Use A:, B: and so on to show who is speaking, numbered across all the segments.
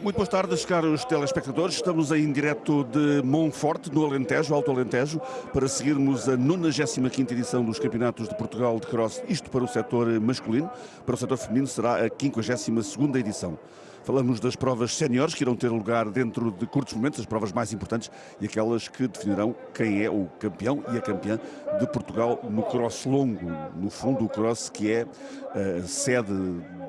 A: Muito boas tardes, caros telespectadores. Estamos em direto de Monforte, no Alentejo, Alto Alentejo, para seguirmos a 95 edição dos Campeonatos de Portugal de Cross, isto para o setor masculino. Para o setor feminino será a 52 edição. Falamos das provas séniores que irão ter lugar dentro de curtos momentos, as provas mais importantes e aquelas que definirão quem é o campeão e a campeã de Portugal no cross longo. No fundo, o cross que é a eh, sede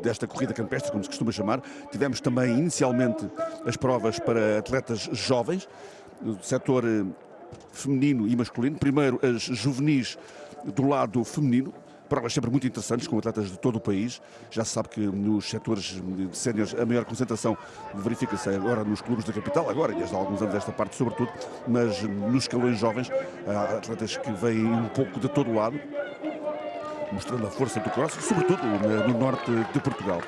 A: desta corrida campestre, como se costuma chamar. Tivemos também inicialmente as provas para atletas jovens, do setor eh, feminino e masculino. Primeiro as juvenis do lado feminino, provas sempre muito interessantes, com atletas de todo o país. Já se sabe que nos setores de séniores a maior concentração verifica-se agora nos clubes da capital, agora e há alguns anos esta parte sobretudo, mas nos escalões jovens há atletas que vêm um pouco de todo lado, mostrando a força do cross, sobretudo no norte de Portugal.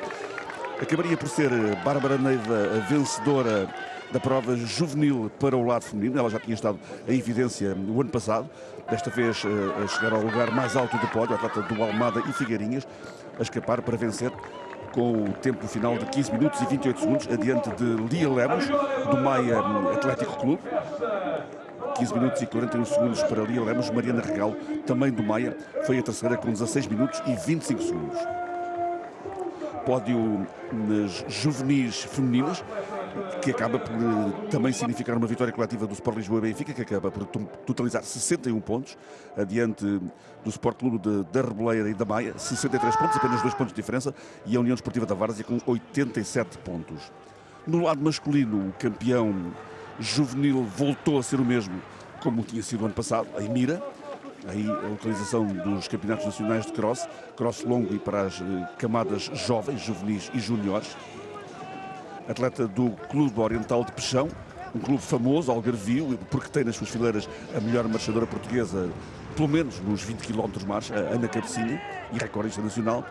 A: Acabaria por ser Bárbara Neiva a vencedora da prova juvenil para o lado feminino. Ela já tinha estado em evidência no ano passado, desta vez eh, a chegar ao lugar mais alto do pódio, a atleta do Almada e Figueirinhas, a escapar para vencer com o tempo final de 15 minutos e 28 segundos, adiante de Lia Lemos, do Maia Atlético Clube. 15 minutos e 41 segundos para Lia Lemos, Mariana Regal, também do Maia, foi a terceira com 16 minutos e 25 segundos. Pódio nas juvenis femininas, que acaba por eh, também significar uma vitória coletiva do Sport Lisboa e Benfica, que acaba por totalizar 61 pontos, adiante do Sport Clube de, da Reboleira e da Maia, 63 pontos, apenas 2 pontos de diferença, e a União Desportiva da Várzea com 87 pontos. No lado masculino, o campeão juvenil voltou a ser o mesmo como tinha sido ano passado, em Mira, aí a localização dos campeonatos nacionais de cross, cross longo e para as eh, camadas jovens, juvenis e júniores atleta do Clube Oriental de Peixão, um clube famoso, algarvio, porque tem nas suas fileiras a melhor marchadora portuguesa, pelo menos nos 20 km marcha, a Ana Cabecinha, e recordista nacional.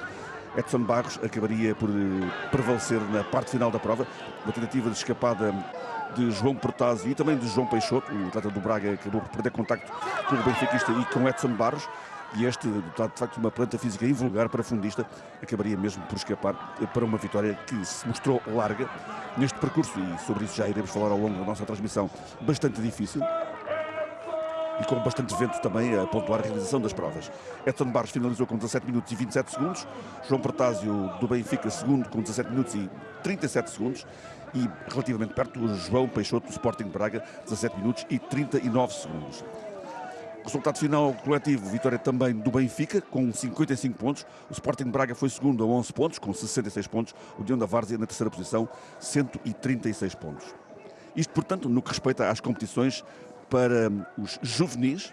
A: Edson Barros acabaria por eh, prevalecer na parte final da prova, uma tentativa de escapada de João Portazzi e também de João Peixoto, o atleta do Braga acabou por perder contacto com o benfiquista e com Edson Barros, e este, de facto uma planta física invulgar para fundista, acabaria mesmo por escapar para uma vitória que se mostrou larga neste percurso, e sobre isso já iremos falar ao longo da nossa transmissão, bastante difícil e com bastante vento também a pontuar a realização das provas. Edson Barros finalizou com 17 minutos e 27 segundos, João Portásio do Benfica segundo com 17 minutos e 37 segundos e relativamente perto o João Peixoto do Sporting Braga 17 minutos e 39 segundos. Resultado final coletivo, vitória também do Benfica, com 55 pontos. O Sporting de Braga foi segundo a 11 pontos, com 66 pontos. O Dião da Várzea na terceira posição, 136 pontos. Isto, portanto, no que respeita às competições para os juvenis.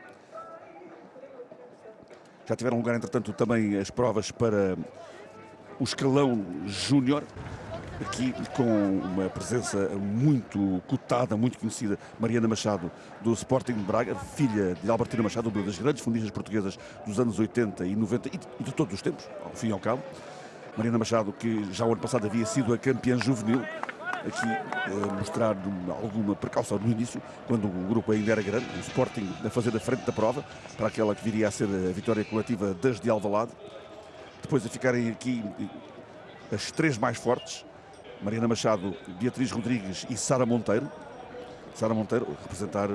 A: Já tiveram lugar, entretanto, também as provas para o escalão júnior aqui com uma presença muito cotada, muito conhecida, Mariana Machado, do Sporting de Braga, filha de Albertina Machado, uma das grandes fundistas portuguesas dos anos 80 e 90 e de todos os tempos, ao fim e ao cabo. Mariana Machado, que já o ano passado havia sido a campeã juvenil, aqui eh, mostrar alguma precaução no início, quando o grupo ainda era grande, o Sporting a fazer a frente da prova, para aquela que viria a ser a vitória coletiva das de Alvalade. Depois a ficarem aqui as três mais fortes, Mariana Machado, Beatriz Rodrigues e Sara Monteiro. Sara Monteiro representar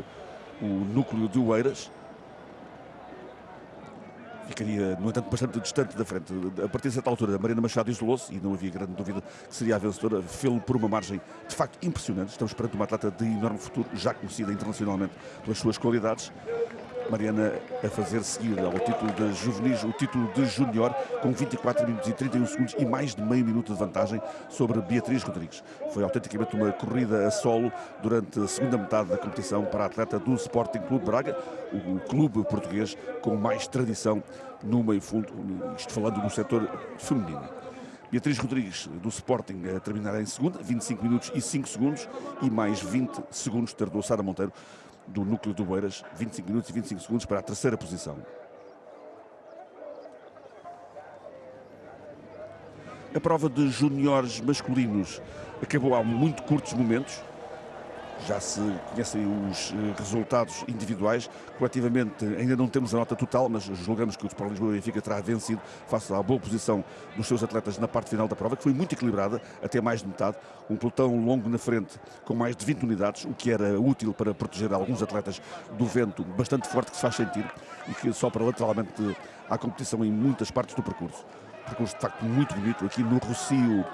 A: o núcleo de Oeiras. Ficaria, no entanto, bastante distante da frente. A partir de certa altura, Mariana Machado isolou-se e não havia grande dúvida que seria a vencedora. Fê-lo por uma margem de facto impressionante. Estamos perante uma atleta de enorme futuro, já conhecida internacionalmente pelas suas qualidades. Mariana a fazer seguir ao título de juvenis o título de júnior com 24 minutos e 31 segundos e mais de meio minuto de vantagem sobre Beatriz Rodrigues. Foi autenticamente uma corrida a solo durante a segunda metade da competição para a atleta do Sporting Clube Braga, o clube português com mais tradição no meio fundo, isto falando no setor feminino. Beatriz Rodrigues, do Sporting, a terminar em segunda, 25 minutos e 5 segundos, e mais 20 segundos tardou Sara Monteiro do núcleo do Boeiras, 25 minutos e 25 segundos para a terceira posição. A prova de juniores masculinos acabou há muito curtos momentos. Já se conhecem os eh, resultados individuais. Coletivamente ainda não temos a nota total, mas julgamos que o Sport Lisboa e Benfica terá vencido face à boa posição dos seus atletas na parte final da prova, que foi muito equilibrada, até mais de metade. Um pelotão longo na frente com mais de 20 unidades, o que era útil para proteger alguns atletas do vento bastante forte que se faz sentir e que sopra lateralmente à competição em muitas partes do percurso. Percurso de facto muito bonito aqui no Rocio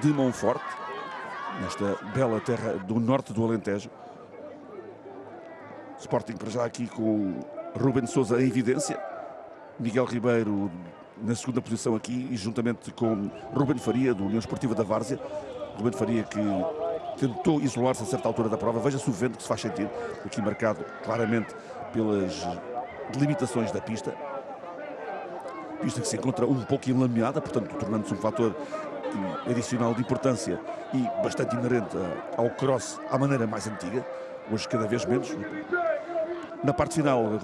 A: de Monforte nesta bela terra do norte do Alentejo. Sporting para já aqui com Ruben Souza em evidência, Miguel Ribeiro na segunda posição aqui e juntamente com Ruben Faria do União Esportiva da Várzea. Ruben Faria que tentou isolar-se a certa altura da prova. Veja-se o vento que se faz sentir, aqui marcado claramente pelas delimitações da pista. Pista que se encontra um pouco enlameada, portanto, tornando-se um fator adicional de importância e bastante inerente ao cross à maneira mais antiga, hoje cada vez menos. Na parte final,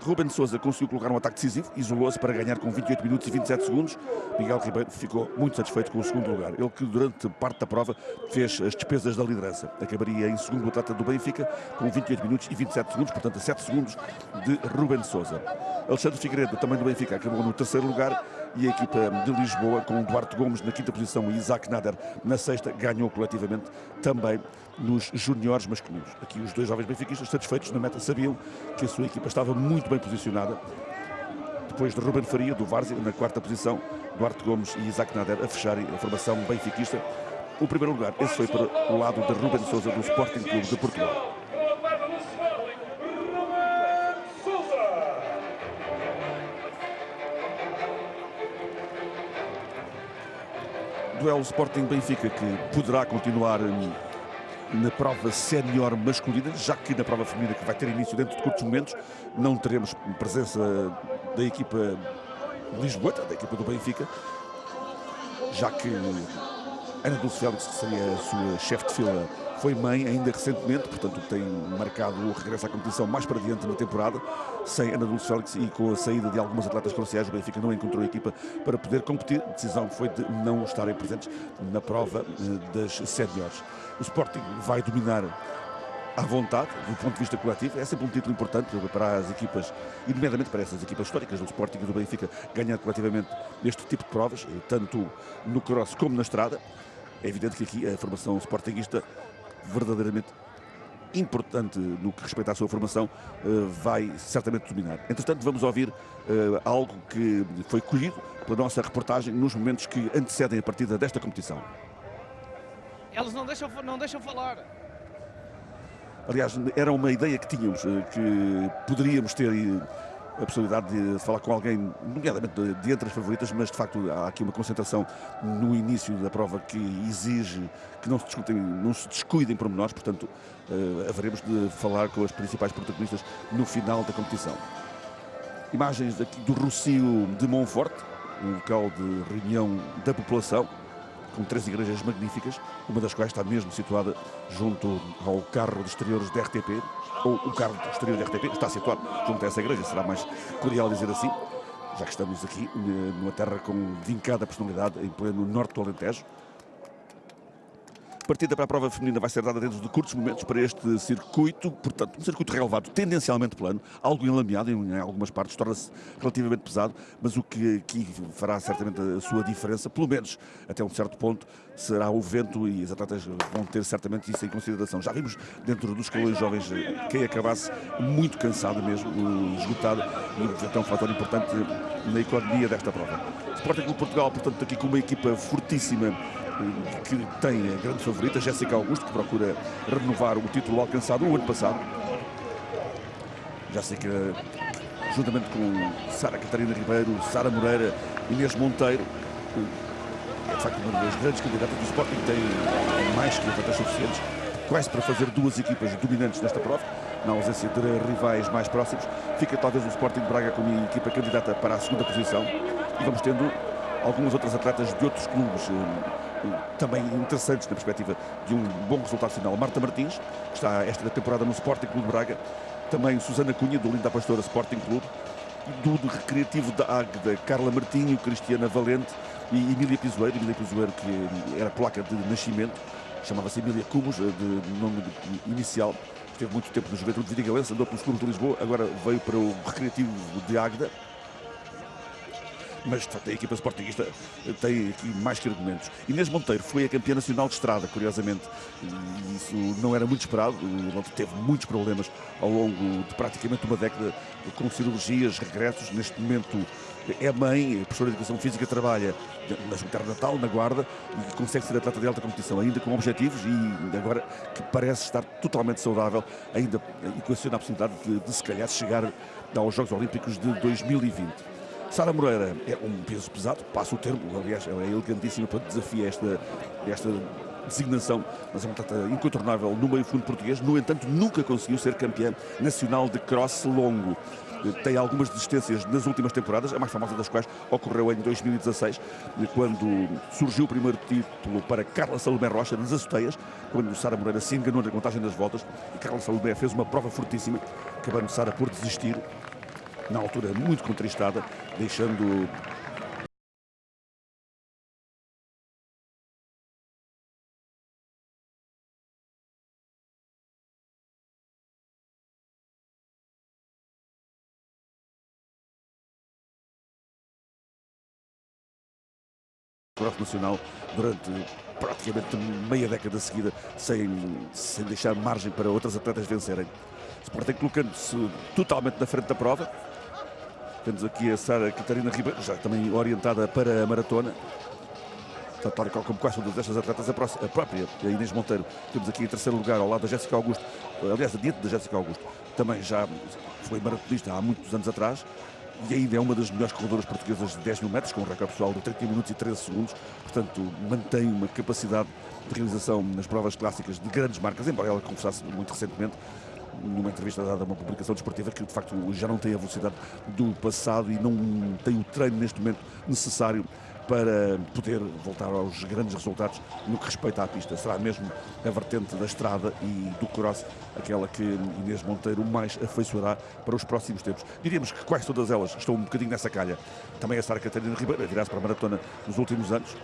A: Ruben Souza conseguiu colocar um ataque decisivo, isolou-se para ganhar com 28 minutos e 27 segundos. Miguel Ribeiro ficou muito satisfeito com o segundo lugar. Ele que durante parte da prova fez as despesas da liderança. Acabaria em segundo atleta do Benfica com 28 minutos e 27 segundos, portanto a 7 segundos de Ruben Souza. Alexandre Figueiredo, também do Benfica, acabou no terceiro lugar e a equipa de Lisboa, com Duarte Gomes na quinta posição e Isaac Nader na sexta, ganhou coletivamente também nos juniores masculinos. Aqui os dois jovens benfiquistas satisfeitos na meta sabiam que a sua equipa estava muito bem posicionada. Depois de Ruben Faria, do Várzea, na quarta posição, Duarte Gomes e Isaac Nader a fecharem a formação benfiquista. O primeiro lugar, esse foi para o lado de Ruben Souza, do Sporting Clube de Portugal. Duelo Sporting-Benfica que poderá continuar na prova sénior masculina, já que na prova feminina que vai ter início dentro de curtos momentos não teremos presença da equipa lisboeta, da equipa do Benfica, já que Ana Dulce Félix, que seria a sua chefe de fila foi mãe ainda recentemente, portanto tem marcado o regresso à competição mais para diante na temporada, sem Ana Dulce Félix e com a saída de algumas atletas cruciais, o Benfica não encontrou equipa para poder competir. A decisão foi de não estarem presentes na prova eh, das séniores. O Sporting vai dominar à vontade, do ponto de vista coletivo. É sempre um título importante para as equipas, e nomeadamente para essas equipas históricas do Sporting e do Benfica, ganhar coletivamente este tipo de provas, tanto no cross como na estrada. É evidente que aqui a formação sportinguista verdadeiramente importante no que respeita à sua formação, eh, vai certamente dominar. Entretanto, vamos ouvir eh, algo que foi colhido pela nossa reportagem nos momentos que antecedem a partida desta competição.
B: Eles não deixam, não deixam falar.
A: Aliás, era uma ideia que tínhamos, eh, que poderíamos ter a possibilidade de falar com alguém, nomeadamente de, entre as favoritas, mas de facto há aqui uma concentração no início da prova que exige que não se, discutem, não se descuidem pormenores, portanto uh, haveremos de falar com as principais protagonistas no final da competição. Imagens aqui do Rocio de Monforte, um local de reunião da população, com três igrejas magníficas, uma das quais está mesmo situada junto ao carro de exteriores da RTP, ou o carro exterior da RTP está situado junto a essa igreja, será mais cordial dizer assim, já que estamos aqui numa terra com vincada personalidade em pleno norte do Alentejo, partida para a prova feminina vai ser dada dentro de curtos momentos para este circuito, portanto, um circuito relevado, tendencialmente plano, algo enlameado em algumas partes, torna-se relativamente pesado, mas o que aqui fará certamente a sua diferença, pelo menos até um certo ponto, será o vento e as atletas vão ter certamente isso em consideração. Já vimos dentro dos escalões jovens quem acabasse muito cansado mesmo, esgotado, e o vento é um fator importante na economia desta prova. Sporting Clube Portugal, portanto, aqui com uma equipa fortíssima que tem a grande favorita, Jéssica Augusto, que procura renovar o título alcançado o ano passado. Jéssica, juntamente com Sara Catarina Ribeiro, Sara Moreira, Inês Monteiro, é de facto uma das grandes candidatas do Sporting, tem mais que atletas suficientes, quase para fazer duas equipas dominantes nesta prova, na ausência de rivais mais próximos. Fica talvez o Sporting Braga como equipa candidata para a segunda posição e vamos tendo alguns outros atletas de outros clubes também interessantes na perspectiva de um bom resultado final. Marta Martins, que está esta temporada no Sporting Clube de Braga, também Susana Cunha, do Linda Pastora Sporting Clube, do Recreativo da Águeda, Carla Martinho, Cristiana Valente e Emília Pisoeiro, Emília Pisoeiro que era placa de nascimento, chamava-se Emília Cumos, de nome inicial, teve muito tempo no Juventude Vidigalense, andou pelos clubes de Lisboa, agora veio para o Recreativo de Águeda. Mas de facto, a equipa sportinguista tem aqui mais que argumentos. Inês Monteiro foi a campeã nacional de estrada, curiosamente. E isso não era muito esperado. Teve muitos problemas ao longo de praticamente uma década, com cirurgias, regressos. Neste momento é mãe, é professora de Educação Física, trabalha na Secretaria Natal, na Guarda, e consegue ser atleta de alta competição, ainda com objetivos e agora que parece estar totalmente saudável, ainda equaciona a possibilidade de, de se calhar chegar aos Jogos Olímpicos de 2020. Sara Moreira é um peso pesado, passa o termo, aliás, é elegantíssima para desafiar esta, esta designação, mas é uma atleta incontornável no meio fundo português. No entanto, nunca conseguiu ser campeã nacional de cross longo tem algumas desistências nas últimas temporadas, a mais famosa das quais ocorreu em 2016, quando surgiu o primeiro título para Carla Salomé Rocha nas Azoteias, quando Sara Moreira se enganou na contagem das voltas e Carla Salomé fez uma prova fortíssima, acabando Sara por desistir, na altura muito contristada, deixando Cross Nacional durante praticamente meia década seguida, sem, sem deixar margem para outras atletas vencerem. Sporting colocando-se totalmente na frente da prova. Temos aqui a Sara Catarina Ribeiro, já também orientada para a maratona. Qual como quase todas destas atletas, a própria a Inês Monteiro. Temos aqui em terceiro lugar, ao lado da Jéssica Augusto, aliás, adiante da Jéssica Augusto. Também já foi maratonista há muitos anos atrás e ainda é uma das melhores corredoras portuguesas de 10 mil metros, com um recorde pessoal de 30 minutos e 13 segundos, portanto mantém uma capacidade de realização nas provas clássicas de grandes marcas, embora ela confessasse muito recentemente numa entrevista dada a uma publicação desportiva que de facto já não tem a velocidade do passado e não tem o treino neste momento necessário para poder voltar aos grandes resultados no que respeita à pista. Será mesmo a vertente da estrada e do cross aquela que Inês Monteiro mais afeiçoará para os próximos tempos. Diríamos que quase todas elas estão um bocadinho nessa calha. Também a Sara Catarina Ribeiro a virar-se para a maratona nos últimos anos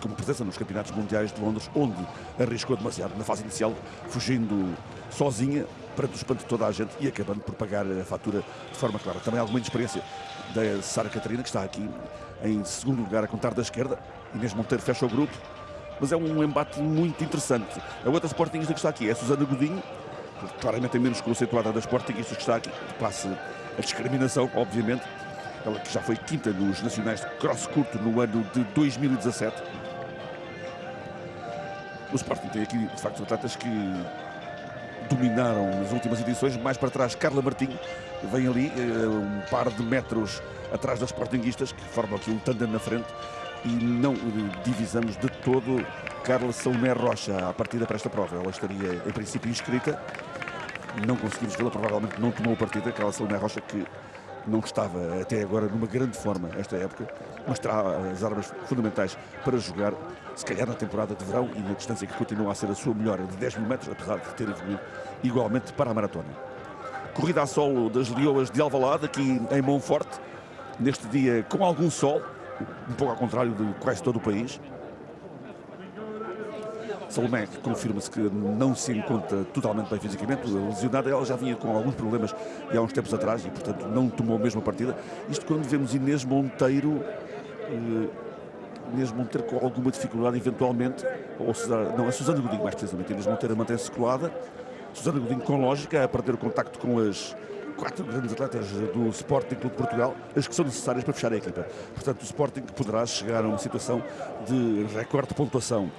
A: como presença nos campeonatos mundiais de Londres, onde arriscou demasiado na fase inicial, fugindo sozinha para o espanto de toda a gente e acabando por pagar a fatura de forma clara. Também alguma experiência da Sara Catarina, que está aqui em segundo lugar a contar da esquerda. Inês Monteiro fecha o grupo, mas é um embate muito interessante. A outra Sportingista que está aqui é a Susana Godinho, claramente a menos conceituada das Sportingistas que está aqui, passa a discriminação, obviamente. Ela que já foi quinta nos nacionais de cross curto no ano de 2017. O Sporting tem aqui, de facto, atletas que dominaram nas últimas edições. Mais para trás, Carla Martinho, vem ali eh, um par de metros atrás das Sportinguistas, que formam aqui um tandem na frente. E não divisamos de todo Carla Salomé Rocha a partida para esta prova. Ela estaria, em princípio, inscrita. Não conseguimos vê-la, provavelmente não tomou a partida. Carla Salomé Rocha, que não estava até agora numa grande forma esta época, mas terá as armas fundamentais para jogar, se calhar na temporada de verão e na distância que continua a ser a sua melhor de 10 mil metros, apesar de ter evoluído igualmente para a maratona. Corrida a solo das Leoas de Alvalade, aqui em Monforte, neste dia com algum sol, um pouco ao contrário de quase todo o país. Salomé confirma-se que não se encontra totalmente bem fisicamente, lesionada, ela já vinha com alguns problemas há uns tempos atrás e, portanto, não tomou a partida. Isto quando vemos Inês Monteiro, eh, Inês Monteiro com alguma dificuldade, eventualmente, ou seja, não, a Susana Godinho, mais precisamente, Inês Monteiro mantém-se colada, Susana Godinho com lógica, a perder o contacto com as quatro grandes atletas do Sporting Clube de Portugal, as que são necessárias para fechar a equipa. Portanto, o Sporting poderá chegar a uma situação de recorde de pontuação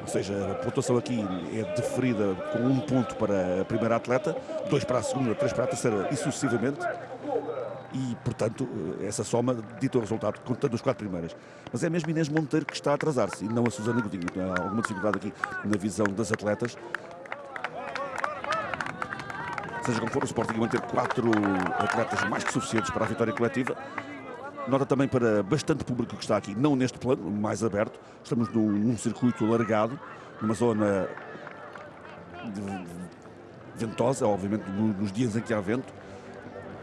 A: ou seja, a pontuação aqui é deferida com um ponto para a primeira atleta, dois para a segunda, três para a terceira e sucessivamente. E, portanto, essa soma dita o resultado, contando as quatro primeiras. Mas é mesmo Inês Monteiro que está a atrasar-se e não a Susana Godinho. Há alguma dificuldade aqui na visão das atletas. Seja como for, o Sporting manter quatro atletas mais que suficientes para a vitória coletiva. Nota também para bastante público que está aqui, não neste plano, mais aberto. Estamos num, num circuito largado, numa zona ventosa, obviamente nos dias em que há vento.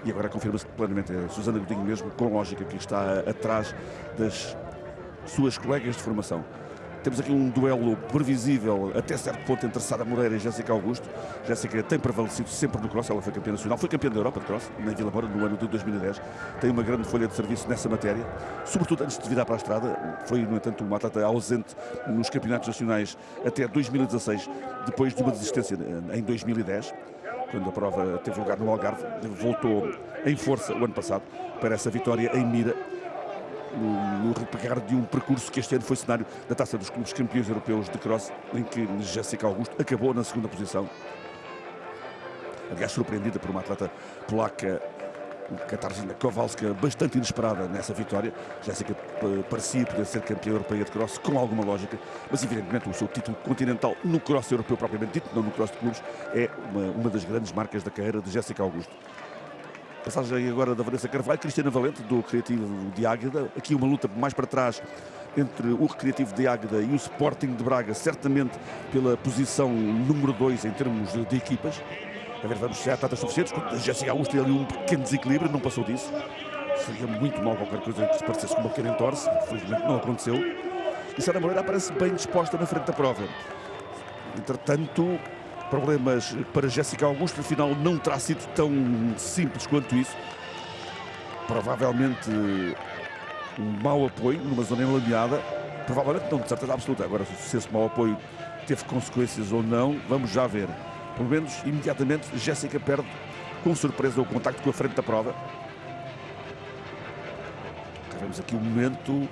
A: E agora confirma-se plenamente a Susana Godinho mesmo, com lógica, que está atrás das suas colegas de formação. Temos aqui um duelo previsível até certo ponto entre Sara Moreira e Jéssica Augusto. Jéssica tem prevalecido sempre no cross, ela foi campeã nacional, foi campeã da Europa de cross, na Vila Moura, no ano de 2010. Tem uma grande folha de serviço nessa matéria, sobretudo antes de virar para a estrada. Foi, no entanto, uma atleta ausente nos campeonatos nacionais até 2016, depois de uma desistência em 2010 quando a prova teve lugar no Algarve, voltou em força o ano passado para essa vitória em Mira no, no repegar de um percurso que este ano foi cenário da Taça dos Clubes Campeões Europeus de Cross, em que Jéssica Augusto acabou na segunda posição. Aliás, surpreendida por uma atleta polaca Katarzyna Kowalska, bastante inesperada nessa vitória. Jéssica eh, parecia poder ser campeã europeia de cross com alguma lógica, mas evidentemente o seu título continental no cross europeu propriamente dito, não no cross de clubes, é uma, uma das grandes marcas da carreira de Jéssica Augusto. Passagem agora da Vanessa Carvalho, Cristiana Valente, do Recreativo de Águeda. Aqui uma luta mais para trás entre o Recreativo de Águeda e o Sporting de Braga, certamente pela posição número 2 em termos de equipas. A ver, vamos há tatas suficientes. Jéssica Augusto tem ali um pequeno desequilíbrio, não passou disso. Seria muito mal qualquer coisa que se parecesse com uma pequena entorse. Felizmente não aconteceu. E Sara Moreira aparece bem disposta na frente da prova. Entretanto, problemas para Jéssica Augusto. Afinal, não terá sido tão simples quanto isso. Provavelmente um mau apoio numa zona enlameada. Provavelmente não, de certeza absoluta. Agora, se esse mau apoio teve consequências ou não, vamos já ver. Pelo menos, imediatamente, Jéssica perde com surpresa o contacto com a frente da prova. Vemos aqui um momento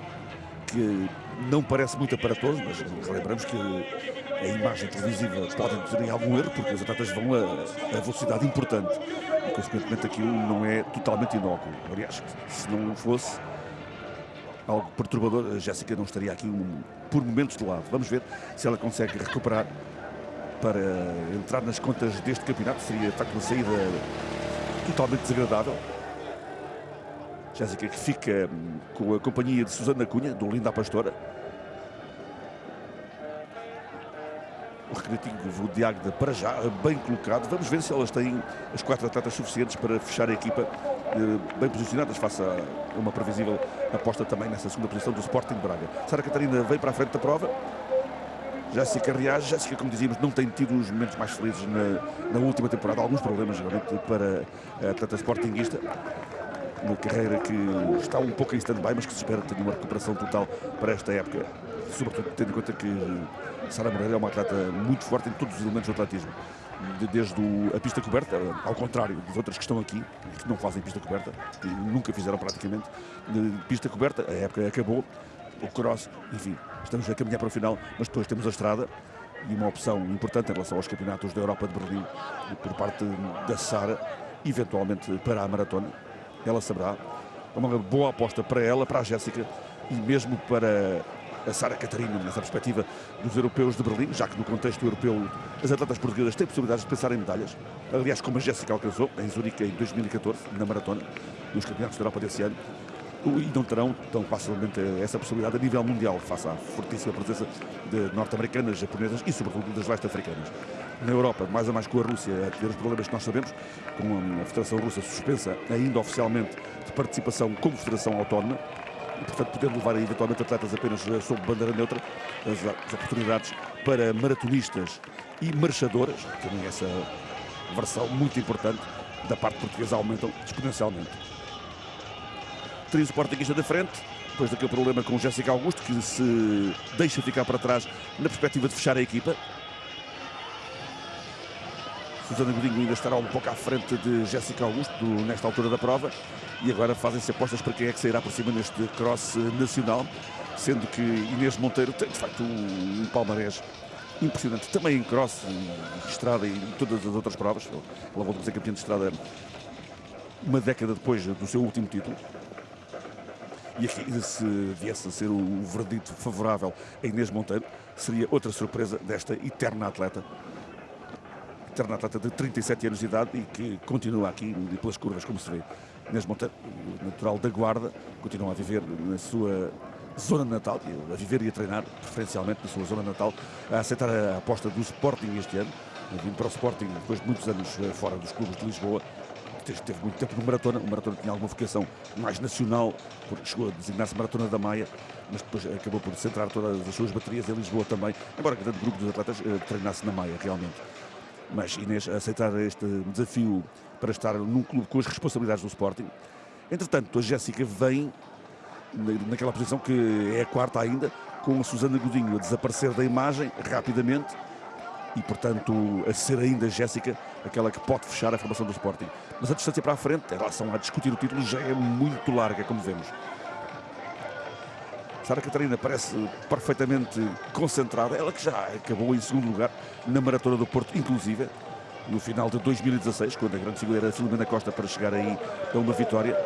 A: que não parece muito aparatoso, mas lembramos que a imagem televisiva pode ter algum erro, porque as atletas vão a, a velocidade importante e, consequentemente, aquilo não é totalmente inócuo. Aliás, se não fosse algo perturbador, a Jéssica não estaria aqui um, por momentos de lado. Vamos ver se ela consegue recuperar para entrar nas contas deste campeonato. Seria, de facto, uma saída totalmente desagradável. Jéssica que fica hum, com a companhia de Susana Cunha, do Linda Pastora. O recreativo de Águeda para já bem colocado. Vamos ver se elas têm as quatro atletas suficientes para fechar a equipa eh, bem posicionadas face a uma previsível aposta também nessa segunda posição do Sporting Braga. Sara Catarina vem para a frente da prova. Jéssica Riage, Jéssica, como dizíamos, não tem tido os momentos mais felizes na, na última temporada. Alguns problemas, realmente, para a atleta sportinguista uma carreira que está um pouco em stand-by, mas que se espera tenha uma recuperação total para esta época, sobretudo tendo em conta que Sara Moreira é uma atleta muito forte em todos os elementos do atletismo. Desde a pista coberta, ao contrário das outras que estão aqui, que não fazem pista coberta, e nunca fizeram praticamente pista coberta, a época acabou, o cross, enfim, estamos a caminhar para o final, mas depois temos a estrada e uma opção importante em relação aos campeonatos da Europa de Berlim por parte da Sara, eventualmente para a maratona, ela saberá. É uma boa aposta para ela, para a Jéssica e mesmo para a Sara Catarina, nessa perspectiva dos europeus de Berlim, já que no contexto europeu as atletas portuguesas têm possibilidades de pensar em medalhas. Aliás, como a Jéssica alcançou em Zurique em 2014, na maratona, nos campeonatos da Europa desse ano, e não terão tão facilmente essa possibilidade a nível mundial, face à fortíssima presença de norte-americanas, japonesas e, sobretudo, das leste-africanas. Na Europa, mais a mais com a Rússia, a ter os problemas que nós sabemos, com a Federação Russa suspensa ainda oficialmente de participação como Federação Autónoma, e, portanto, poder levar eventualmente atletas apenas sob bandeira neutra, as, as oportunidades para maratonistas e marchadoras, também essa versão muito importante da parte portuguesa aumentam exponencialmente trio Sportingista da frente, depois daquele problema com Jéssica Augusto, que se deixa ficar para trás na perspectiva de fechar a equipa. Susana Godinho ainda estará um pouco à frente de Jéssica Augusto nesta altura da prova e agora fazem-se apostas para quem é que sairá por cima neste cross nacional, sendo que Inês Monteiro tem de facto um palmarés impressionante, também em cross, estrada e em todas as outras provas. Ela voltou a ser campeã de estrada uma década depois do seu último título. E aqui, se viesse a ser o verdito favorável a Inês Monteiro, seria outra surpresa desta eterna atleta. Eterna atleta de 37 anos de idade e que continua aqui pelas curvas, como se vê. Inês Monteiro, natural da Guarda, continua a viver na sua zona natal, a viver e a treinar, preferencialmente na sua zona natal, a aceitar a aposta do Sporting este ano, vindo para o Sporting depois de muitos anos eh, fora dos clubes de Lisboa, teve muito tempo no Maratona. O Maratona tinha alguma vocação mais nacional, porque chegou a designar-se Maratona da Maia, mas depois acabou por centrar todas as suas baterias em Lisboa também, embora grande grupo dos atletas eh, treinasse na Maia, realmente. Mas Inês aceitar este desafio para estar num clube com as responsabilidades do Sporting. Entretanto, a Jéssica vem naquela posição que é a quarta ainda, com a Susana Godinho a desaparecer da imagem rapidamente e, portanto, a ser ainda Jéssica aquela que pode fechar a formação do Sporting. Mas a distância para a frente, em relação a discutir o título, já é muito larga, como vemos. Sara Catarina parece perfeitamente concentrada, ela que já acabou em segundo lugar na Maratona do Porto, inclusive, no final de 2016, quando a grande figura era Filomena Costa para chegar aí a uma vitória.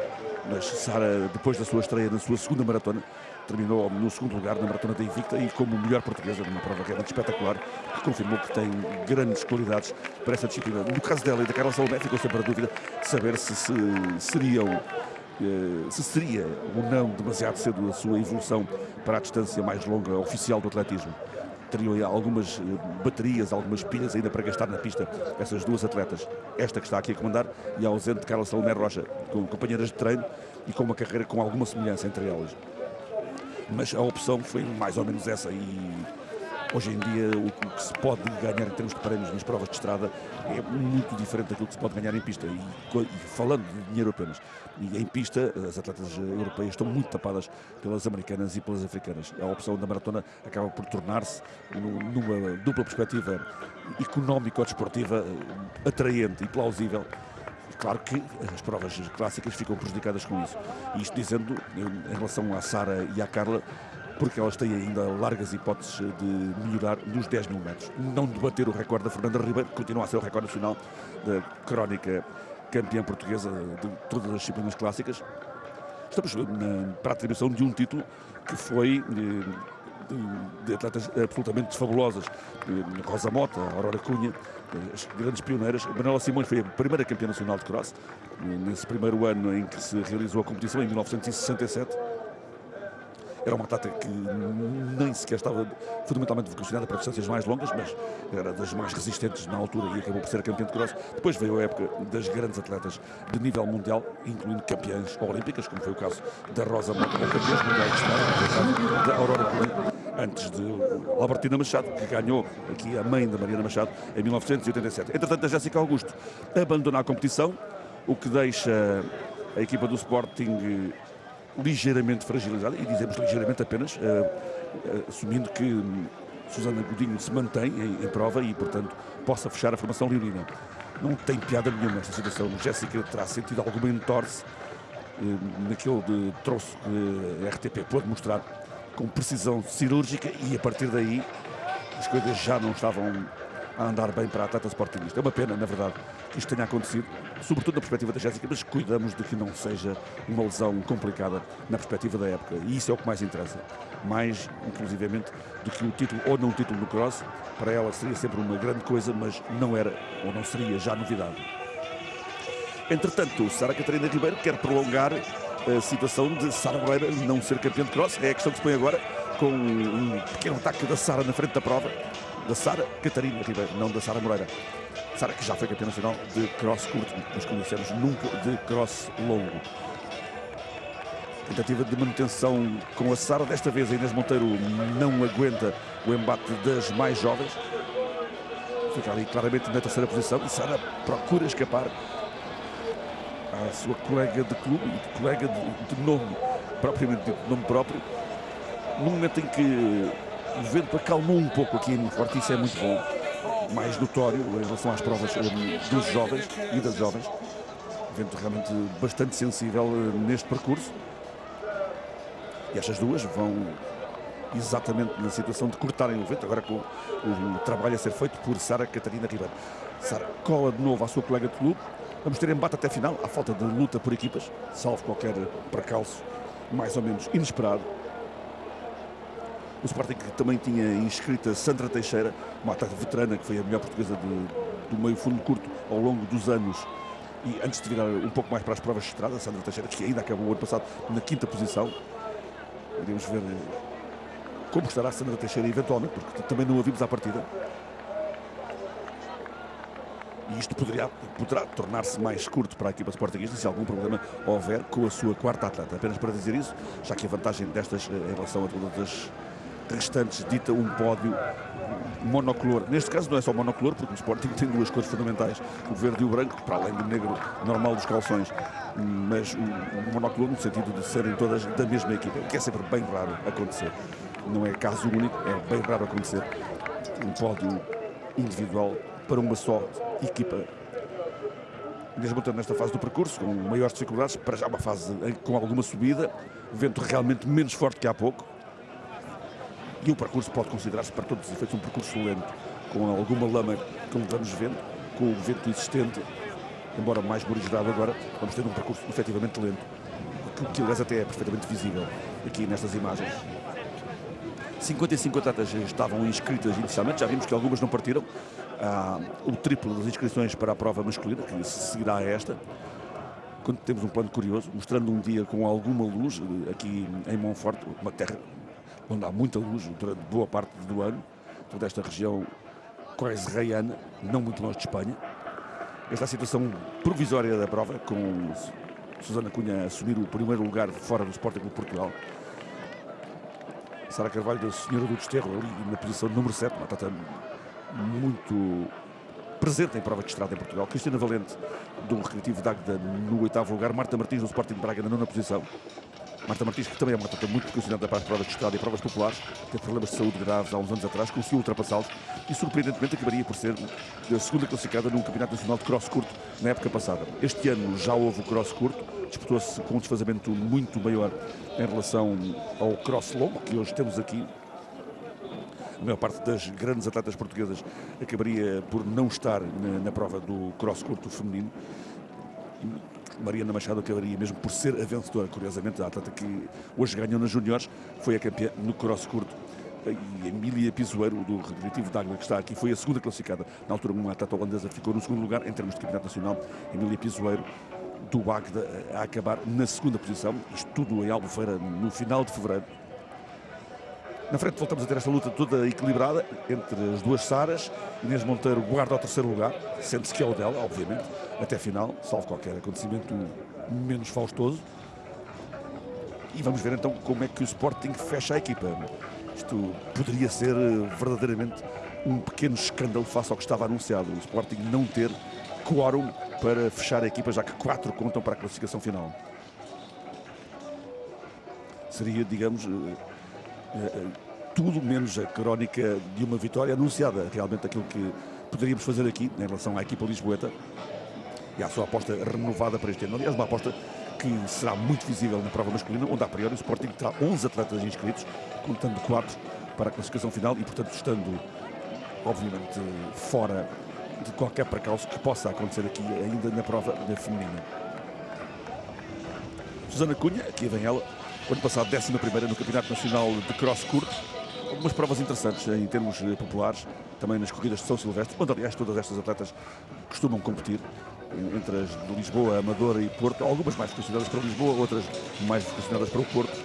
A: Mas Sara, depois da sua estreia na sua segunda maratona, terminou no segundo lugar na Maratona da Invicta e como melhor portuguesa numa prova realmente espetacular, que confirmou que tem grandes qualidades para essa disciplina. No caso dela e da Carla Salomé, ficou sempre a dúvida de saber se, se seriam eh, se seria ou não demasiado cedo a sua evolução para a distância mais longa oficial do atletismo. Teriam algumas eh, baterias, algumas pilhas ainda para gastar na pista, essas duas atletas. Esta que está aqui a comandar e a ausente Carla Salomé Rocha, com companheiras de treino e com uma carreira com alguma semelhança entre elas mas a opção foi mais ou menos essa e hoje em dia o que se pode ganhar em termos de prémios nas provas de estrada é muito diferente daquilo que se pode ganhar em pista. E, falando de dinheiro apenas e em pista as atletas europeias estão muito tapadas pelas americanas e pelas africanas. A opção da maratona acaba por tornar-se numa dupla perspectiva económico-desportiva atraente e plausível Claro que as provas clássicas ficam prejudicadas com isso. Isto dizendo em relação à Sara e à Carla, porque elas têm ainda largas hipóteses de melhorar nos 10 mil metros. Não de bater o recorde da Fernanda Ribeiro, que continua a ser o recorde nacional da crónica campeã portuguesa de todas as disciplinas clássicas. Estamos na, para a atribuição de um título que foi eh, de atletas absolutamente fabulosas. Rosa Mota, Aurora Cunha, as grandes pioneiras. Manuela Simões foi a primeira campeã nacional de cross, nesse primeiro ano em que se realizou a competição, em 1967 era uma atleta que nem sequer estava fundamentalmente vocacionada para distâncias mais longas, mas era das mais resistentes na altura e acabou por ser campeã de cross. Depois veio a época das grandes atletas de nível mundial, incluindo campeãs olímpicas, como foi o caso da Rosa Mota, ou campeãs mundiais de história, da Aurora Cunha, antes de Albertina Machado, que ganhou aqui a mãe da Mariana Machado em 1987. Entretanto, a Jéssica Augusto abandona a competição, o que deixa a equipa do Sporting ligeiramente fragilizada, e dizemos ligeiramente apenas, uh, uh, assumindo que um, Susana Godinho se mantém em, prova e, portanto, possa fechar a formação leonina. Não tem piada nenhuma esta situação. Jéssica terá sentido alguma entorse naquele de troço que a RTP pôde mostrar com precisão cirúrgica e, a partir daí, as coisas já não estavam a andar bem para a atleta sportingista. É uma pena, na verdade, que isto tenha acontecido, sobretudo na perspectiva da Jéssica, mas cuidamos de que não seja uma lesão complicada na perspectiva da época. E isso é o que mais interessa. Mais, inclusivamente, do que o título ou não título no cross, para ela seria sempre uma grande coisa, mas não era ou não seria já novidade. Entretanto, Sara Catarina Ribeiro quer prolongar a situação de Sara Moreira não ser campeã de cross. É a questão que se põe agora, com um pequeno ataque da Sara na frente da prova da Sara Catarina Ribeiro, não da Sara Moreira. Sara que já foi campeã nacional de cross curto, nos conhecemos nunca de cross longo. Tentativa de manutenção com a Sara, desta vez a Inês Monteiro não aguenta o embate das mais jovens. Fica ali claramente na terceira posição Sara procura escapar à sua colega de clube, de colega de, de nome, propriamente de nome próprio, num momento em que o vento acalmou um pouco aqui em Forte, isso é muito bom. Mais notório em relação às provas eh, dos jovens e das jovens. Vento realmente bastante sensível eh, neste percurso. E estas duas vão exatamente na situação de cortarem o vento, agora com o trabalho a ser feito por Sara Catarina Ribeiro. Sara cola de novo à sua colega de clube. Vamos ter embate até final, à falta de luta por equipas, salvo qualquer percalço mais ou menos inesperado. O Sporting que também tinha inscrita Sandra Teixeira, uma atleta veterana que foi a melhor portuguesa de, do meio fundo curto ao longo dos anos. E antes de virar um pouco mais para as provas de estrada, Sandra Teixeira, que ainda acabou o ano passado na quinta posição. Iremos ver eh, como estará Sandra Teixeira eventualmente, porque também não a vimos à partida. E isto poderia, poderá tornar-se mais curto para a equipa sportinguista se algum problema houver com a sua quarta atleta. Apenas para dizer isso, já que a vantagem destas eh, em relação a todas as restantes dita um pódio monocolor. Neste caso não é só monocolor, porque o Sporting tem duas cores fundamentais, o verde e o branco, para além do negro normal dos calções, mas o monocolor no sentido de serem todas da mesma equipa, o que é sempre bem raro acontecer. Não é caso único, é bem raro acontecer um pódio individual para uma só equipa. Mesmo estando nesta fase do percurso, com maiores dificuldades, para já uma fase com alguma subida, vento realmente menos forte que há pouco, e o percurso pode considerar-se para todos os efeitos um percurso lento, com alguma lama que levamos vento, com o vento existente, embora mais morigerado agora, vamos ter um percurso efetivamente lento, que, que aliás até é perfeitamente visível aqui nestas imagens. 55 atletas estavam inscritas inicialmente, já vimos que algumas não partiram. Ah, o triplo das inscrições para a prova masculina, que seguirá a esta. Quando temos um plano curioso, mostrando um dia com alguma luz, aqui em Monforte, uma terra onde há muita luz durante boa parte do ano, toda esta região quase reiana, não muito longe de Espanha. Esta é a situação provisória da prova, com Susana Cunha a assumir o primeiro lugar fora do Sporting Clube Portugal. Sara Carvalho da Senhora do Desterro, ali na posição número 7, uma muito presente em prova de estrada em Portugal. Cristina Valente, do Recreativo de no oitavo lugar. Marta Martins, do Sporting de Braga, na nona posição. Marta Martins, que também é uma atleta muito vocacionada para as provas de estrada e provas populares, teve problemas de saúde graves há uns anos atrás, conseguiu ultrapassá-los e, surpreendentemente, acabaria por ser a segunda classificada num campeonato nacional de cross curto na época passada. Este ano já houve o cross curto, disputou-se com um desfazamento muito maior em relação ao cross longo, que hoje temos aqui. A maior parte das grandes atletas portuguesas acabaria por não estar na, na prova do cross curto feminino. Mariana Machado acabaria mesmo por ser a vencedora. Curiosamente, a atleta que hoje ganhou nas juniores foi a campeã no cross curto. E Emília Pisoeiro, do Recreativo Águeda, que está aqui, foi a segunda classificada. Na altura, uma atleta holandesa ficou no segundo lugar em termos de campeonato nacional. Emília Pisoeiro, do Águeda, a acabar na segunda posição. Isto tudo em Albufeira no final de fevereiro. Na frente voltamos a ter esta luta toda equilibrada entre as duas Saras. Inês Monteiro guarda o terceiro lugar, sente-se que é o dela, obviamente, até final, salvo qualquer acontecimento menos faustoso. E vamos ver então como é que o Sporting fecha a equipa. Isto poderia ser verdadeiramente um pequeno escândalo face ao que estava anunciado. O Sporting não ter quórum para fechar a equipa, já que quatro contam para a classificação final. Seria, digamos, tudo menos a crónica de uma vitória anunciada. Realmente aquilo que poderíamos fazer aqui em relação à equipa lisboeta e à sua aposta renovada para este ano. Aliás, uma aposta que será muito visível na prova masculina, onde a priori o Sporting terá 11 atletas inscritos, contando 4 para a classificação final e, portanto, estando, obviamente, fora de qualquer precalço que possa acontecer aqui ainda na prova feminina. Susana Cunha, aqui vem ela, o ano passado 11 no Campeonato Nacional de Cross Curto. Algumas provas interessantes em termos eh, populares, também nas corridas de São Silvestre, onde aliás todas estas atletas costumam competir, eh, entre as de Lisboa, Amadora e Porto, algumas mais vocacionadas para Lisboa, outras mais vocacionadas para o Porto.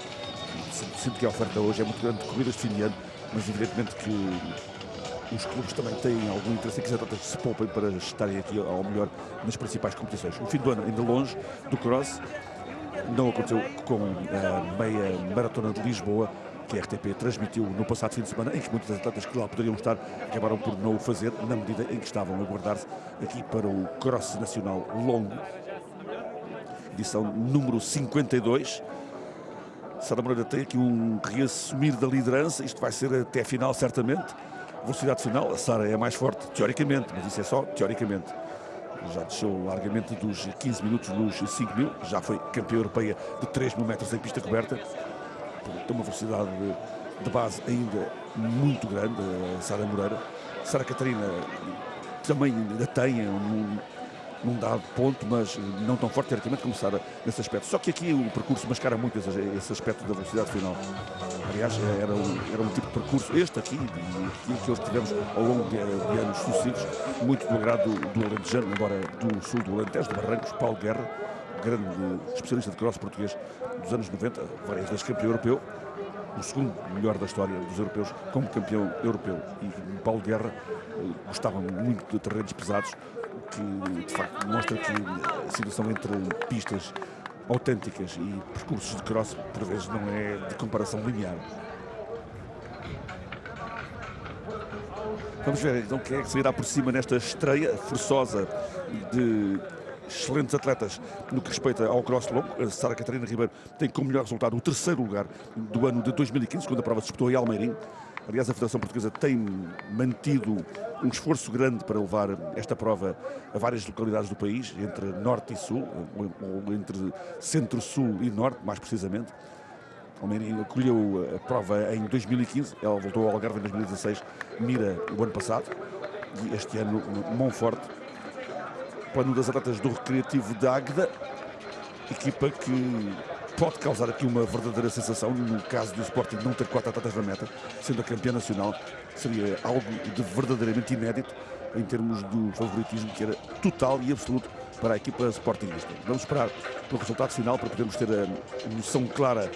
A: Sinto que a oferta hoje é muito grande de corridas de fim de ano, mas evidentemente que os clubes também têm algum interesse em que as atletas se poupem para estarem aqui ao melhor nas principais competições. O fim do ano ainda longe do cross, não aconteceu com a meia maratona de Lisboa, que a RTP transmitiu no passado fim de semana, em que muitos atletas que lá poderiam estar acabaram por não o fazer, na medida em que estavam a guardar-se aqui para o Cross Nacional Longo, edição número 52. Sara Moreira tem aqui um reassumir da liderança, isto vai ser até a final certamente. Velocidade final, a Sara é mais forte, teoricamente, mas isso é só teoricamente já desceu largamente dos 15 minutos nos 5 mil, já foi campeã europeia de 3 mil metros em pista coberta, tem uma velocidade de, base ainda muito grande, a Sara Moreira. Sara Catarina também ainda tem um, num dado ponto, mas não tão forte teoricamente como Sara nesse aspecto. Só que aqui o percurso mascara muito esse, aspecto da velocidade final. Aliás, era um, era um tipo de percurso, este aqui, e, que hoje tivemos ao longo de, de, anos sucessivos, muito do agrado do, do Alentejano, embora do sul do Alentejo, de Barrancos, Paulo Guerra, grande especialista de cross português dos anos 90, várias vezes campeão europeu, o segundo melhor da história dos europeus como campeão europeu. E Paulo Guerra eh, gostava muito de terrenos pesados, que de facto mostra que a situação entre pistas autênticas e percursos de cross por vezes não é de comparação linear. Vamos ver então quem é que sairá por cima nesta estreia forçosa de excelentes atletas no que respeita ao cross longo. Sara Catarina Ribeiro tem como melhor resultado o terceiro lugar do ano de 2015, quando a prova se disputou em Almeirim. Aliás, a Federação Portuguesa tem mantido um esforço grande para levar esta prova a várias localidades do país, entre norte e sul, ou entre centro-sul e norte, mais precisamente. Almeirim acolheu a prova em 2015, ela voltou ao Algarve em 2016, Mira o ano passado, e este ano Monforte. Plano das atletas do Recreativo de Águeda, equipa que pode causar aqui uma verdadeira sensação no caso do Sporting não ter quatro atletas na meta, sendo a campeã nacional, seria algo de verdadeiramente inédito em termos do favoritismo que era total e absoluto para a equipa Sportingista. Vamos esperar pelo resultado final para podermos ter a noção clara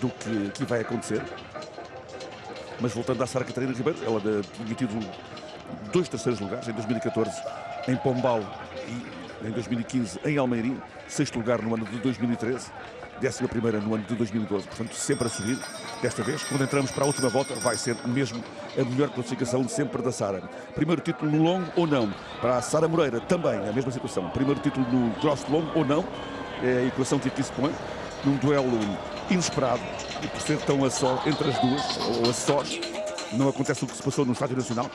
A: do que, que vai acontecer. Mas voltando à Sara Catarina Ribeiro, ela tinha tido dois terceiros lugares em 2014 em Pombal e em 2015 em Almeirim, sexto lugar no ano de 2013 décima primeira no ano de 2012, portanto sempre a subir. Desta vez, quando entramos para a última volta, vai ser mesmo a melhor classificação de sempre da Sara. Primeiro título no longo ou não? Para a Sara Moreira, também a mesma situação. Primeiro título no cross longo ou não? É a equação que aqui se põe, num duelo inesperado, e por ser tão a só entre as duas, ou a sós, não acontece o que se passou no Estádio Nacional,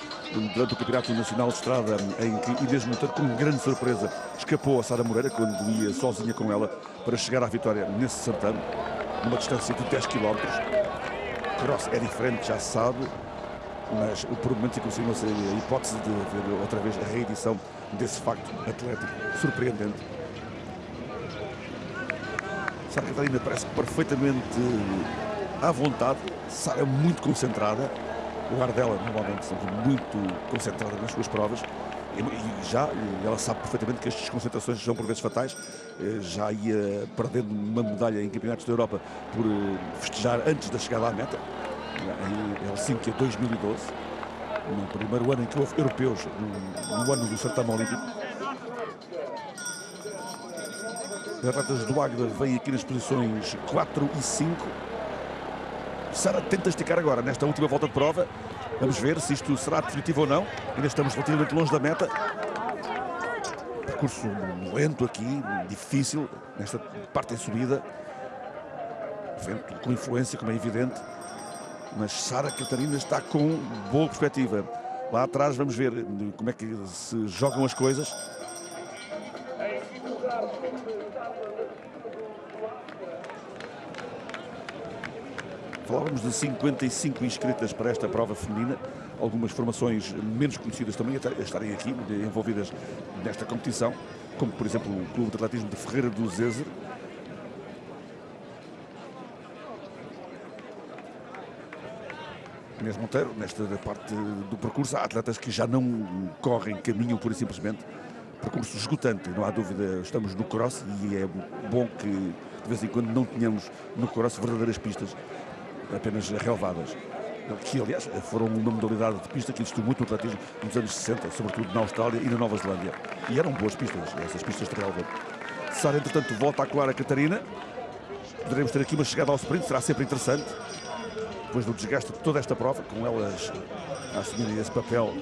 A: durante o Campeonato Nacional de Estrada, em que Inês Monteiro, com grande surpresa, escapou a Sara Moreira, quando ia sozinha com ela para chegar à vitória nesse certame, numa distância de 10 km. Cross é diferente, já se sabe, mas por momentos continua-se a hipótese de ver outra vez a reedição desse facto atlético surpreendente. Sara Catarina parece perfeitamente à vontade, Sara muito concentrada, o ar dela normalmente sempre muito concentrada nas suas provas e já ela sabe perfeitamente que as desconcentrações são por vezes fatais eh, já ia perdendo uma medalha em campeonatos da Europa por eh, festejar antes da chegada à meta. Em Helsinki 2012 no primeiro ano em que houve europeus no, no ano do certame olímpico. As atletas do Águeda vêm aqui nas posições 4 e 5 Sara tenta esticar agora nesta última volta de prova. Vamos ver se isto será definitivo ou não. Ainda estamos relativamente longe da meta. Percurso lento aqui, difícil, nesta parte em subida. Vento com influência, como é evidente. Mas Sara Catarina está com boa perspectiva. Lá atrás vamos ver como é que se jogam as coisas. Falávamos de 55 inscritas para esta prova feminina, algumas formações menos conhecidas também a estarem aqui, envolvidas nesta competição, como por exemplo o Clube de Atletismo de Ferreira do Zezer. Inês Monteiro, nesta parte do percurso, há atletas que já não correm, caminham pura e simplesmente. Percurso esgotante, não há dúvida, estamos no cross e é bom que de vez em quando não tenhamos no cross verdadeiras pistas apenas relevadas. Que, aliás, foram uma modalidade de pista que existiu muito no atletismo nos anos 60, sobretudo na Austrália e na Nova Zelândia. E eram boas pistas, essas pistas de relva. Sara, entretanto, volta a colar a Catarina. Poderemos ter aqui uma chegada ao sprint, será sempre interessante. Depois do desgaste de toda esta prova, com elas a assumirem esse papel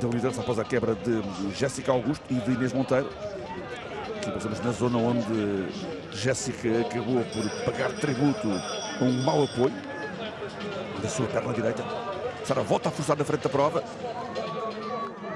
A: da liderança após a quebra de Jéssica Augusto e de Inês Monteiro. Aqui passamos na zona onde Jéssica acabou por pagar tributo com um mau apoio da sua perna direita. Sara volta a forçar na frente da prova.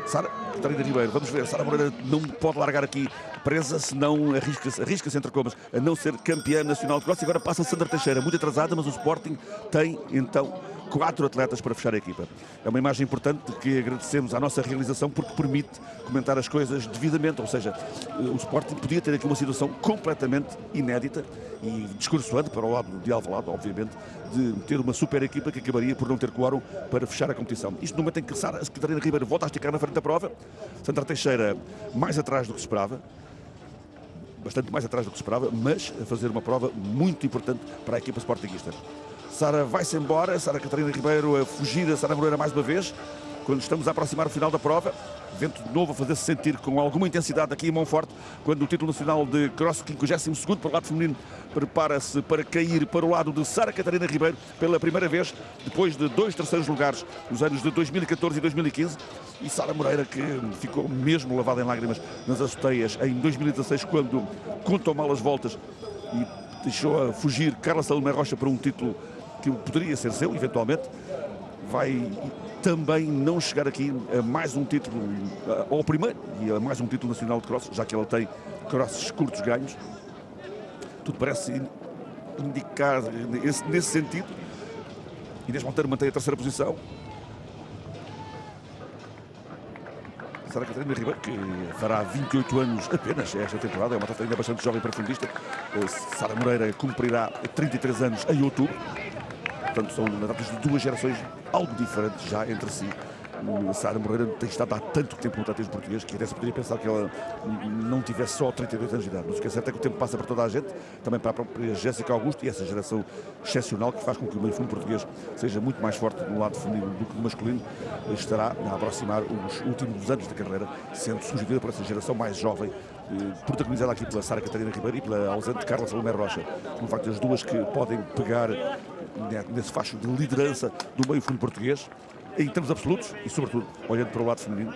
A: Sara, Catarina Ribeiro, vamos ver. Sara Moreira não pode largar aqui presa, senão arrisca-se, arrisca entre comas, a não ser campeã nacional de cross. E agora passa Sandra Teixeira, muito atrasada, mas o Sporting tem então quatro atletas para fechar a equipa. É uma imagem importante que agradecemos à nossa realização porque permite comentar as coisas devidamente, ou seja, o Sporting podia ter aqui uma situação completamente inédita e discursoante para o lado de Alvalade, obviamente, de ter uma super equipa que acabaria por não ter quórum para fechar a competição. Isto no momento em que a Catarina Ribeiro volta a esticar na frente da prova, Sandra Teixeira mais atrás do que se esperava, bastante mais atrás do que se esperava, mas a fazer uma prova muito importante para a equipa sportinguista. Sara vai-se embora, Sara Catarina Ribeiro a fugir, a Sara Moreira mais uma vez. quando estamos a aproximar o final da prova. Vento de novo a fazer-se sentir com alguma intensidade aqui em Monforte, quando o título nacional de cross 52 para o lado feminino prepara-se para cair para o lado de Sara Catarina Ribeiro pela primeira vez, depois de dois terceiros lugares nos anos de 2014 e 2015. E Sara Moreira, que ficou mesmo lavada em lágrimas nas azoteias em 2016, quando contou mal as voltas e deixou a fugir Carla Salomé Rocha para um título que poderia ser seu, eventualmente. Vai também não chegar aqui a mais um título, ao primeiro, e a mais um título nacional de cross, já que ela tem crosses curtos ganhos. Tudo parece indicar nesse, sentido. Inês Monteiro mantém a terceira posição. Sara Catarina Ribeiro, que fará 28 anos apenas esta temporada, é uma atleta ainda bastante jovem para fundista. Eh, Sara Moreira cumprirá 33 anos em outubro. Portanto, são datas de duas gerações algo diferentes já entre si. Sara Moreira tem estado há tanto tempo no atletismo português que até se poderia pensar que ela não tivesse só 32 anos de idade. Mas o que é certo é que o tempo passa para toda a gente, também para a própria Jéssica Augusto e essa geração excepcional que faz com que o meio fundo português seja muito mais forte no lado feminino do que no masculino, estará a aproximar os últimos anos da carreira, sendo substituída por essa geração mais jovem eh, protagonizada aqui pela Sara Catarina Ribeiro e pela ausente Carla Salomé Rocha. No facto as duas que podem pegar nesse facho de liderança do meio fundo português, em termos absolutos e, sobretudo, olhando para o lado feminino.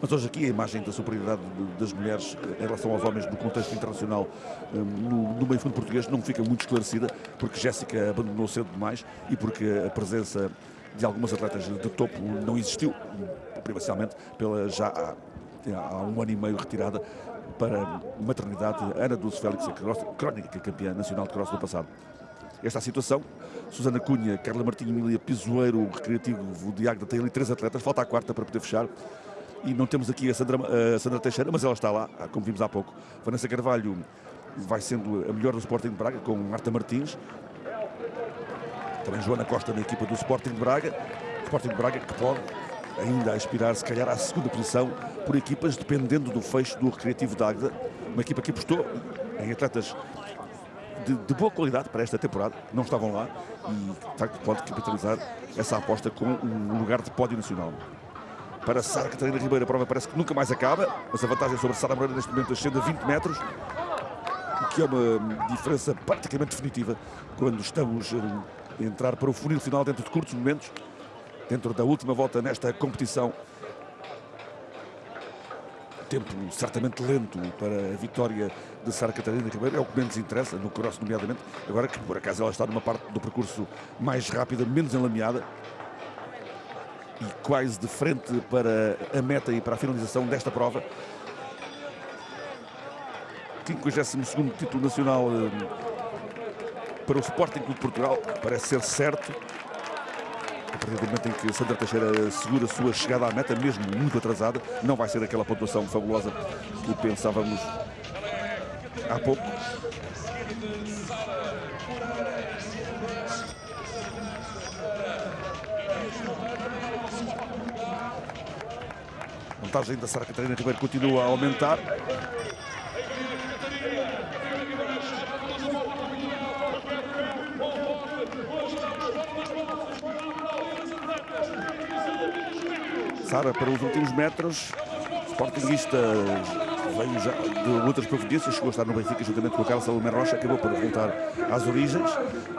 A: Mas hoje aqui a imagem da superioridade das mulheres em relação aos homens no contexto internacional hum, no, meio fundo português não fica muito esclarecida, porque Jéssica abandonou cedo demais e porque a presença de algumas atletas de topo não existiu, privacialmente, pela já há, há um ano e meio retirada para maternidade Ana Dulce Félix, crónica campeã nacional de cross do passado esta situação. Susana Cunha, Carla Martinho, Emília Pisoeiro, o Recreativo de Águeda tem ali três atletas, falta a quarta para poder fechar. E não temos aqui a Sandra, a Sandra Teixeira, mas ela está lá, como vimos há pouco. Vanessa Carvalho vai sendo a melhor do Sporting de Braga, com Marta Martins. Também Joana Costa na equipa do Sporting de Braga. Sporting de Braga que pode ainda aspirar, se calhar, à segunda posição por equipas, dependendo do fecho do Recreativo de Águeda. Uma equipa que apostou em atletas de, de, boa qualidade para esta temporada, não estavam lá e de facto pode capitalizar essa aposta com um lugar de pódio nacional. Para Sara Catarina Ribeiro, a prova parece que nunca mais acaba, mas a vantagem sobre Sara Moreira neste momento ascende a 20 metros, o que é uma diferença praticamente definitiva quando estamos a entrar para o funil final dentro de curtos momentos, dentro da última volta nesta competição tempo certamente lento para a vitória de Sara Catarina Ribeiro, é o que menos interessa, no cross nomeadamente, agora que por acaso ela está numa parte do percurso mais rápida, menos enlameada, e quase de frente para a meta e para a finalização desta prova. 52º título nacional eh, para o Sporting Clube de Portugal, parece ser certo a partir do momento em que Sandra Teixeira segura a sua chegada à meta, mesmo muito atrasada, não vai ser aquela pontuação fabulosa que pensávamos há pouco. A vantagem da Sara Catarina Ribeiro continua a aumentar. Sara para os últimos metros. Sportingista veio já de outras providências, chegou a estar no Benfica juntamente com o Carlos Salomé Rocha, acabou por voltar às origens,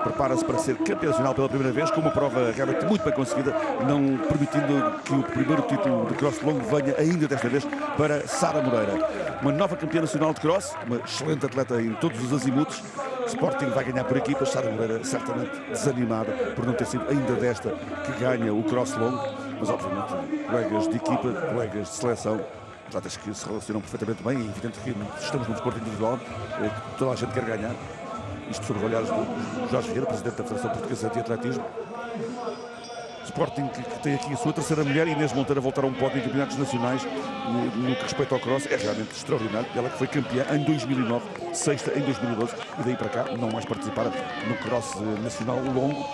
A: prepara-se para ser campeão nacional pela primeira vez, com uma prova realmente muito bem conseguida, não permitindo que o primeiro título de cross longo venha ainda desta vez para Sara Moreira. Uma nova campeã nacional de cross, uma excelente atleta em todos os azimutos, Sporting vai ganhar por equipas, Sara Moreira certamente desanimada por não ter sido ainda desta que ganha o cross longo, mas obviamente colegas de equipa, colegas de seleção, atletas que se relacionam perfeitamente bem. É evidente que estamos num desporto individual, eh, toda a gente quer ganhar. Isto sobre olhares do Jorge Vieira, presidente da Federação Portuguesa de Atletismo. Sporting que, tem aqui a sua terceira mulher, Inês Monteiro, a voltar a um pódio em campeonatos nacionais no, no, que respeita ao cross, é realmente extraordinário. Ela que foi campeã em 2009, sexta em 2012 e daí para cá não mais participar no cross eh, nacional longo.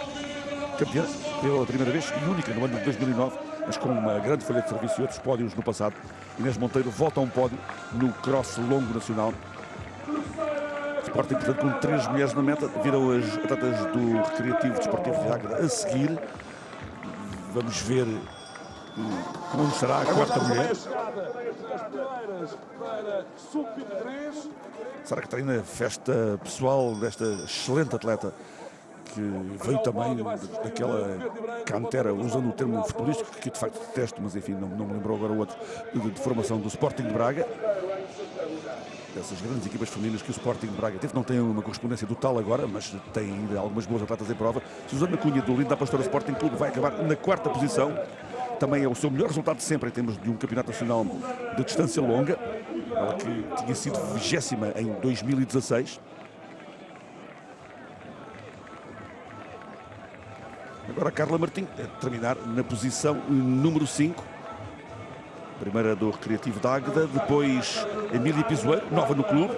A: Campeã pela primeira vez e única no ano de 2009 mas com uma grande folha de serviço e outros pódios no passado. Inês Monteiro volta a um pódio no cross longo nacional. Sporting, portanto, com três mulheres na meta, viram as atletas do Recreativo Desportivo de Águeda a seguir. Vamos ver onde será a quarta mulher. Sara Catarina, festa pessoal desta excelente atleta que veio também daquela cantera, usando o termo futebolístico, que de facto detesto, mas enfim, não, não me lembrou agora o outro, de, de formação do Sporting de Braga dessas grandes equipas femininas que o Sporting de Braga teve. Não tem uma correspondência do tal agora, mas tem ainda algumas boas atletas em prova. Susana Cunha do Linda Pastora Sporting Clube vai acabar na quarta posição. Também é o seu melhor resultado de sempre em termos de um campeonato nacional de distância longa. Ela que tinha sido vigésima em 2016. Agora a Carla Martim a terminar na posição número 5. Primeira do Recreativo da Águeda, depois Emília Pisoeiro, nova no clube,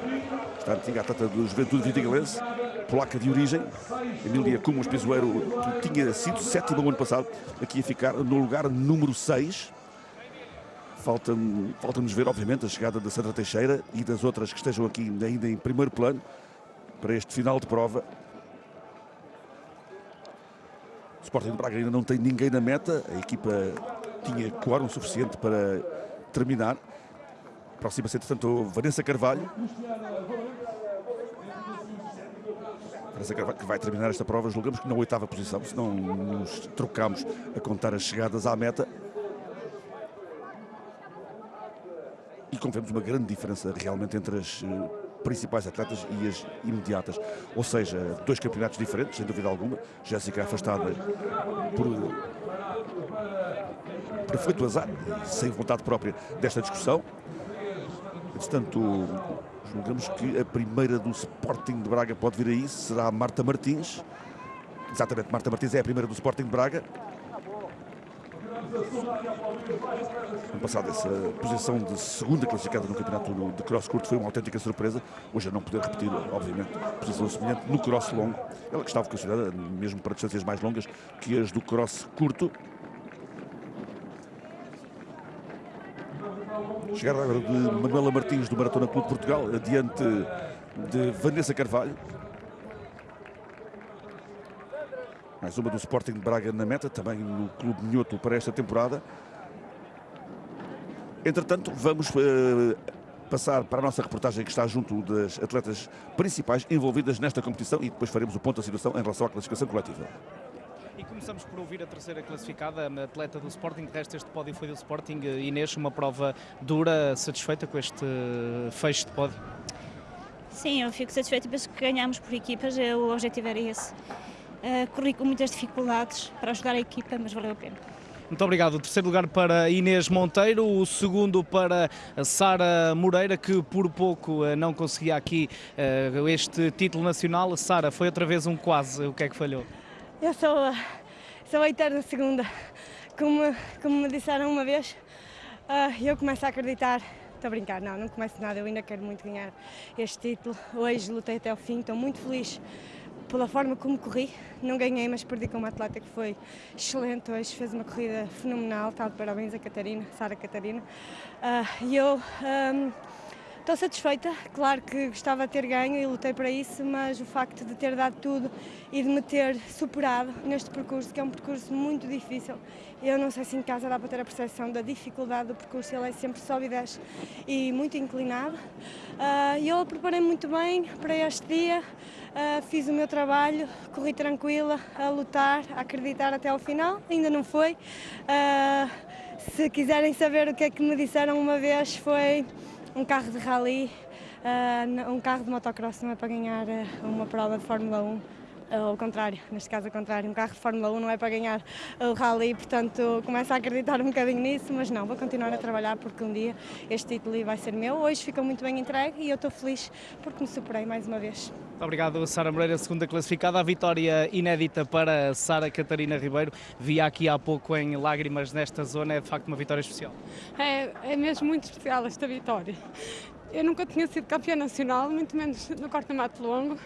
A: está antiga atleta do Juventude Vidigalense, polaca de origem. Emília Cumos Pisoeiro tinha sido sétima no ano passado, aqui a ficar no lugar número 6. Falta-nos falta ver, obviamente, a chegada da Sandra Teixeira e das outras que estejam aqui ainda em primeiro plano para este final de prova. O Sporting de Braga ainda não tem ninguém na meta, a equipa tinha quórum suficiente para terminar. Aproxima-se, entretanto, Vanessa Carvalho. Vanessa Carvalho que vai terminar esta prova, julgamos que na oitava posição, se não nos trocamos a contar as chegadas à meta. E como vemos, uma grande diferença realmente entre as eh, principais atletas e as imediatas. Ou seja, dois campeonatos diferentes, sem dúvida alguma. Jéssica afastada por perfeito azar, sem vontade própria desta discussão. Entretanto, julgamos que a primeira do Sporting de Braga pode vir aí, será Marta Martins. Exatamente, Marta Martins é a primeira do Sporting de Braga. Passado, essa posição de segunda classificada no campeonato de cross curto foi uma autêntica surpresa. Hoje, a não poder repetir, obviamente, posição semelhante no cross longo. Ela que estava considerada, mesmo para distâncias mais longas, que as do cross curto. Chegada agora de Manuela Martins do Maratona Clube de Portugal, adiante de Vanessa Carvalho. Mais uma do Sporting de Braga na meta, também no Clube Minhoto para esta temporada. Entretanto, vamos uh, passar para a nossa reportagem que está junto das atletas principais envolvidas nesta competição e depois faremos o ponto da situação em relação à classificação coletiva.
B: E começamos por ouvir a terceira classificada, a atleta do Sporting. De resto, este pódio foi do Sporting. Inês, uma prova dura, satisfeita com este fecho de pódio?
C: Sim, eu fico satisfeita, penso que ganhámos por equipas, o objetivo era esse. Uh, corri com muitas dificuldades para ajudar a equipa, mas valeu a pena.
B: Muito obrigado. O terceiro lugar para Inês Monteiro, o segundo para Sara Moreira, que por pouco eh, não conseguia aqui uh, este título nacional. Sara, foi outra vez um quase. O que é que falhou?
D: Eu sou, sou a eterna segunda. Como, como me disseram uma vez, uh, eu começo a acreditar. Estou a brincar, não, não começo nada. Eu ainda quero muito ganhar este título. Hoje lutei até o fim, estou muito feliz pela forma como corri. Não ganhei, mas perdi com uma atleta que foi excelente hoje, fez uma corrida fenomenal. De parabéns a Catarina, Sara Catarina. Uh, e eu um, estou satisfeita, claro que gostava de ter ganho e lutei para isso, mas o facto de ter dado tudo e de me ter superado neste percurso, que é um percurso muito difícil, eu não sei se em casa dá para ter a percepção da dificuldade do percurso, ele é sempre sobe e desce e muito inclinado. Uh, eu preparei muito bem para este dia, uh, fiz o meu trabalho, corri tranquila, a lutar, a acreditar até ao final, ainda não foi. Uh, se quiserem saber o que é que me disseram uma vez, foi um carro de rally, um carro de motocross não é para ganhar uma prova de Fórmula 1 ao contrário, neste caso ao contrário, um carro de Fórmula 1 não é para ganhar o rally, portanto começo a acreditar um bocadinho nisso, mas não, vou continuar a trabalhar porque um dia este título vai ser meu. Hoje ficou muito bem entregue e eu estou feliz porque me superei mais uma vez.
B: Obrigado, Sara Moreira, segunda classificada. A vitória inédita para Sara Catarina Ribeiro. Via aqui há pouco em lágrimas nesta zona, é de facto uma vitória especial.
D: É, é mesmo muito especial esta vitória. Eu nunca tinha sido campeã nacional, muito menos no corta-mato longo.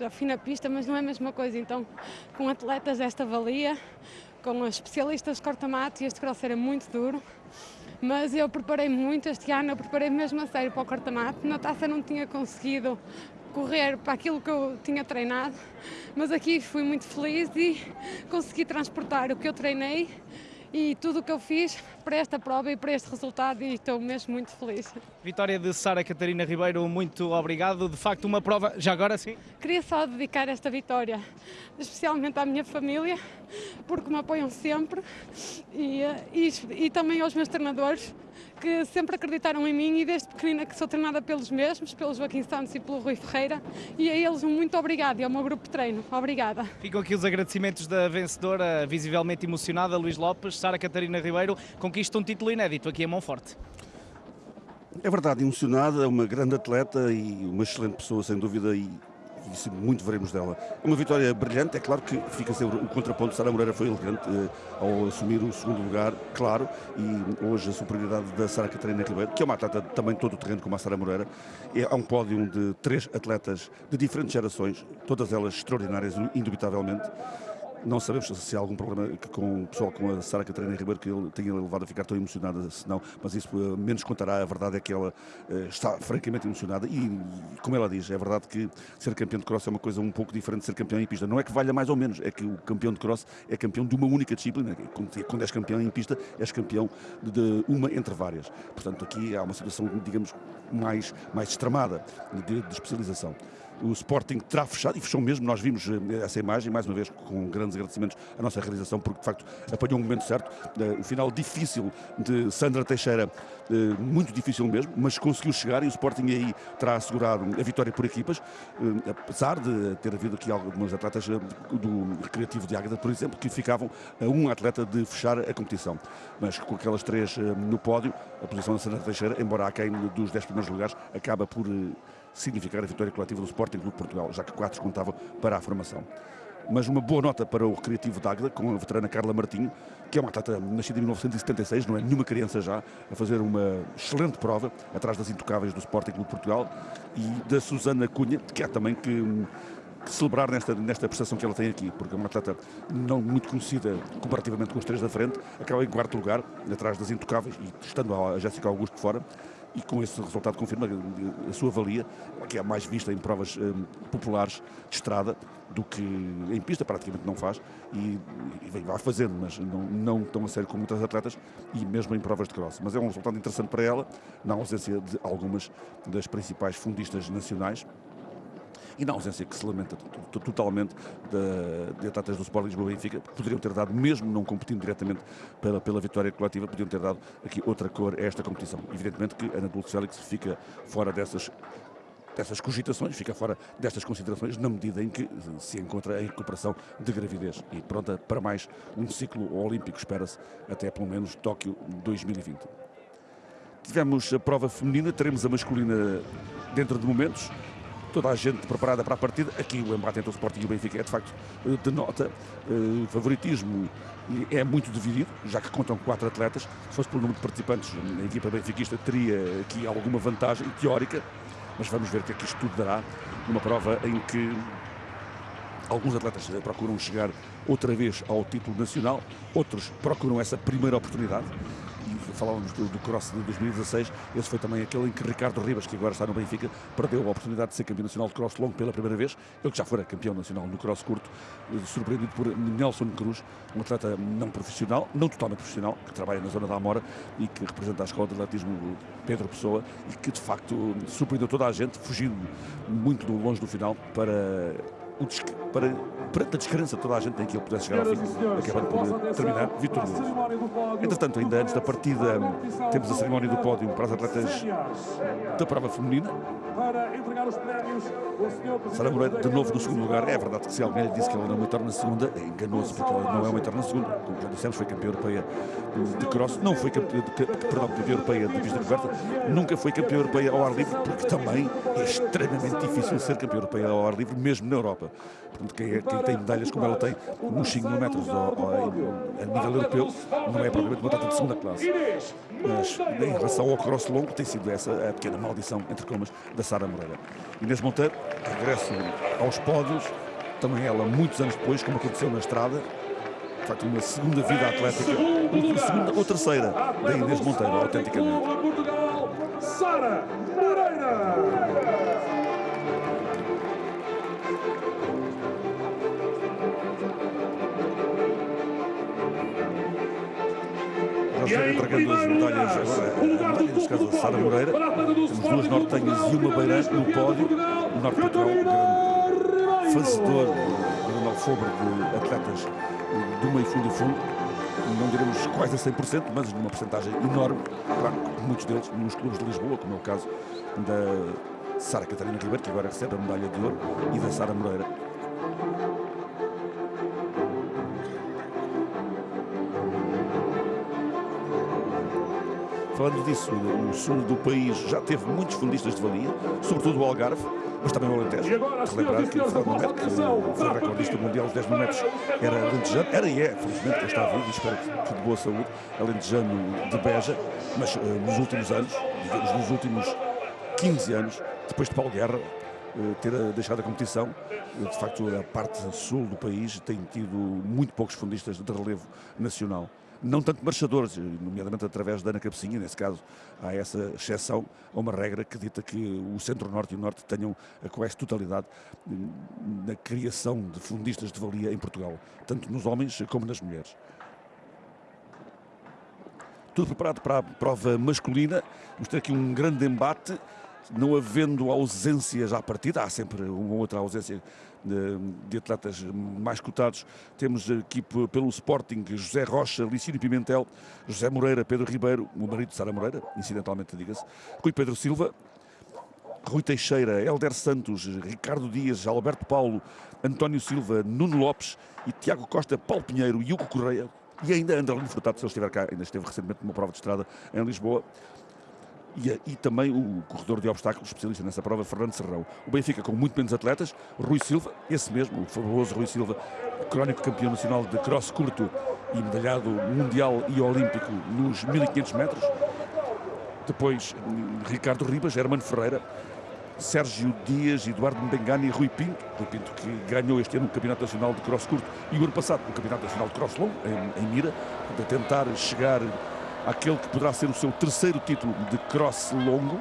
D: Já fui na pista, mas não é a mesma coisa. Então, com atletas desta valia, com especialistas de corta-mato, este cross era muito duro. Mas eu preparei muito este ano, eu preparei mesmo a sério para o corta-mato. Na taça não tinha conseguido correr para aquilo que eu tinha treinado, mas aqui fui muito feliz e consegui transportar o que eu treinei e tudo o que eu fiz para esta prova e para este resultado e estou mesmo muito feliz.
B: Vitória de Sara Catarina Ribeiro, muito obrigado. De facto, uma prova, já agora sim?
D: Queria só dedicar esta vitória especialmente à minha família, porque me apoiam sempre e, e, e também aos meus treinadores que sempre acreditaram em mim e desde pequenina que sou treinada pelos mesmos, pelo Joaquim Santos e pelo Rui Ferreira e a eles um muito obrigado e ao meu grupo de treino. Obrigada.
B: Ficam aqui os agradecimentos da vencedora, visivelmente emocionada, Luís Lopes, Sara Catarina Ribeiro, conquista um título inédito aqui em Monforte.
A: É verdade, emocionada, uma grande atleta e uma excelente pessoa, sem dúvida, e isso muito veremos dela. Uma vitória brilhante, é claro que fica sempre o contraponto. Sara Moreira foi elegante eh, ao assumir o segundo lugar, claro, e hoje a superioridade da Sara Catarina Ribeiro, que é uma atleta também todo o terreno como a Sara Moreira. É, há um pódio de três atletas de diferentes gerações, todas elas extraordinárias, indubitavelmente. Não sabemos se há algum problema com o pessoal com a Sara Catarina Ribeiro que ele tenha levado a ficar tão emocionada, se não, mas isso uh, menos contará. A verdade é que ela uh, está francamente emocionada e, como ela diz, é verdade que ser campeão de cross é uma coisa um pouco diferente de ser campeão em pista. Não é que valha mais ou menos, é que o campeão de cross é campeão de uma única disciplina. Quando és campeão em pista, és campeão de uma entre várias. Portanto, aqui há uma situação, digamos, mais, mais extremada de, de especialização o Sporting terá fechado, e fechou mesmo, nós vimos eh, essa imagem, mais uma vez com grandes agradecimentos à nossa realização, porque de facto apanhou um momento certo, eh, o final difícil de Sandra Teixeira, eh, muito difícil mesmo, mas conseguiu chegar e o Sporting aí terá assegurado a vitória por equipas, apesar de ter havido aqui algumas atletas do Recreativo de Águeda, por exemplo, que ficavam a um atleta de fechar a competição, mas com aquelas três no pódio, a posição da Sandra Teixeira, embora aquém dos 10 primeiros lugares, acaba por significar a vitória coletiva do Sporting Clube de Portugal, já que quatro contavam para a formação. Mas uma boa nota para o Recreativo de Águeda, com a veterana Carla Martinho, que é uma atleta nascida em 1976, não é nenhuma criança já, a fazer uma excelente prova, atrás das intocáveis do Sporting Clube de Portugal, e da Susana Cunha, que há também que, que celebrar nesta, nesta prestação que ela tem aqui, porque é uma atleta não muito conhecida comparativamente com os três da frente, acaba em quarto lugar, atrás das intocáveis, e estando a Jéssica Augusto fora, e com esse resultado confirma a sua valia, que é mais vista em provas um, populares de estrada do que em pista, praticamente não faz, e, e vai fazendo, mas não, não tão a sério como outras atletas, e mesmo em provas de cross. Mas é um resultado interessante para ela, na ausência de algumas das principais fundistas nacionais, e na ausência que se lamenta totalmente de atletas do Sport Lisboa e Benfica, poderiam ter dado, mesmo não competindo diretamente pela, pela vitória coletiva, podiam ter dado aqui outra cor a esta competição. Evidentemente que Ana Dulce Félix fica fora dessas dessas cogitações, fica fora destas considerações na medida em que se encontra em recuperação de gravidez e pronta para mais um ciclo olímpico, espera-se até pelo menos Tóquio 2020. Tivemos a prova feminina, teremos a masculina dentro de momentos toda a gente preparada para a partida. Aqui o embate entre o Sporting e o Benfica é de facto eh, denota uh, favoritismo é muito dividido, já que contam quatro atletas. Se fosse pelo número de participantes, a equipa benfiquista teria aqui alguma vantagem teórica, mas vamos ver o que é que isto tudo dará numa prova em que alguns atletas procuram chegar outra vez ao título nacional, outros procuram essa primeira oportunidade falávamos do, do Cross de 2016, esse foi também aquele em que Ricardo Ribas, que agora está no Benfica, perdeu a oportunidade de ser campeão nacional de Cross longo pela primeira vez, ele que já fora campeão nacional no Cross curto, eh, surpreendido por Nelson Cruz, um atleta não profissional, não totalmente profissional, que trabalha na zona da Amora e que representa a escola de atletismo Pedro Pessoa e que de facto surpreendeu toda a gente, fugindo muito longe do final para para, perante a descrença toda a gente tem que ele pudesse chegar ao fim, acabando por terminar vitorioso. Entretanto, ainda antes da partida, temos a cerimónia do pódio para as atletas da prova feminina. Sara Moreira, de novo no segundo lugar. É verdade que se alguém lhe disse que ela não é uma eterna segunda, é enganoso, porque ela não é uma eterna segunda. Como já dissemos, foi campeã europeia de cross, não foi campeã, de, perdão, campeã europeia de pista coberta, nunca foi campeã europeia ao ar livre, porque também é extremamente difícil ser campeã europeia ao ar livre, mesmo na Europa. Portanto, quem, é, quem tem medalhas como ela tem nos 5 mil metros ao, ao, a nível europeu, não é propriamente uma atleta de segunda classe. Mas em relação ao cross longo, tem sido essa a pequena maldição, entre comas, da Sara Moreira. Inês Monteiro, regresso aos pódios, também ela muitos anos depois, como aconteceu na estrada, de facto uma segunda vida atlética, uma segunda ou terceira da Inês Monteiro, autenticamente. Sara Moreira! Rogério entregando as medalhas agora, a medalha, neste caso, a Sara Moreira. Temos duas nortenhas e uma beirante no pódio. O Norte Portugal, grande fazedor, grande alfobre de atletas do meio fundo e fundo. Não diremos quase a 100%, mas numa porcentagem enorme. Claro, muitos deles nos clubes de Lisboa, como é o caso da Sara Catarina Ribeiro, que agora recebe a medalha de ouro, e da Sara Moreira. Falando disso, o sul do país já teve muitos fundistas de valia, sobretudo o Algarve, mas também o Alentejo. Relembrar que Fernando Neto, que foi recordista mundial dos 10 mil metros, era alentejano, era e é, felizmente, que está vivo e espero que de boa saúde, alentejano de Beja, mas uh, nos últimos anos, digamos, nos últimos 15 anos, depois de Paulo Guerra, uh, ter deixado a competição, de facto a parte sul do país tem tido muito poucos fundistas de relevo nacional não tanto marchadores, nomeadamente através da Ana Cabecinha, nesse caso há essa exceção a uma regra que dita que o centro-norte e o norte tenham a quase totalidade hum, na criação de fundistas de valia em Portugal, tanto nos homens como nas mulheres. Tudo preparado para a prova masculina, vamos ter aqui um grande embate, não havendo ausências à partida, há sempre uma outra ausência de, atletas mais cotados. Temos aqui pelo Sporting José Rocha, Licínio Pimentel, José Moreira, Pedro Ribeiro, o marido de Sara Moreira, incidentalmente diga-se, Rui Pedro Silva, Rui Teixeira, Helder Santos, Ricardo Dias, Alberto Paulo, António Silva, Nuno Lopes e Tiago Costa, Paulo Pinheiro e Hugo Correia. E ainda André Furtado, se ele estiver cá, ainda esteve recentemente numa prova de estrada em Lisboa e, e, também o corredor de obstáculos, especialista nessa prova, Fernando Serrão. O Benfica com muito menos atletas, Rui Silva, esse mesmo, o fabuloso Rui Silva, crónico campeão nacional de cross curto e medalhado mundial e olímpico nos 1500 metros. Depois Ricardo Ribas, Germano Ferreira, Sérgio Dias, Eduardo Mbengani e Rui Pinto. Rui Pinto que ganhou este ano o Campeonato Nacional de Cross Curto e o ano passado o Campeonato Nacional de Cross Longo, em, em Mira, para tentar chegar aquele que poderá ser o seu terceiro título de cross longo,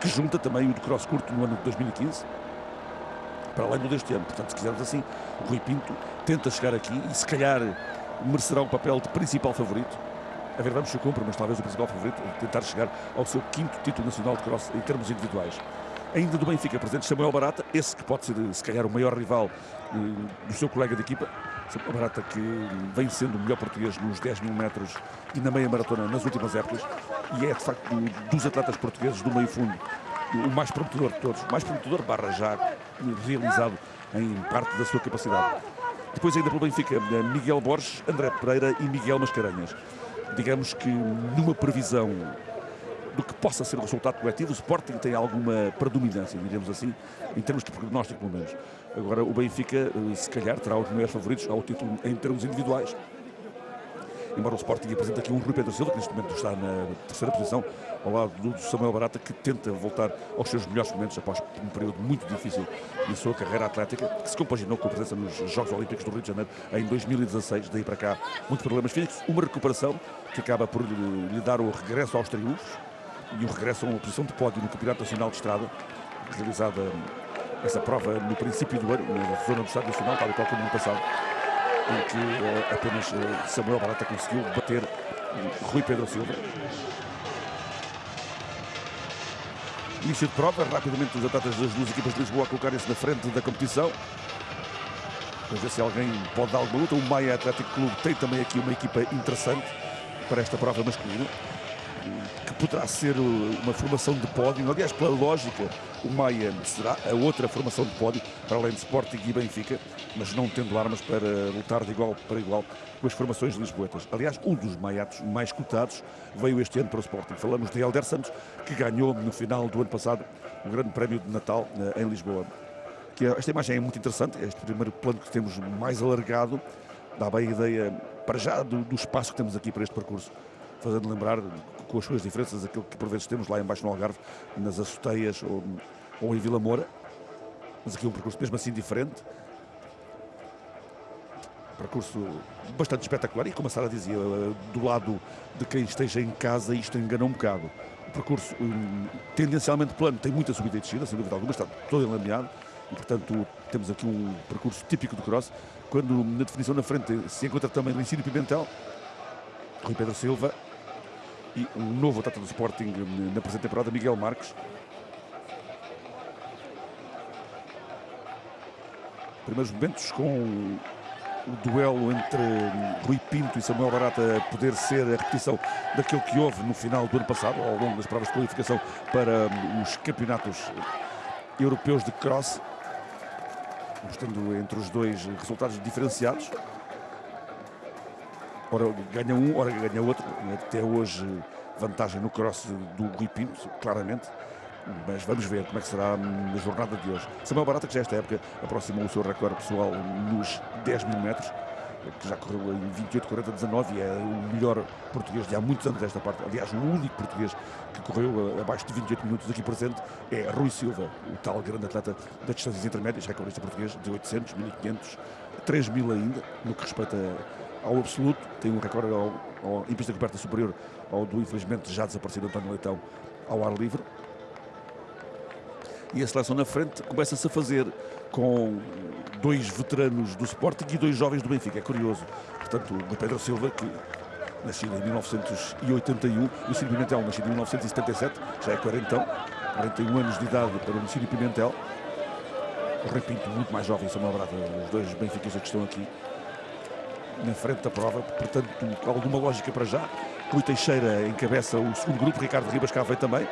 A: que junta também o de cross curto no ano de 2015, para além do deste ano. Portanto, se quisermos assim, o Rui Pinto tenta chegar aqui e se calhar merecerá o papel de principal favorito. A ver, vamos se cumpre, mas talvez o principal favorito é tentar chegar ao seu quinto título nacional de cross em termos individuais. Ainda do Benfica, presente Samuel Barata, esse que pode ser, se calhar, o maior rival uh, do seu colega de equipa. Samuel Barata que vem sendo o melhor português nos 10 mil metros e na meia maratona nas últimas épocas e é, de facto, dos atletas portugueses do meio fundo o mais prometedor de todos, mais prometedor barra já realizado em parte da sua capacidade. Depois ainda pelo Benfica, Miguel Borges, André Pereira e Miguel Mascarenhas. Digamos que numa previsão do que possa ser o resultado coletivo, o Sporting tem alguma predominância, diríamos assim, em termos de prognóstico, pelo menos. Agora, o Benfica, eh, se calhar, terá os maiores favoritos ao título em termos individuais. Embora o Sporting apresente aqui um Rui Pedro Silva, que neste momento está na terceira posição, ao lado do Samuel Barata, que tenta voltar aos seus melhores momentos após um período muito difícil de sua carreira atlética, que se compaginou com a presença nos Jogos Olímpicos do Rio de Janeiro em 2016, daí para cá, muitos problemas físicos, uma recuperação que acaba por lhe dar o regresso aos triunfos, e o regresso a uma posição de pódio no Campeonato Nacional de Estrada, realizada essa prova no princípio do ano, na zona do Estado Nacional, tal e qual como no passado, em que uh, apenas uh, Samuel Barata conseguiu bater Rui Pedro Silva. Início de prova, rapidamente os atletas das duas equipas de Lisboa a colocarem-se na frente da competição. Vamos ver se alguém pode dar alguma luta. O Maia Atlético Clube tem também aqui uma equipa interessante para esta prova masculina que poderá ser uma formação de pódio. Aliás, pela lógica, o Maia será a outra formação de pódio, para além de Sporting e Benfica, mas não tendo armas para lutar de igual para igual com as formações lisboetas. Aliás, um dos maiatos mais cotados veio este ano para o Sporting. Falamos de Helder Santos, que ganhou no final do ano passado o Grande Prémio de Natal eh, em Lisboa. Que esta imagem é muito interessante, este primeiro plano que temos mais alargado, dá bem a ideia, para já, do, do espaço que temos aqui para este percurso fazendo lembrar com as suas diferenças aquilo que por vezes temos lá embaixo no Algarve, nas Açoteias ou, ou em Vila Moura. Mas aqui um percurso mesmo assim diferente. Percurso bastante espetacular e como a Sara dizia, do lado de quem esteja em casa isto engana um bocado. O percurso um, tendencialmente plano, tem muita subida e descida, sem dúvida alguma, está todo enlameado e portanto temos aqui um percurso típico do cross. Quando na definição na frente se encontra também Lincínio Pimentel, Rui Pedro Silva, e um novo atleta do Sporting na presente temporada, Miguel Marques. Primeiros momentos com o duelo entre Rui Pinto e Samuel Barata poder ser a repetição daquilo que houve no final do ano passado, ao longo das provas de qualificação para os campeonatos europeus de cross, mostrando entre os dois resultados diferenciados. Ora ganha um, ora ganha outro. Até hoje, vantagem no cross do Rui Pinto, claramente mas vamos ver como é que será na jornada de hoje. Samuel Barata, que já esta época aproximou o seu recorde pessoal nos 10 mil metros, que já correu em 28, 40, 19 e é o melhor português de há muitos anos desta parte. Aliás, o único português que correu abaixo de 28 minutos aqui presente é Rui Silva, o tal grande atleta das distâncias intermédias, recordista português de 800, 1500, 3000 ainda, no que respeita ao absoluto. Tem um recorde ao, ao, em pista coberta superior ao do infelizmente já desaparecido António Leitão ao ar livre e a seleção na frente começa-se a fazer com dois veteranos do Sporting e dois jovens do Benfica. É curioso. Portanto, o Pedro Silva, que nascido em 1981, e o Ciro Pimentel, nascido em 1977, já é quarentão, 41 anos de idade para o Ciro Pimentel. O Repinto, muito mais jovem, Samuel Brada, os dois benfiquistas que estão aqui na frente da prova. Portanto, alguma lógica para já. Rui Teixeira encabeça o segundo grupo, Ricardo Ribas cá vem também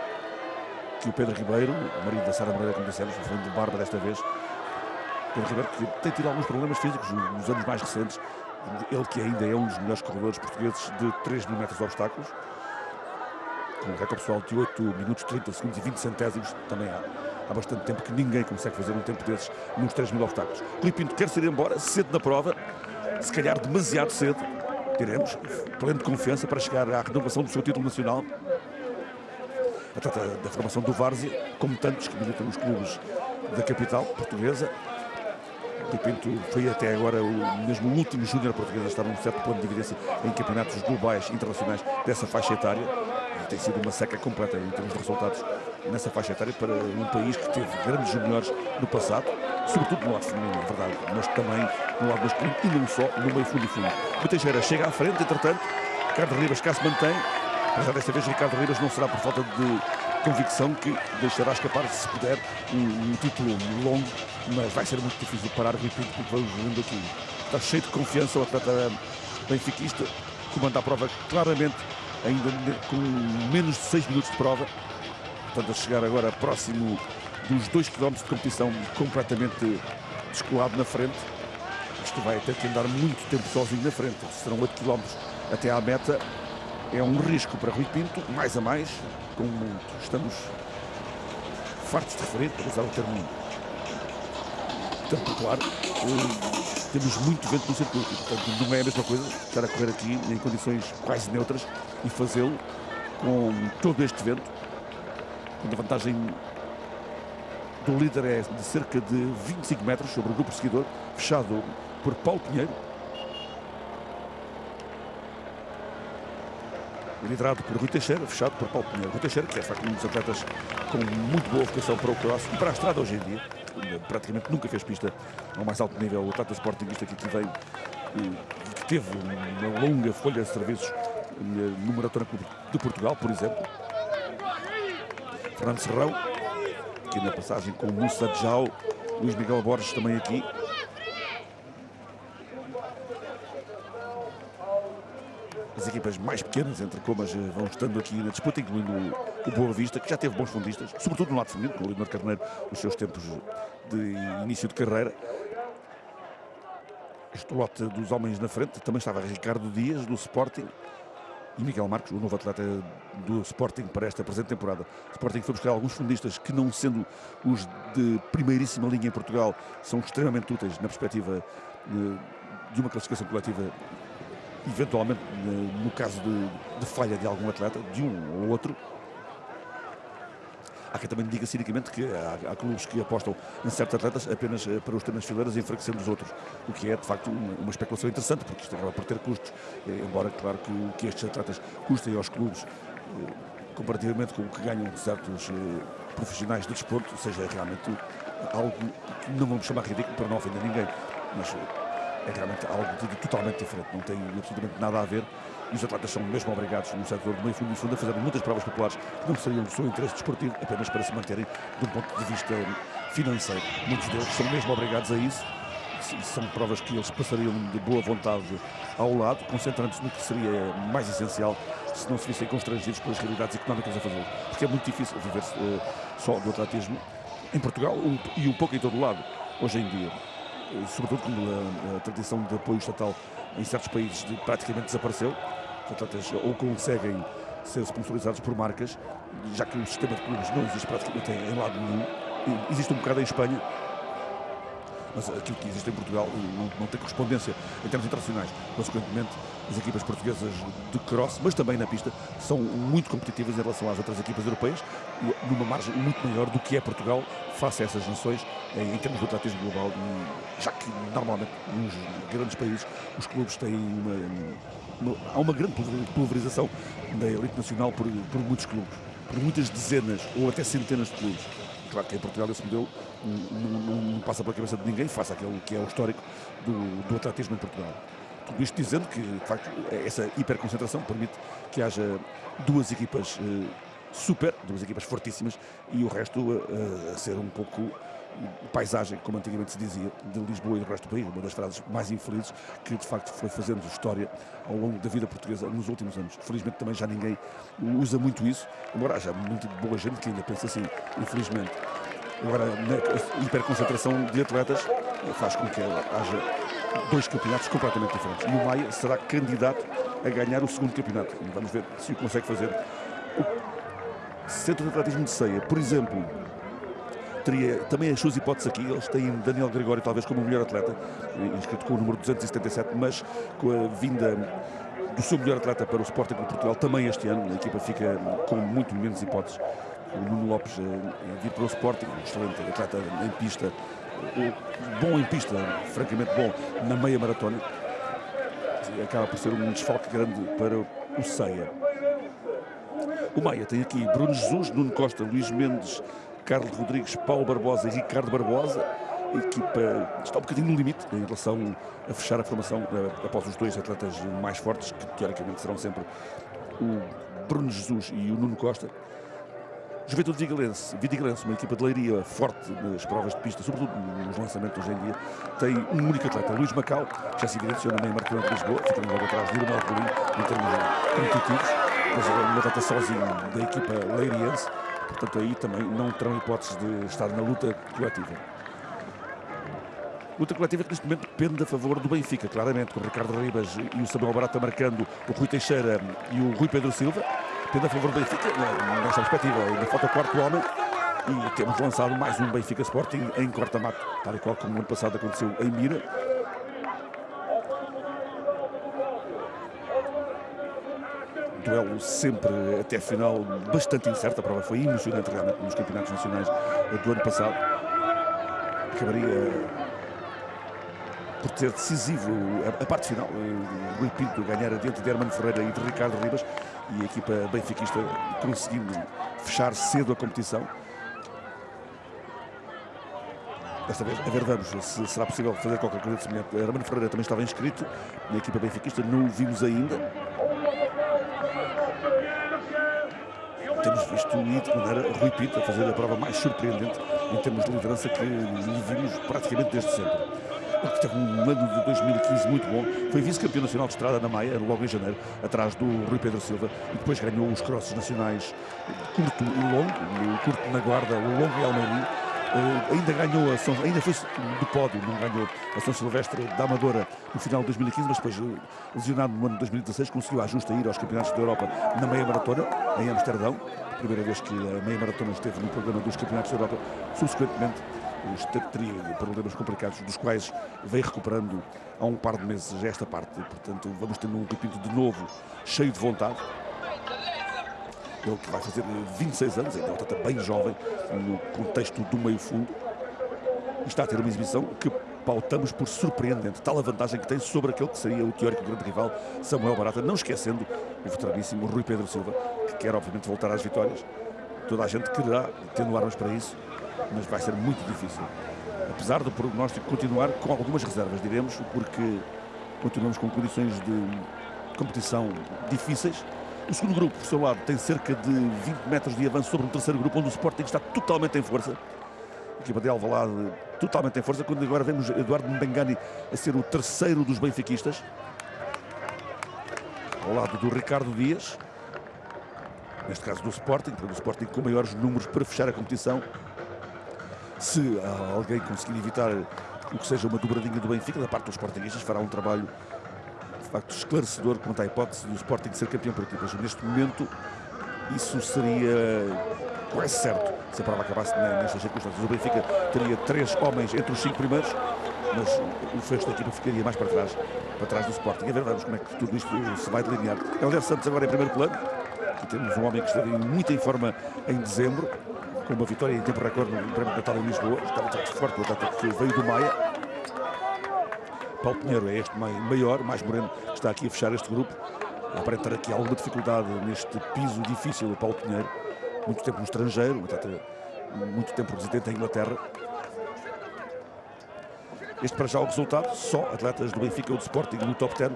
A: que o Pedro Ribeiro, o marido da Sara Moreira, como dissemos, foi de barba desta vez, Pedro Ribeiro que tem tido alguns problemas físicos nos anos mais recentes, ele que ainda é um dos melhores corredores portugueses de 3 mil metros de obstáculos, com um recorde pessoal de 8 minutos 30 segundos e 20 centésimos, também há, há bastante tempo que ninguém consegue fazer um tempo desses nos 3 mil obstáculos. Rui Pinto quer sair embora cedo na prova, se calhar demasiado cedo, diremos, pleno de confiança para chegar à renovação do seu título nacional atleta da formação do Várzea, como tantos que militam nos clubes da capital portuguesa. O Pinto foi até agora o mesmo último júnior português a estar num certo plano de evidência em campeonatos globais internacionais dessa faixa etária. Tem sido uma seca completa em termos de resultados nessa faixa etária para um país que teve grandes juniores no passado, sobretudo no lado feminino, é verdade, mas também no lado masculino e não só no meio fundo e fundo. O Teixeira chega à frente, entretanto, Carlos Ribas cá se mantém, mas desta vez Ricardo Ribas não será por falta de convicção que deixará escapar, se puder, um, um título longo, mas vai ser muito difícil parar, repito, porque vamos vendo aqui. Está cheio de confiança o atleta benfiquista, comanda a prova claramente, ainda com menos de 6 minutos de prova. Portanto, a chegar agora próximo dos 2 km de competição, completamente descolado na frente. Isto vai ter que andar muito tempo sozinho na frente. Serão 8 km até à meta é um risco para Rui Pinto, mais a mais, como estamos fartos de referir, usar o termo tanto claro, eh, temos muito vento no circuito, portanto não é a mesma coisa estar a correr aqui em condições quase neutras e fazê-lo com todo este vento, quando a vantagem do líder é de cerca de 25 metros sobre o grupo seguidor, fechado por Paulo Pinheiro, liderado por Rui Teixeira, fechado por Paulo Pinheiro. Rui Teixeira, que é de facto um dos atletas com muito boa vocação para o cross e para a estrada hoje em dia. Praticamente nunca fez pista ao mais alto nível. O atleta sportingista que aqui veio, que teve uma longa folha de serviços no Maratona de Portugal, por exemplo. Fernando Serrão, aqui na passagem com o Moussa Djau, Luís Miguel Borges também aqui. As equipas mais pequenas, entre comas, eh, vão estando aqui na disputa, incluindo o Boa Vista, que já teve bons fundistas, sobretudo no lado feminino, com o Leonor Carneiro, nos seus tempos de início de carreira. Este lote dos homens na frente também estava Ricardo Dias, do Sporting, e Miguel Marcos, o novo atleta do Sporting para esta presente temporada. O Sporting foi buscar alguns fundistas que, não sendo os de primeiríssima linha em Portugal, são extremamente úteis na perspectiva de, de uma classificação coletiva eventualmente no caso de, de, falha de algum atleta, de um ou outro. Há quem também diga cinicamente que há, há, clubes que apostam em certos atletas apenas eh, para os ter nas fileiras enfraquecendo os outros, o que é de facto uma, uma especulação interessante, porque isto acaba por ter custos, eh, embora claro que que estes atletas custem aos clubes eh, comparativamente com o que ganham certos profissionais de desporto, seja realmente algo que não vamos chamar ridículo para não ofender ninguém, mas é realmente algo de, totalmente diferente, não tem absolutamente nada a ver. E os atletas são mesmo obrigados no setor do meio fundo e fundo a fazer muitas provas populares que não seriam do seu interesse desportivo, apenas para se manterem de um ponto de vista financeiro. Muitos deles são mesmo obrigados a isso são provas que eles passariam de boa vontade ao lado, concentrando-se no que seria mais essencial se não se vissem constrangidos pelas realidades económicas a fazer. Porque é muito difícil viver uh, só do atletismo em Portugal um, e um pouco em todo o lado, hoje em dia. Sobretudo como a, a, tradição de apoio estatal em certos países de, praticamente desapareceu. Ou conseguem ser sponsorizados por marcas, já que o sistema de clubes não existe praticamente em lado nenhum. Existe um bocado em Espanha, mas aquilo que existe em Portugal não, não tem correspondência em termos internacionais. Consequentemente, as equipas portuguesas de cross, mas também na pista, são muito competitivas em relação às outras equipas europeias, numa margem muito maior do que é Portugal face a essas nações em, termos de atletismo global, já que normalmente nos grandes países os clubes têm uma, uma há uma grande pulverização da elite nacional por, por muitos clubes, por muitas dezenas ou até centenas de clubes. Claro que em Portugal esse modelo não, não passa pela cabeça de ninguém, face àquele que é o histórico do, do atletismo em Portugal. Tudo isto dizendo que, de facto, essa hiperconcentração permite que haja duas equipas uh, super, duas equipas fortíssimas e o resto uh, a ser um pouco paisagem, como antigamente se dizia, de Lisboa e do resto do país, uma das frases mais infelizes que de facto foi fazendo história ao longo da vida portuguesa nos últimos anos. Felizmente também já ninguém usa muito isso, embora haja muito boa gente que ainda pensa assim, infelizmente. Agora, na hiperconcentração de atletas faz com que haja dois campeonatos completamente diferentes. E o Maia será candidato a ganhar o segundo campeonato. Vamos ver se o consegue fazer. O Centro de Atletismo de Ceia, por exemplo, teria também as suas hipóteses aqui. Eles têm Daniel Gregório, talvez como o melhor atleta, inscrito com o número 277, mas com a vinda do seu melhor atleta para o Sporting de Portugal também este ano. A equipa fica com muito menos hipóteses. O Nuno Lopes eh, vir para o Sporting, um excelente atleta em pista, bom em pista, francamente bom na meia maratona. Acaba por ser um desfalque grande para o Ceia. O Maia tem aqui Bruno Jesus, Nuno Costa, Luís Mendes, Carlos Rodrigues, Paulo Barbosa e Ricardo Barbosa. A equipa está um bocadinho no limite em relação a fechar a formação eh, após os dois atletas mais fortes, que teoricamente serão sempre o Bruno Jesus e o Nuno Costa. Juventude Vigalense, Vidigalense, uma equipa de leiria forte nas provas de pista, sobretudo nos lançamentos hoje em dia, tem um único atleta, Luís Macau, que já se evidenciou na meia maratona de Lisboa, ficando logo atrás de Irmão Rolim em termos competitivos, mas um atleta sozinho da equipa leiriense Portanto, aí também não terão hipóteses de estar na luta coletiva. Luta coletiva que neste momento depende a favor do Benfica, claramente, com o Ricardo Ribas e o Samuel Barata marcando o Rui Teixeira e o Rui Pedro Silva. Depende a favor do Benfica, nesta perspectiva, ainda falta o quarto homem. E temos lançado mais um Benfica Sporting em corta-mato, tal e qual como no ano passado aconteceu em Mira. duelo sempre até final bastante incerto. A prova foi emocionante realmente nos campeonatos nacionais do ano passado. Acabaria por ser decisivo a, parte final. Rui Pinto ganhar adiante de Hermano Ferreira e de Ricardo Ribas e a equipa benfiquista conseguindo fechar cedo a competição. Desta vez, a ver, vamos se será possível fazer qualquer coisa semelhante. Hermano Ferreira também estava inscrito na equipa benfiquista, não o vimos ainda. temos visto o de maneira Rui Pinto a fazer a prova mais surpreendente em termos de liderança que vimos praticamente desde sempre. Ele teve um ano de 2015 muito bom, foi vice-campeão nacional de estrada na Maia, logo em janeiro, atrás do Rui Pedro Silva, e depois ganhou os crosses nacionais. Curto e longo, o curto na Guarda, o longo e Almeirim, Uh, ainda ganhou a São, ainda foi do pódio, não ganhou a São Silvestre da Amadora no final de 2015, mas depois uh, lesionado no ano de 2016 conseguiu a justa ir aos campeonatos da Europa na meia maratona em Amsterdão, primeira vez que a meia maratona esteve no programa dos campeonatos da Europa, subsequentemente teria problemas complicados, dos quais vem recuperando há um par de meses esta parte, portanto vamos ter um repito de novo, cheio de vontade, ele que vai fazer 26 anos, ainda é um atleta bem jovem no contexto do meio fundo. E está a ter uma exibição que pautamos por surpreendente. Tal a vantagem que tem sobre aquele que seria o teórico grande rival Samuel Barata, não esquecendo o veteraníssimo Rui Pedro Silva, que quer obviamente voltar às vitórias. Toda a gente quererá, tendo armas para isso, mas vai ser muito difícil. Apesar do prognóstico continuar com algumas reservas, diremos, porque continuamos com condições de competição difíceis. O segundo grupo, por seu lado, tem cerca de 20 metros de avanço sobre o terceiro grupo, onde o Sporting está totalmente em força. A equipa de Alvalade totalmente em força, quando agora vemos Eduardo Mbengani a ser o terceiro dos benfiquistas. Ao lado do Ricardo Dias, neste caso do Sporting, do Sporting com maiores números para fechar a competição. Se alguém conseguir evitar o que seja uma dobradinha do Benfica, da parte dos Sportingistas, fará um trabalho facto esclarecedor quanto à hipótese do Sporting ser campeão por equipas. Neste momento, isso seria quase certo se a prova acabasse nestas circunstâncias. O Benfica teria três homens entre os cinco primeiros, mas o fecho da equipa ficaria mais para trás, para trás do Sporting. A ver, vamos como é que tudo isto se vai delinear. Helder Santos agora em primeiro plano. Temos um homem que esteve muito em forma em dezembro, com uma vitória em tempo recorde no Prémio de Natal em Lisboa. Está muito forte, o atleta que veio do Maia. Paulo Pinheiro é este maior, mais moreno, que está aqui a fechar este grupo. Aparenta ter aqui alguma dificuldade neste piso difícil do Paulo Pinheiro. Muito tempo no estrangeiro, muito tempo residente em Inglaterra. Este para já o resultado, só atletas do Benfica ou do Sporting no top 10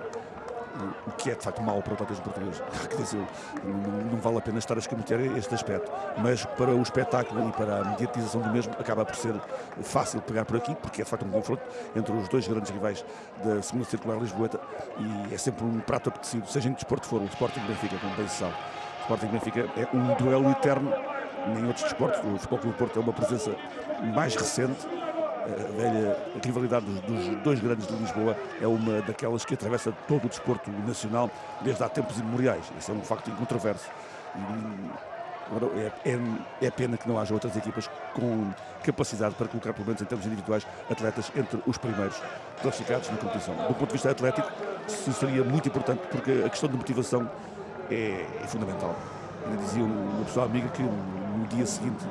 A: o que é de facto mau para atletas portugueses. Quer dizer, não, não, vale a pena estar a escamotear este aspecto, mas para o espetáculo e para a mediatização do mesmo acaba por ser fácil pegar por aqui, porque é de facto um confronto entre os dois grandes rivais da segunda circular Lisboeta e é sempre um prato apetecido, seja em que desporto for, o Sporting Benfica, como bem se sabe. O Sporting Benfica é um duelo eterno, nem outros desportos, o Futebol Clube Porto é uma presença mais recente, velha rivalidade dos, dos, dois grandes de Lisboa é uma daquelas que atravessa todo o desporto nacional desde há tempos imemoriais. Isso é um facto incontroverso. É, é, é, pena que não haja outras equipas com capacidade para colocar, pelo menos em termos individuais, atletas entre os primeiros classificados na competição. Do ponto de vista atlético, isso seria muito importante porque a questão de motivação é, é fundamental. Eu dizia uma pessoa amiga que no dia seguinte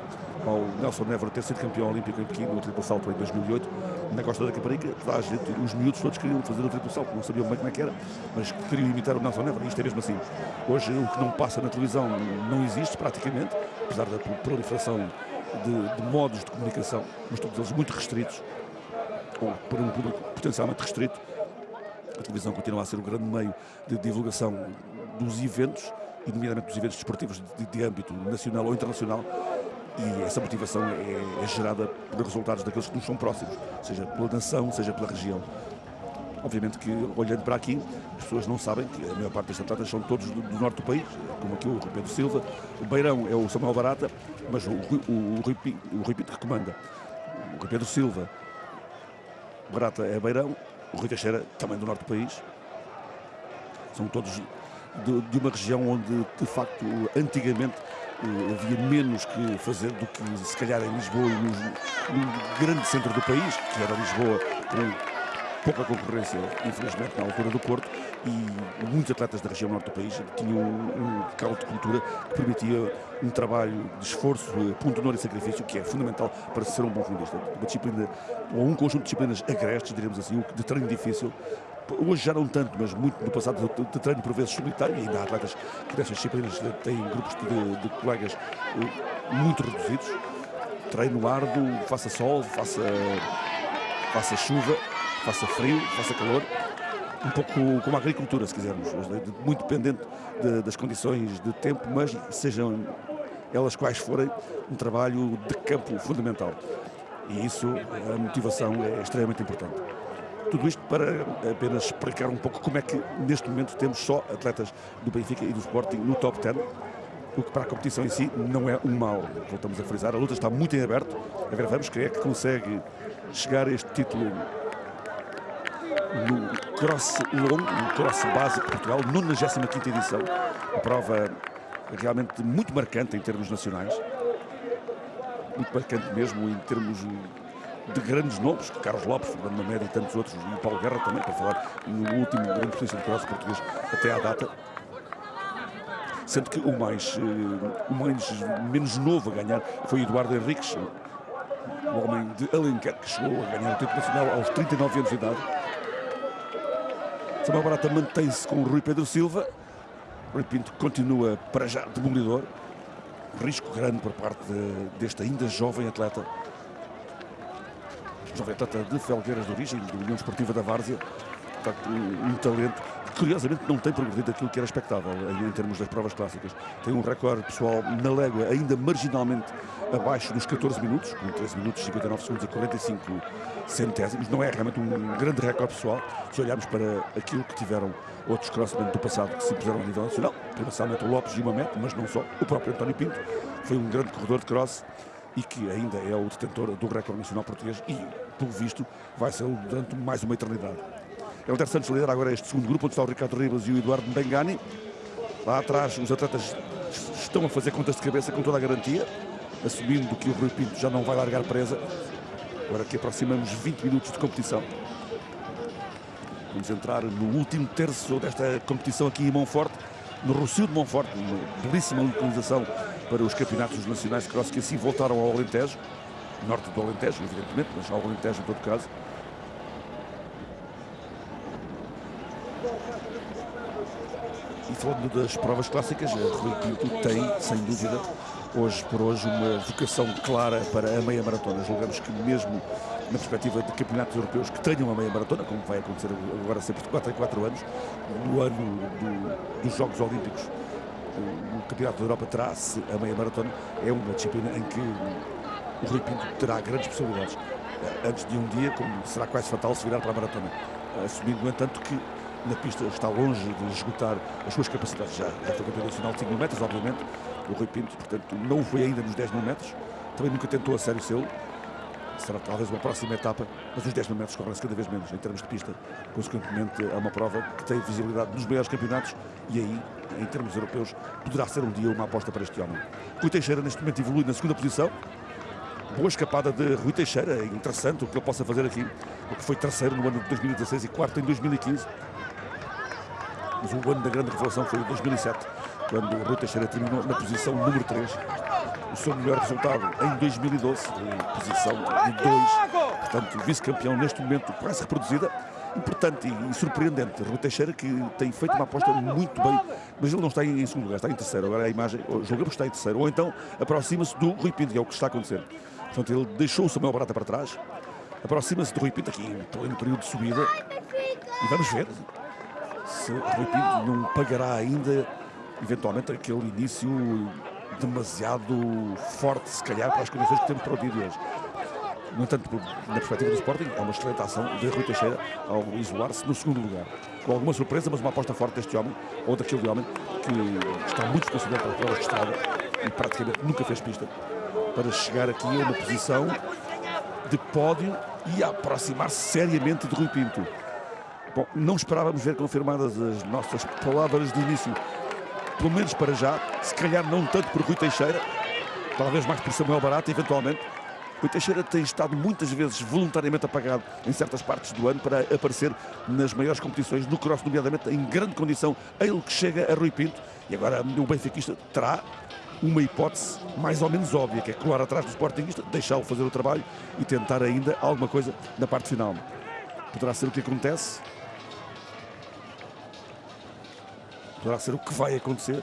A: ao Nelson Never ter sido campeão olímpico em Pequim no triplo salto em 2008, na Costa da Caparica, a gente, os miúdos todos queriam fazer o triplo salto, não sabiam bem como é que era, mas queriam imitar o Nelson e isto é mesmo assim. Hoje o que não passa na televisão não existe praticamente, apesar da proliferação de, de modos de comunicação, mas todos eles muito restritos, ou por um público potencialmente restrito. A televisão continua a ser o grande meio de divulgação dos eventos, e nomeadamente dos eventos desportivos de, de âmbito nacional ou internacional, e essa motivação é, é, gerada por resultados daqueles que nos são próximos, seja pela nação, seja pela região. Obviamente que, olhando para aqui, as pessoas não sabem que a maior parte destes atletas são todos do, do norte do país, como aqui o Pedro Silva, o Beirão é o Samuel Barata, mas o, o, o, Rui, o Rui Pinto que comanda. O Rui Pedro Silva, Barata é Beirão, o Rui Teixeira também do norte do país. São todos de, de uma região onde, de facto, antigamente havia menos que fazer do que se calhar em Lisboa e no, no grande centro do país, que era Lisboa, com pouca concorrência, infelizmente, na altura do Porto, e muitos atletas da região norte do país tinham um, um caldo de cultura que permitia um trabalho de esforço, ponto de honor e sacrifício, que é fundamental para ser um bom fundista. Uma disciplina, ou um conjunto de disciplinas agrestes, diremos assim, de treino difícil, hoje já não tanto, mas muito no passado de, treino por vezes solitário, e ainda há atletas que dessas disciplinas têm grupos de, de colegas eh, muito reduzidos. Treino árduo, faça sol, faça, faça chuva, faça frio, faça calor. Um pouco como a agricultura, se quisermos, muito dependente de, das condições de tempo, mas sejam elas quais forem, um trabalho de campo fundamental. E isso, a motivação é extremamente importante. Tudo isto para apenas explicar um pouco como é que neste momento temos só atletas do Benfica e do Sporting no top 10, o que para a competição em si não é um mal. Voltamos a frisar, a luta está muito em aberto. A ver, vamos quem é que consegue chegar a este título no cross longo, no cross básico de Portugal, 95 edição. A prova realmente muito marcante em termos nacionais. Muito marcante mesmo em termos de grandes nomes, Carlos Lopes, Fernando Mamede e tantos outros, e Paulo Guerra também, para falar no último grande potência de cross português até à data. Sendo que o mais, eh, o mais menos novo a ganhar foi Eduardo Henriques, o homem de Alenquer, que chegou a ganhar o título nacional aos 39 anos de idade. Samuel Barata mantém-se com Rui Pedro Silva. Rui Pinto continua para já demolidor. Risco grande por parte de, deste ainda jovem atleta jovem atleta de Felgueiras de origem, da União Esportiva da Várzea, facto, um, um talento curiosamente não tem progredido aquilo que era expectável em termos das provas clássicas. Tem um recorde pessoal na légua ainda marginalmente abaixo dos 14 minutos, com 13 minutos, 59 segundos e 45 centésimos. Não é realmente um grande recorde pessoal, se olharmos para aquilo que tiveram outros crossmen do passado que se impuseram a nível nacional, principalmente o Lopes e o Mamet, mas não só, o próprio António Pinto, foi um grande corredor de cross e que ainda é o detentor do recorde nacional português e, pelo visto, vai ser durante mais uma eternidade. Helder Santos lidera agora este segundo grupo, onde está o Ricardo Ribas e o Eduardo Bengani. Lá atrás, os atletas estão a fazer contas de cabeça com toda a garantia, assumindo que o Rui Pinto já não vai largar presa. Agora que aproximamos 20 minutos de competição. Vamos entrar no último terço desta competição aqui em Monforte, no Rocio de Monforte, uma belíssima localização para os campeonatos nacionais de cross que assim voltaram ao Alentejo, norte do Alentejo, evidentemente, mas ao Alentejo em todo caso. E falando das provas clássicas, Rui Pinto tem, sem dúvida, hoje por hoje, uma vocação clara para a meia maratona. Julgamos que mesmo na perspectiva de campeonatos europeus que tenham a meia maratona, como vai acontecer agora sempre de 4 em 4 anos, no ano do, dos Jogos Olímpicos, o Campeonato da Europa terá a meia maratona, é uma disciplina em que o Rui Pinto terá grandes possibilidades. Antes de um dia, como será quase fatal se virar para a maratona. Assumindo, no entanto, que na pista está longe de esgotar as suas capacidades. Já, já foi campeão nacional de 5 mil metros, obviamente, o Rui Pinto, portanto, não foi ainda nos 10 mil metros, também nunca tentou a sério seu. Será talvez uma próxima etapa, mas os 10 mil metros correm-se cada vez menos em termos de pista. Consequentemente, é uma prova que tem visibilidade nos maiores campeonatos e aí, em termos europeus, poderá ser um dia uma aposta para este homem. Rui Teixeira, neste momento, evolui na segunda posição. Boa escapada de Rui Teixeira, é interessante o que ele possa fazer aqui, o que foi terceiro no ano de 2016 e quarto em 2015 mas o ano da grande revelação foi em 2007, quando o Rui Teixeira terminou na posição número 3. O seu melhor resultado em 2012, posição 2, portanto, vice-campeão neste momento quase reproduzida. Importante e surpreendente, Rui Teixeira que tem feito uma aposta muito bem, mas ele não está em segundo lugar, está em terceiro. Agora a imagem, julgamos que está em terceiro, ou então aproxima-se do Rui Pinto, que é o que está a acontecer. Portanto, ele deixou o Samuel Barata para trás, aproxima-se do Rui Pinto aqui em pleno período de subida. E vamos ver se Rui Pinto não pagará ainda, eventualmente, aquele início demasiado forte, se calhar, para as condições que temos para o dia de hoje. No entanto, na perspectiva do Sporting, é uma excelente ação de Rui Teixeira ao isolar-se no segundo lugar. Com alguma surpresa, mas uma aposta forte deste homem, ou daquele homem, que está muito considerado para provas de estrada e praticamente nunca fez pista, para chegar aqui a uma posição de pódio e aproximar-se seriamente de Rui Pinto. Bom, não esperávamos ver confirmadas as nossas palavras de início, pelo menos para já, se calhar não tanto por Rui Teixeira, talvez mais por Samuel Barata, eventualmente. Rui Teixeira tem estado muitas vezes voluntariamente apagado em certas partes do ano para aparecer nas maiores competições, no cross, nomeadamente em grande condição, ele que chega a Rui Pinto. E agora o benfiquista terá uma hipótese mais ou menos óbvia, que é colar atrás do Sportingista, deixá-lo fazer o trabalho e tentar ainda alguma coisa na parte final. Poderá ser o que acontece, poderá ser o que vai acontecer.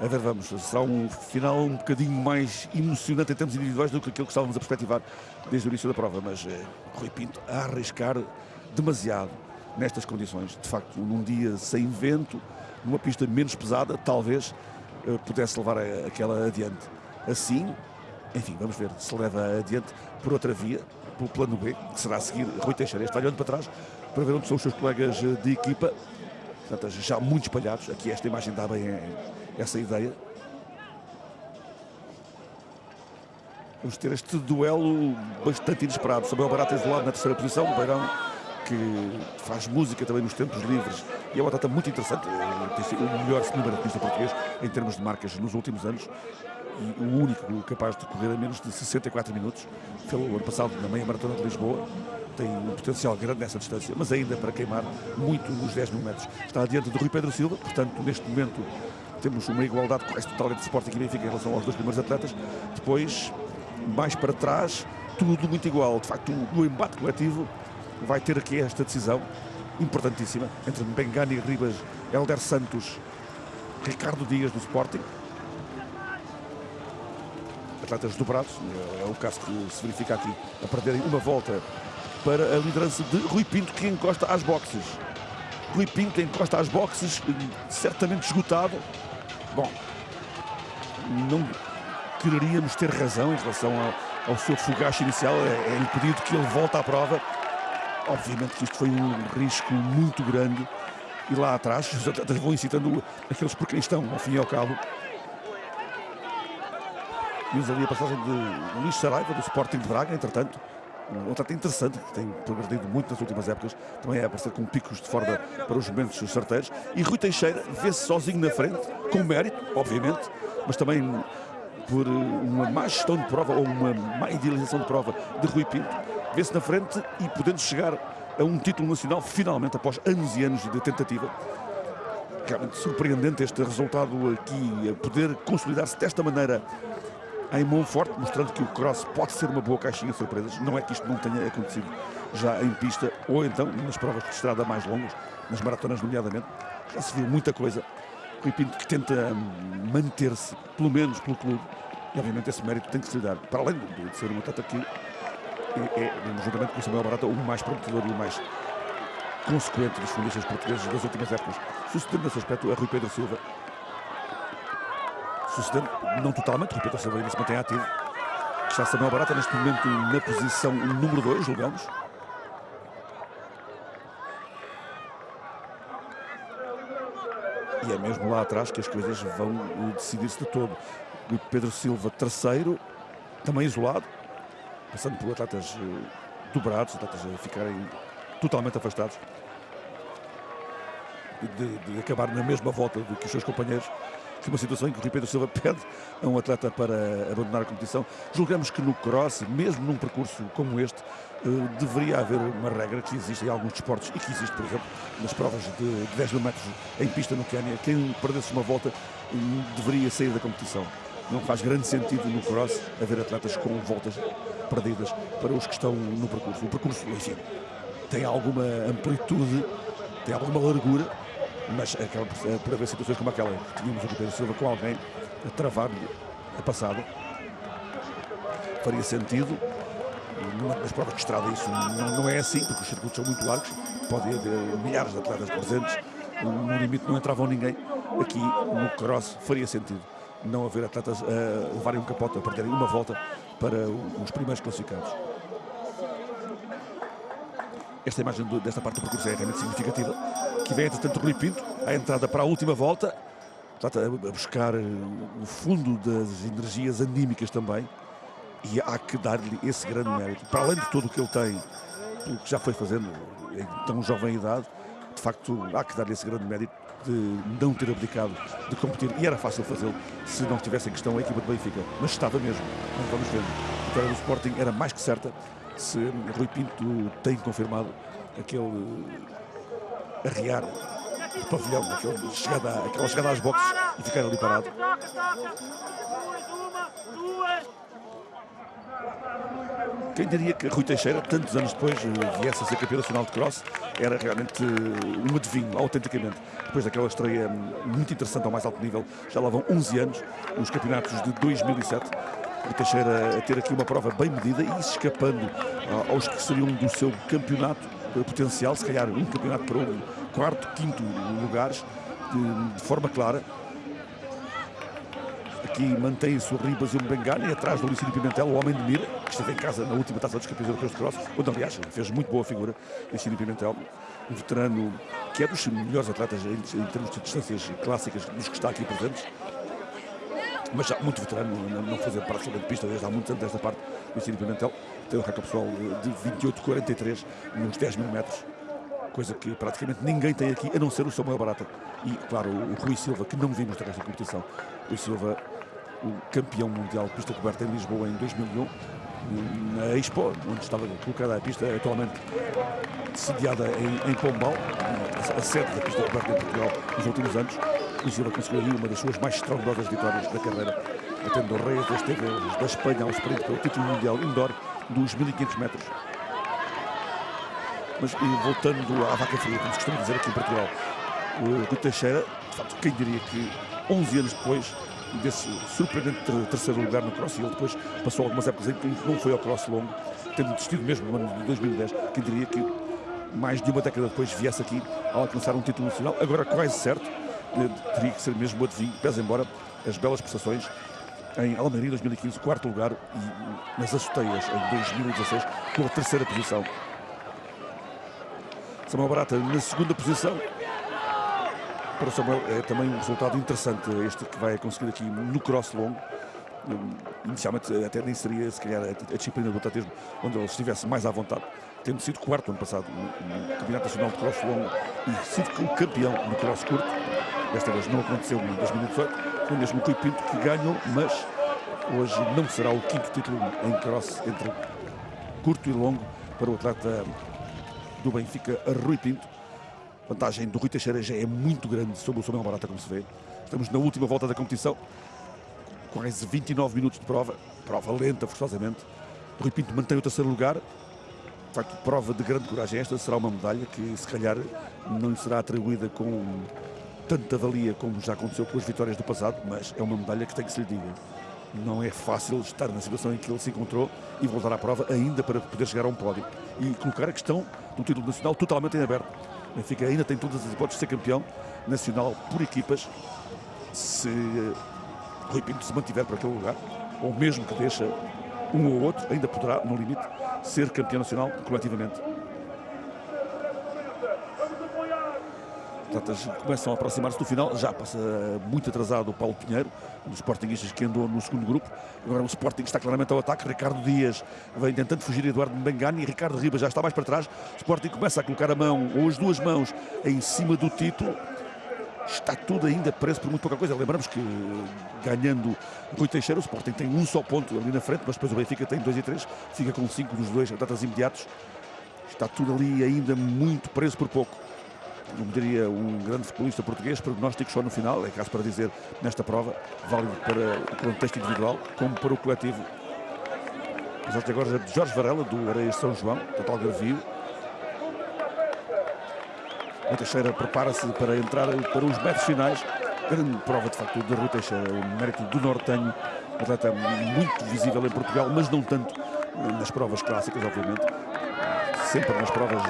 A: A ver, vamos, será um final um bocadinho mais emocionante em termos individuais do que aquilo que estávamos a perspectivar desde o início da prova, mas eh, Rui Pinto a arriscar demasiado nestas condições. De facto, num dia sem vento, numa pista menos pesada, talvez pudesse levar aquela adiante. Assim, enfim, vamos ver se leva adiante por outra via, pelo plano B, que será a seguir Rui Teixeira. Está olhando para trás para ver onde são os seus colegas eh, de equipa portanto, já muito espalhados. Aqui esta imagem dá bem essa ideia. Vamos ter este duelo bastante inesperado. Samuel Barata isolado na terceira posição, Beirão que faz música também nos tempos livres e é uma data muito interessante. Tem sido o melhor cinematografista português em termos de marcas nos últimos anos e o único capaz de correr a menos de 64 minutos. Foi o ano passado na meia maratona de Lisboa tem um potencial grande nessa distância, mas ainda para queimar muito nos 10 mil metros. Está adiante do Rui Pedro Silva, portanto, neste momento temos uma igualdade resto total entre Sporting e Benfica em relação aos dois primeiros atletas. Depois, mais para trás, tudo muito igual. De facto, o embate coletivo vai ter aqui esta decisão importantíssima entre Bengani Ribas, Helder Santos, Ricardo Dias do Sporting. atletas dobrados, é o caso que se verifica aqui, a perderem uma volta para a liderança de Rui Pinto, que encosta às boxes. Rui Pinto encosta às boxes, certamente esgotado. Bom, não quereríamos ter razão em relação ao, ao seu fogacho inicial, é, é impedido que ele volte à prova. Obviamente que isto foi um risco muito grande. E lá atrás, os atletas vão incitando aqueles por quem estão, ao fim e ao cabo. Vimos ali a passagem de Luís Saraiva, do Sporting de Braga, entretanto. Um atleta interessante, que tem progredido muito nas últimas épocas. Também é aparecer com picos de forma para os momentos certeiros. E Rui Teixeira vê-se sozinho na frente, com mérito, obviamente, mas também por uma má gestão de prova ou uma má idealização de prova de Rui Pinto. Vê-se na frente e podendo chegar a um título nacional, finalmente, após anos e anos de tentativa. Realmente surpreendente este resultado aqui, poder consolidar-se desta maneira em Monforte, mostrando que o cross pode ser uma boa caixinha de surpresas. Não é que isto não tenha acontecido já em pista ou então nas provas de estrada mais longas, nas maratonas, nomeadamente. Já se viu muita coisa. Rui Pinto que tenta hum, manter-se, pelo menos pelo clube, e obviamente esse mérito tem que se lhe dar, para além de, ser um atleta que é, é, juntamente com o Samuel Barata, o mais prometedor e o mais consequente dos fundistas portugueses das últimas épocas. Sucedendo nesse aspecto a Rui Pedro Silva, sucedendo, não totalmente, repito, o Silva ainda se mantém ativo. Está Samuel Barata neste momento na posição número 2, julgamos. E é mesmo lá atrás que as coisas vão decidir-se de todo. Pedro Silva, terceiro, também isolado, passando por atletas uh, dobrados, atletas a ficarem totalmente afastados. De, de, acabar na mesma volta do que os seus companheiros que uma situação em que o Rui Pedro Silva pede a um atleta para abandonar a competição. Julgamos que no cross, mesmo num percurso como este, eh, deveria haver uma regra que existe em alguns desportos e que existe, por exemplo, nas provas de 10 mil metros em pista no Quênia. Quem perdesse uma volta hum, deveria sair da competição. Não faz grande sentido no cross haver atletas com voltas perdidas para os que estão no percurso. O percurso, enfim, tem alguma amplitude, tem alguma largura, mas acaba por haver situações como aquela que tínhamos o Pedro Silva com alguém a travar a passada. Faria sentido. Nas provas de estrada isso não, não, é assim, porque os circuitos são muito largos, pode haver milhares de atletas presentes, no limite não entravam ninguém. Aqui no cross faria sentido não haver atletas a levarem um capote, a perderem uma volta para os primeiros classificados. Esta imagem desta parte do percurso é realmente significativa que vem, entretanto, Rui Pinto, a entrada para a última volta, trata a buscar eh, o fundo das energias anímicas também, e há que dar-lhe esse grande mérito. Para além de tudo o que ele tem, o que já foi fazendo em tão jovem idade, de facto, há que dar-lhe esse grande mérito de não ter abdicado de competir, e era fácil fazê-lo se não estivesse em questão a equipa de Benfica, mas estava mesmo, como vamos ver. A vitória do Sporting era mais que certa se Rui Pinto tem confirmado aquele arriar o pavilhão, aquele chegada, aquela chegada às boxes e ficar ali parado. Quem diria que Rui Teixeira, tantos anos depois, viesse a ser campeão nacional de cross, era realmente um adivinho, autenticamente. Depois daquela estreia muito interessante ao mais alto nível, já lá vão 11 anos, nos campeonatos de 2007. Rui Teixeira a ter aqui uma prova bem medida e escapando aos que seriam do seu campeonato potencial, se calhar um campeonato para o quarto, quinto lugares, de, de forma clara. Aqui mantém-se o Ribas e o Bengani, atrás do Licínio Pimentel, o homem de mira, que esteve em casa na última taça dos campeões europeus de cross, onde aliás fez muito boa figura, Licínio Pimentel, um veterano que é dos melhores atletas em, em termos de distâncias clássicas dos que está aqui presentes mas já muito veterano, não fazer praticamente pista desde há muito tempo desta parte Licínio Pimentel tem um recorde pessoal de 28,43 nos 10 mil metros, coisa que praticamente ninguém tem aqui, a não ser o Samuel Barata e, claro, o Rui Silva, que não vimos nesta competição. Rui Silva, o campeão mundial de pista coberta em Lisboa em 2001, na Expo, onde estava colocada a pista, atualmente sediada em, em Pombal, a, sede da pista coberta em Portugal nos últimos anos. Rui Silva conseguiu ali uma das suas mais estrondosas vitórias da carreira, batendo o Reis das TVs da Espanha ao sprint pelo título mundial indoor dos 1500 metros. Mas voltando à vaca fria, como se costuma dizer aqui em Portugal, o Rui Teixeira, de facto, quem diria que 11 anos depois desse surpreendente terceiro lugar no cross e ele depois passou algumas épocas em que não foi ao cross longo, tendo desistido mesmo no ano de 2010. Quem diria que mais de uma década depois viesse aqui a alcançar um título nacional, agora quase certo, eh, teria que ser mesmo o adivinho, pese embora as belas prestações em Almeria 2015, quarto lugar, e nas Azoteias em 2016, com a terceira posição. Samuel Barata na segunda posição. Para o Samuel é também um resultado interessante este que vai conseguir aqui no cross longo. Inicialmente até nem seria se calhar a disciplina do atletismo onde ele estivesse mais à vontade, tendo sido quarto ano passado no Campeonato Nacional de Cross Longo e sido campeão no cross curto. Desta vez não aconteceu em 2018, foi mesmo o Rui Pinto que ganhou, mas hoje não será o quinto título em cross entre curto e longo para o atleta do Benfica, Rui Pinto. A vantagem do Rui Teixeira já é muito grande sobre o Samuel Barata, como se vê. Estamos na última volta da competição, quase 29 minutos de prova, prova lenta, forçosamente. O Rui Pinto mantém o terceiro lugar. De facto, prova de grande coragem. Esta será uma medalha que, se calhar, não lhe será atribuída com tanta valia como já aconteceu com as vitórias do passado, mas é uma medalha que tem que se lhe diga. Não é fácil estar na situação em que ele se encontrou e voltar à prova ainda para poder chegar a um pódio e colocar a questão do título nacional totalmente em aberto. O Benfica ainda tem todas as hipóteses de ser campeão nacional por equipas se Rui Pinto se mantiver por aquele lugar, ou mesmo que deixa um ou outro, ainda poderá, no limite, ser campeão nacional coletivamente. atletas começam a aproximar-se do final, já passa muito atrasado o Paulo Pinheiro, um dos Sportingistas que andou no segundo grupo. Agora o Sporting está claramente ao ataque, Ricardo Dias vem tentando fugir Eduardo Mbengani e Ricardo Ribas já está mais para trás. O Sporting começa a colocar a mão, ou as duas mãos, em cima do título. Está tudo ainda preso por muito pouca coisa. Lembramos que ganhando Rui Teixeira, o Sporting tem um só ponto ali na frente, mas depois o Benfica tem dois e três, fica com cinco dos dois atletas imediatos. Está tudo ali ainda muito preso por pouco como diria um grande futebolista português, prognóstico só no final, é caso para dizer nesta prova, válido para o contexto individual como para o coletivo. Mas até agora é de Jorge Varela, do Areias São João, total gravio. O Teixeira prepara-se para entrar para os metros finais. Grande prova, de facto, de Rui Teixeira, o mérito do Nortenho, atleta muito visível em Portugal, mas não tanto nas provas clássicas, obviamente. Sempre nas provas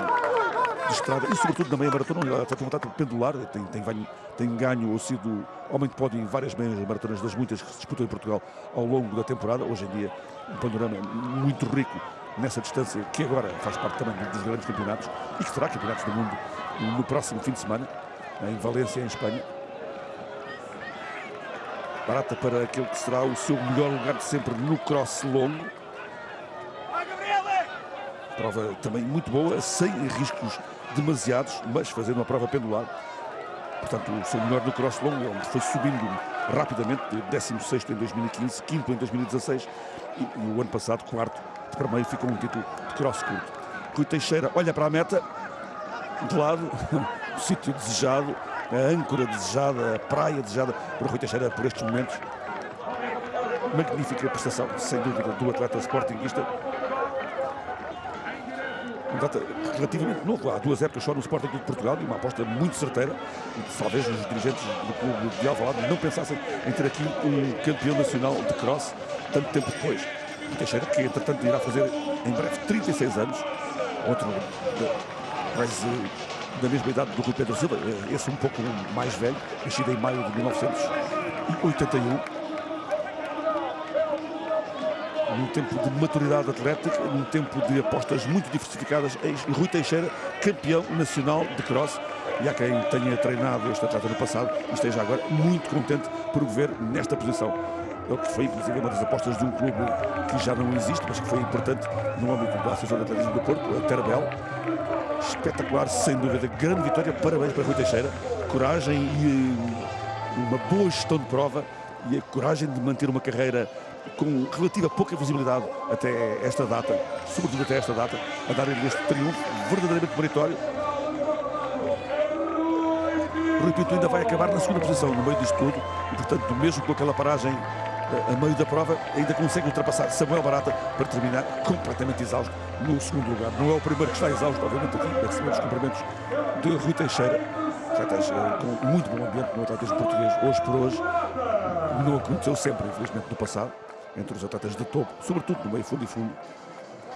A: de estrada e sobretudo na meia maratona, ele tem vontade de pendular, tem, tem, tem ganho ou sido homem de pódio em várias meias maratonas das muitas que se disputam em Portugal ao longo da temporada. Hoje em dia, um panorama muito rico nessa distância, que agora faz parte também dos grandes campeonatos e que será campeonatos do mundo no próximo fim de semana, em Valência, em Espanha. Barata para aquele que será o seu melhor lugar de sempre no cross longo. Prova também muito boa, sem riscos demasiados, mas fazendo uma prova pendular. Portanto, o seu melhor no cross longo, onde foi subindo rapidamente, de 16 em 2015, 5 em 2016 e, e, o ano passado, quarto, para meio, ficou um título de cross curto. Rui Teixeira olha para a meta, de lado, o sítio desejado, a âncora desejada, a praia desejada por Rui Teixeira por estes momentos. Magnífica prestação, sem dúvida, do atleta sportinguista relativamente novo, há duas épocas só no Sporting de Portugal e uma aposta muito certeira. Talvez os dirigentes do clube de Alvalade não pensassem em ter aqui um campeão nacional de cross tanto tempo depois. O Teixeira, que entretanto irá fazer em breve 36 anos, outro quase da mesma idade do o Pedro Silva, esse um pouco mais velho, nascido em maio de 1981 num tempo de maturidade atlética, num tempo de apostas muito diversificadas. E Rui Teixeira, campeão nacional de cross. E há quem tenha treinado este atleta no passado e esteja agora muito contente por o ver nesta posição. Ele que foi, inclusive, uma das apostas de um clube que já não existe, mas que foi importante no âmbito da Associação de Atletismo do Porto, a Terbel. Espetacular, sem dúvida, grande vitória. Parabéns para Rui Teixeira. Coragem e uma boa gestão de prova e a coragem de manter uma carreira com relativa pouca visibilidade até esta data, sobretudo até esta data, a dar-lhe este triunfo verdadeiramente meritório. Rui Pinto ainda vai acabar na segunda posição no meio disto tudo e, portanto, mesmo com aquela paragem eh, a meio da prova, ainda consegue ultrapassar Samuel Barata para terminar completamente exausto no segundo lugar. Não é o primeiro que está exausto, obviamente, aqui, recebendo os cumprimentos de Rui Teixeira, atletas com muito bom ambiente no atletismo português, hoje por hoje. Não aconteceu sempre, infelizmente, no passado, entre os atletas de topo, sobretudo no meio fundo e fundo.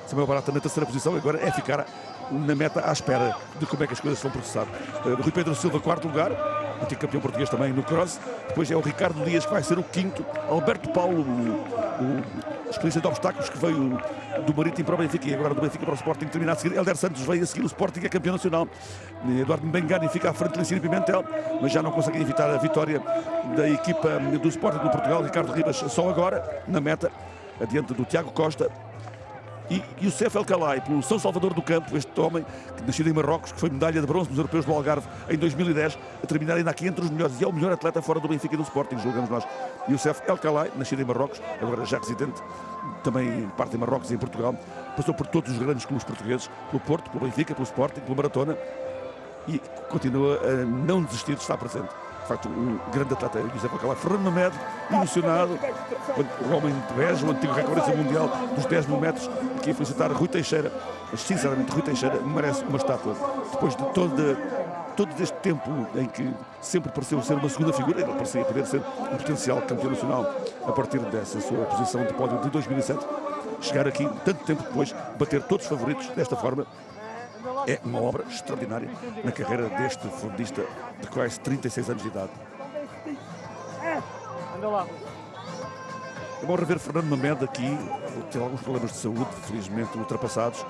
A: Samuel Barata na terceira posição, agora é ficar na meta à espera de como é que as coisas vão processar. Uh, Rui Pedro Silva, quarto lugar, antigo campeão português também no cross. Depois é o Ricardo Dias, que vai ser o quinto. Alberto Paulo, o, o especialista de obstáculos, que veio do Marítimo para o Benfica e agora do Benfica para o Sporting, termina a seguir. Helder Santos veio a seguir o Sporting, é campeão nacional. Eduardo Mbengani fica à frente de Licínio Pimentel, mas já não consegue evitar a vitória da equipa do Sporting do Portugal. Ricardo Ribas só agora, na meta, adiante do Tiago Costa, e Youssef El Kalai, pelo São Salvador do Campo, este homem, nascido em Marrocos, que foi medalha de bronze nos Europeus do Algarve em 2010, a terminar ainda aqui entre os melhores, e é o melhor atleta fora do Benfica e do Sporting, julgamos nós. Youssef El Kalai, nascido em Marrocos, agora já residente, também parte em Marrocos e em Portugal, passou por todos os grandes clubes portugueses, pelo Porto, pelo Benfica, pelo Sporting, pelo Maratona, e continua a não desistir de estar presente facto, grande atleta, José Bacalá. Fernando Mamed, emocionado, o homem de Beja, o antigo recordista mundial dos 10 mil metros, aqui a felicitar Rui Teixeira, mas sinceramente Rui Teixeira merece uma estátua, depois de todo, todo este tempo em que sempre pareceu ser uma segunda figura, ele parecia poder ser um potencial campeão nacional a partir dessa sua posição de pódio de 2007, chegar aqui, tanto tempo depois, bater todos os favoritos desta forma, é uma obra extraordinária na carreira deste fundista de quase 36 anos de idade. É bom rever Fernando Mamed aqui, tem alguns problemas de saúde, felizmente ultrapassados,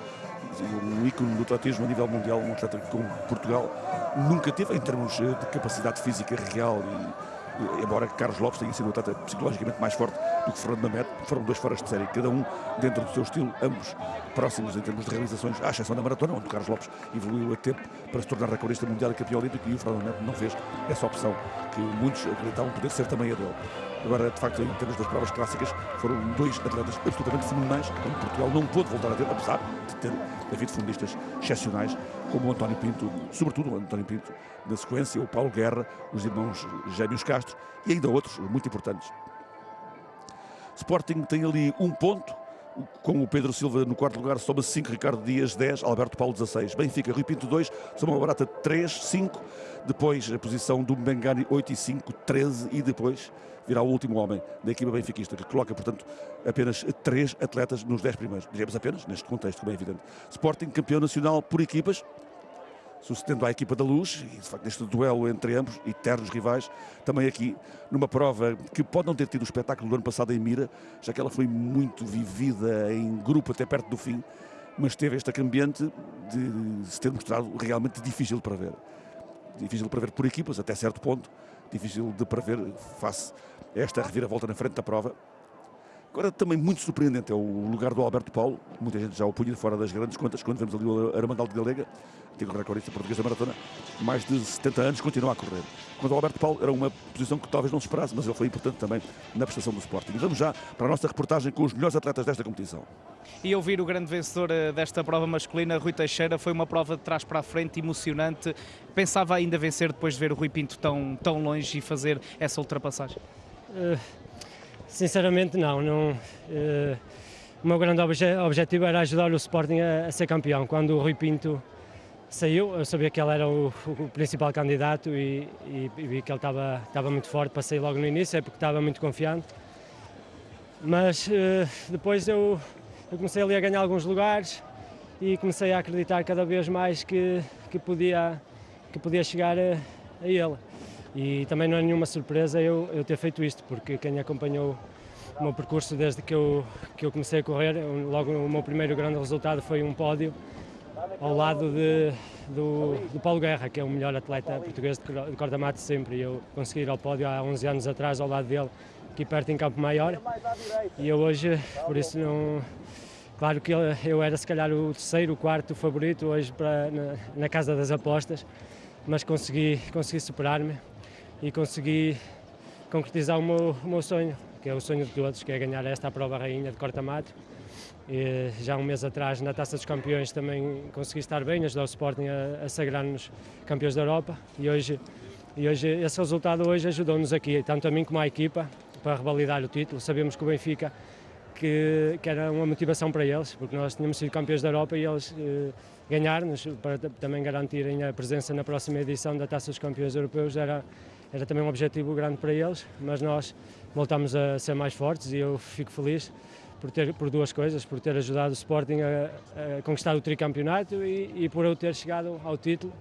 A: um ícone do atletismo a nível mundial, um atleta como Portugal nunca teve em termos eh, de capacidade física real e embora Carlos Lopes tenha sido um atleta psicologicamente mais forte do que Fernando Mamed, foram dois foras de série, cada um dentro do seu estilo, ambos próximos em termos de realizações, à exceção da maratona, onde o Carlos Lopes evoluiu a tempo para se tornar recordista mundial e campeão olímpico, e o Fernando Mamed não fez essa opção que muitos acreditavam poder ser também a dele. Agora, de facto, em termos das provas clássicas, foram dois atletas absolutamente fenomenais, onde Portugal não pôde voltar a ter, apesar de ter havido fundistas excepcionais, como o António Pinto, sobretudo o António Pinto, na sequência, o Paulo Guerra, os irmãos Gêmeos Castro e ainda outros muito importantes. Sporting tem ali um ponto, com o Pedro Silva no quarto lugar, soma 5, Ricardo Dias 10, Alberto Paulo 16. Benfica, Rui Pinto 2, soma barata 3, 5. Depois a posição do Mengani 8 e 5, 13. E depois virá o último homem da equipa benfiquista, que coloca, portanto, apenas 3 atletas nos 10 primeiros. Diremos apenas, neste contexto, como é evidente. Sporting, campeão nacional por equipas, sucedendo à equipa da Luz, e de facto neste duelo entre ambos, eternos rivais, também aqui numa prova que pode não ter tido o espetáculo do ano passado em Mira, já que ela foi muito vivida em grupo até perto do fim, mas teve este ambiente de se ter mostrado realmente difícil para ver. Difícil para ver por equipas, até certo ponto, difícil de prever face esta reviravolta na frente da prova. Agora também muito surpreendente é o lugar do Alberto Paulo, muita gente já o punha fora das grandes contas, quando vemos ali o Armandal de Galega, antigo recordista português da maratona, mais de 70 anos, continua a correr. Quando o Alberto Paulo era uma posição que talvez não se esperasse, mas ele foi importante também na prestação do Sporting. Vamos já para a nossa reportagem com os melhores atletas desta competição.
B: E ouvir o grande vencedor eh, desta prova masculina, Rui Teixeira, foi uma prova de trás para a frente, emocionante. Pensava ainda vencer depois de ver o Rui Pinto tão, tão longe e fazer essa ultrapassagem? Uh
E: Sinceramente, não. não uh, o meu grande obje objetivo era ajudar o Sporting a, a, ser campeão. Quando o Rui Pinto saiu, eu sabia que ele era o, o principal candidato e, e, e, vi que ele estava, estava muito forte. Passei logo no início, é porque estava muito confiante. Mas uh, depois eu, eu comecei ali a ganhar alguns lugares e comecei a acreditar cada vez mais que, que, podia, que podia chegar a, a ele. E também não é nenhuma surpresa eu, eu ter feito isto, porque quem acompanhou o meu percurso desde que eu, que eu comecei a correr, logo o meu primeiro grande resultado foi um pódio ao lado de, do, do Paulo Guerra, que é o melhor atleta português de corta-mato sempre. Eu consegui ir ao pódio há 11 anos atrás ao lado dele, aqui perto em Campo Maior. E eu hoje, por isso não... Claro que eu era se calhar o terceiro, o quarto favorito hoje para, na, na casa das apostas, mas consegui, consegui superar-me e consegui concretizar o meu, o meu, sonho, que é o sonho de todos, que é ganhar esta prova rainha de corta-mato. Já um mês atrás, na Taça dos Campeões, também consegui estar bem, ajudar o Sporting a, a sagrar-nos campeões da Europa e hoje, e hoje esse resultado hoje ajudou-nos aqui, tanto a mim como à equipa, para revalidar o título. Sabemos que o Benfica que, que, era uma motivação para eles, porque nós tínhamos sido campeões da Europa e eles uh, ganhar-nos para também garantirem a presença na próxima edição da Taça dos Campeões Europeus era, era também um objetivo grande para eles, mas nós voltamos a ser mais fortes e eu fico feliz por, ter, por duas coisas, por ter ajudado o Sporting a, a conquistar o tricampeonato e, e por eu ter chegado ao título.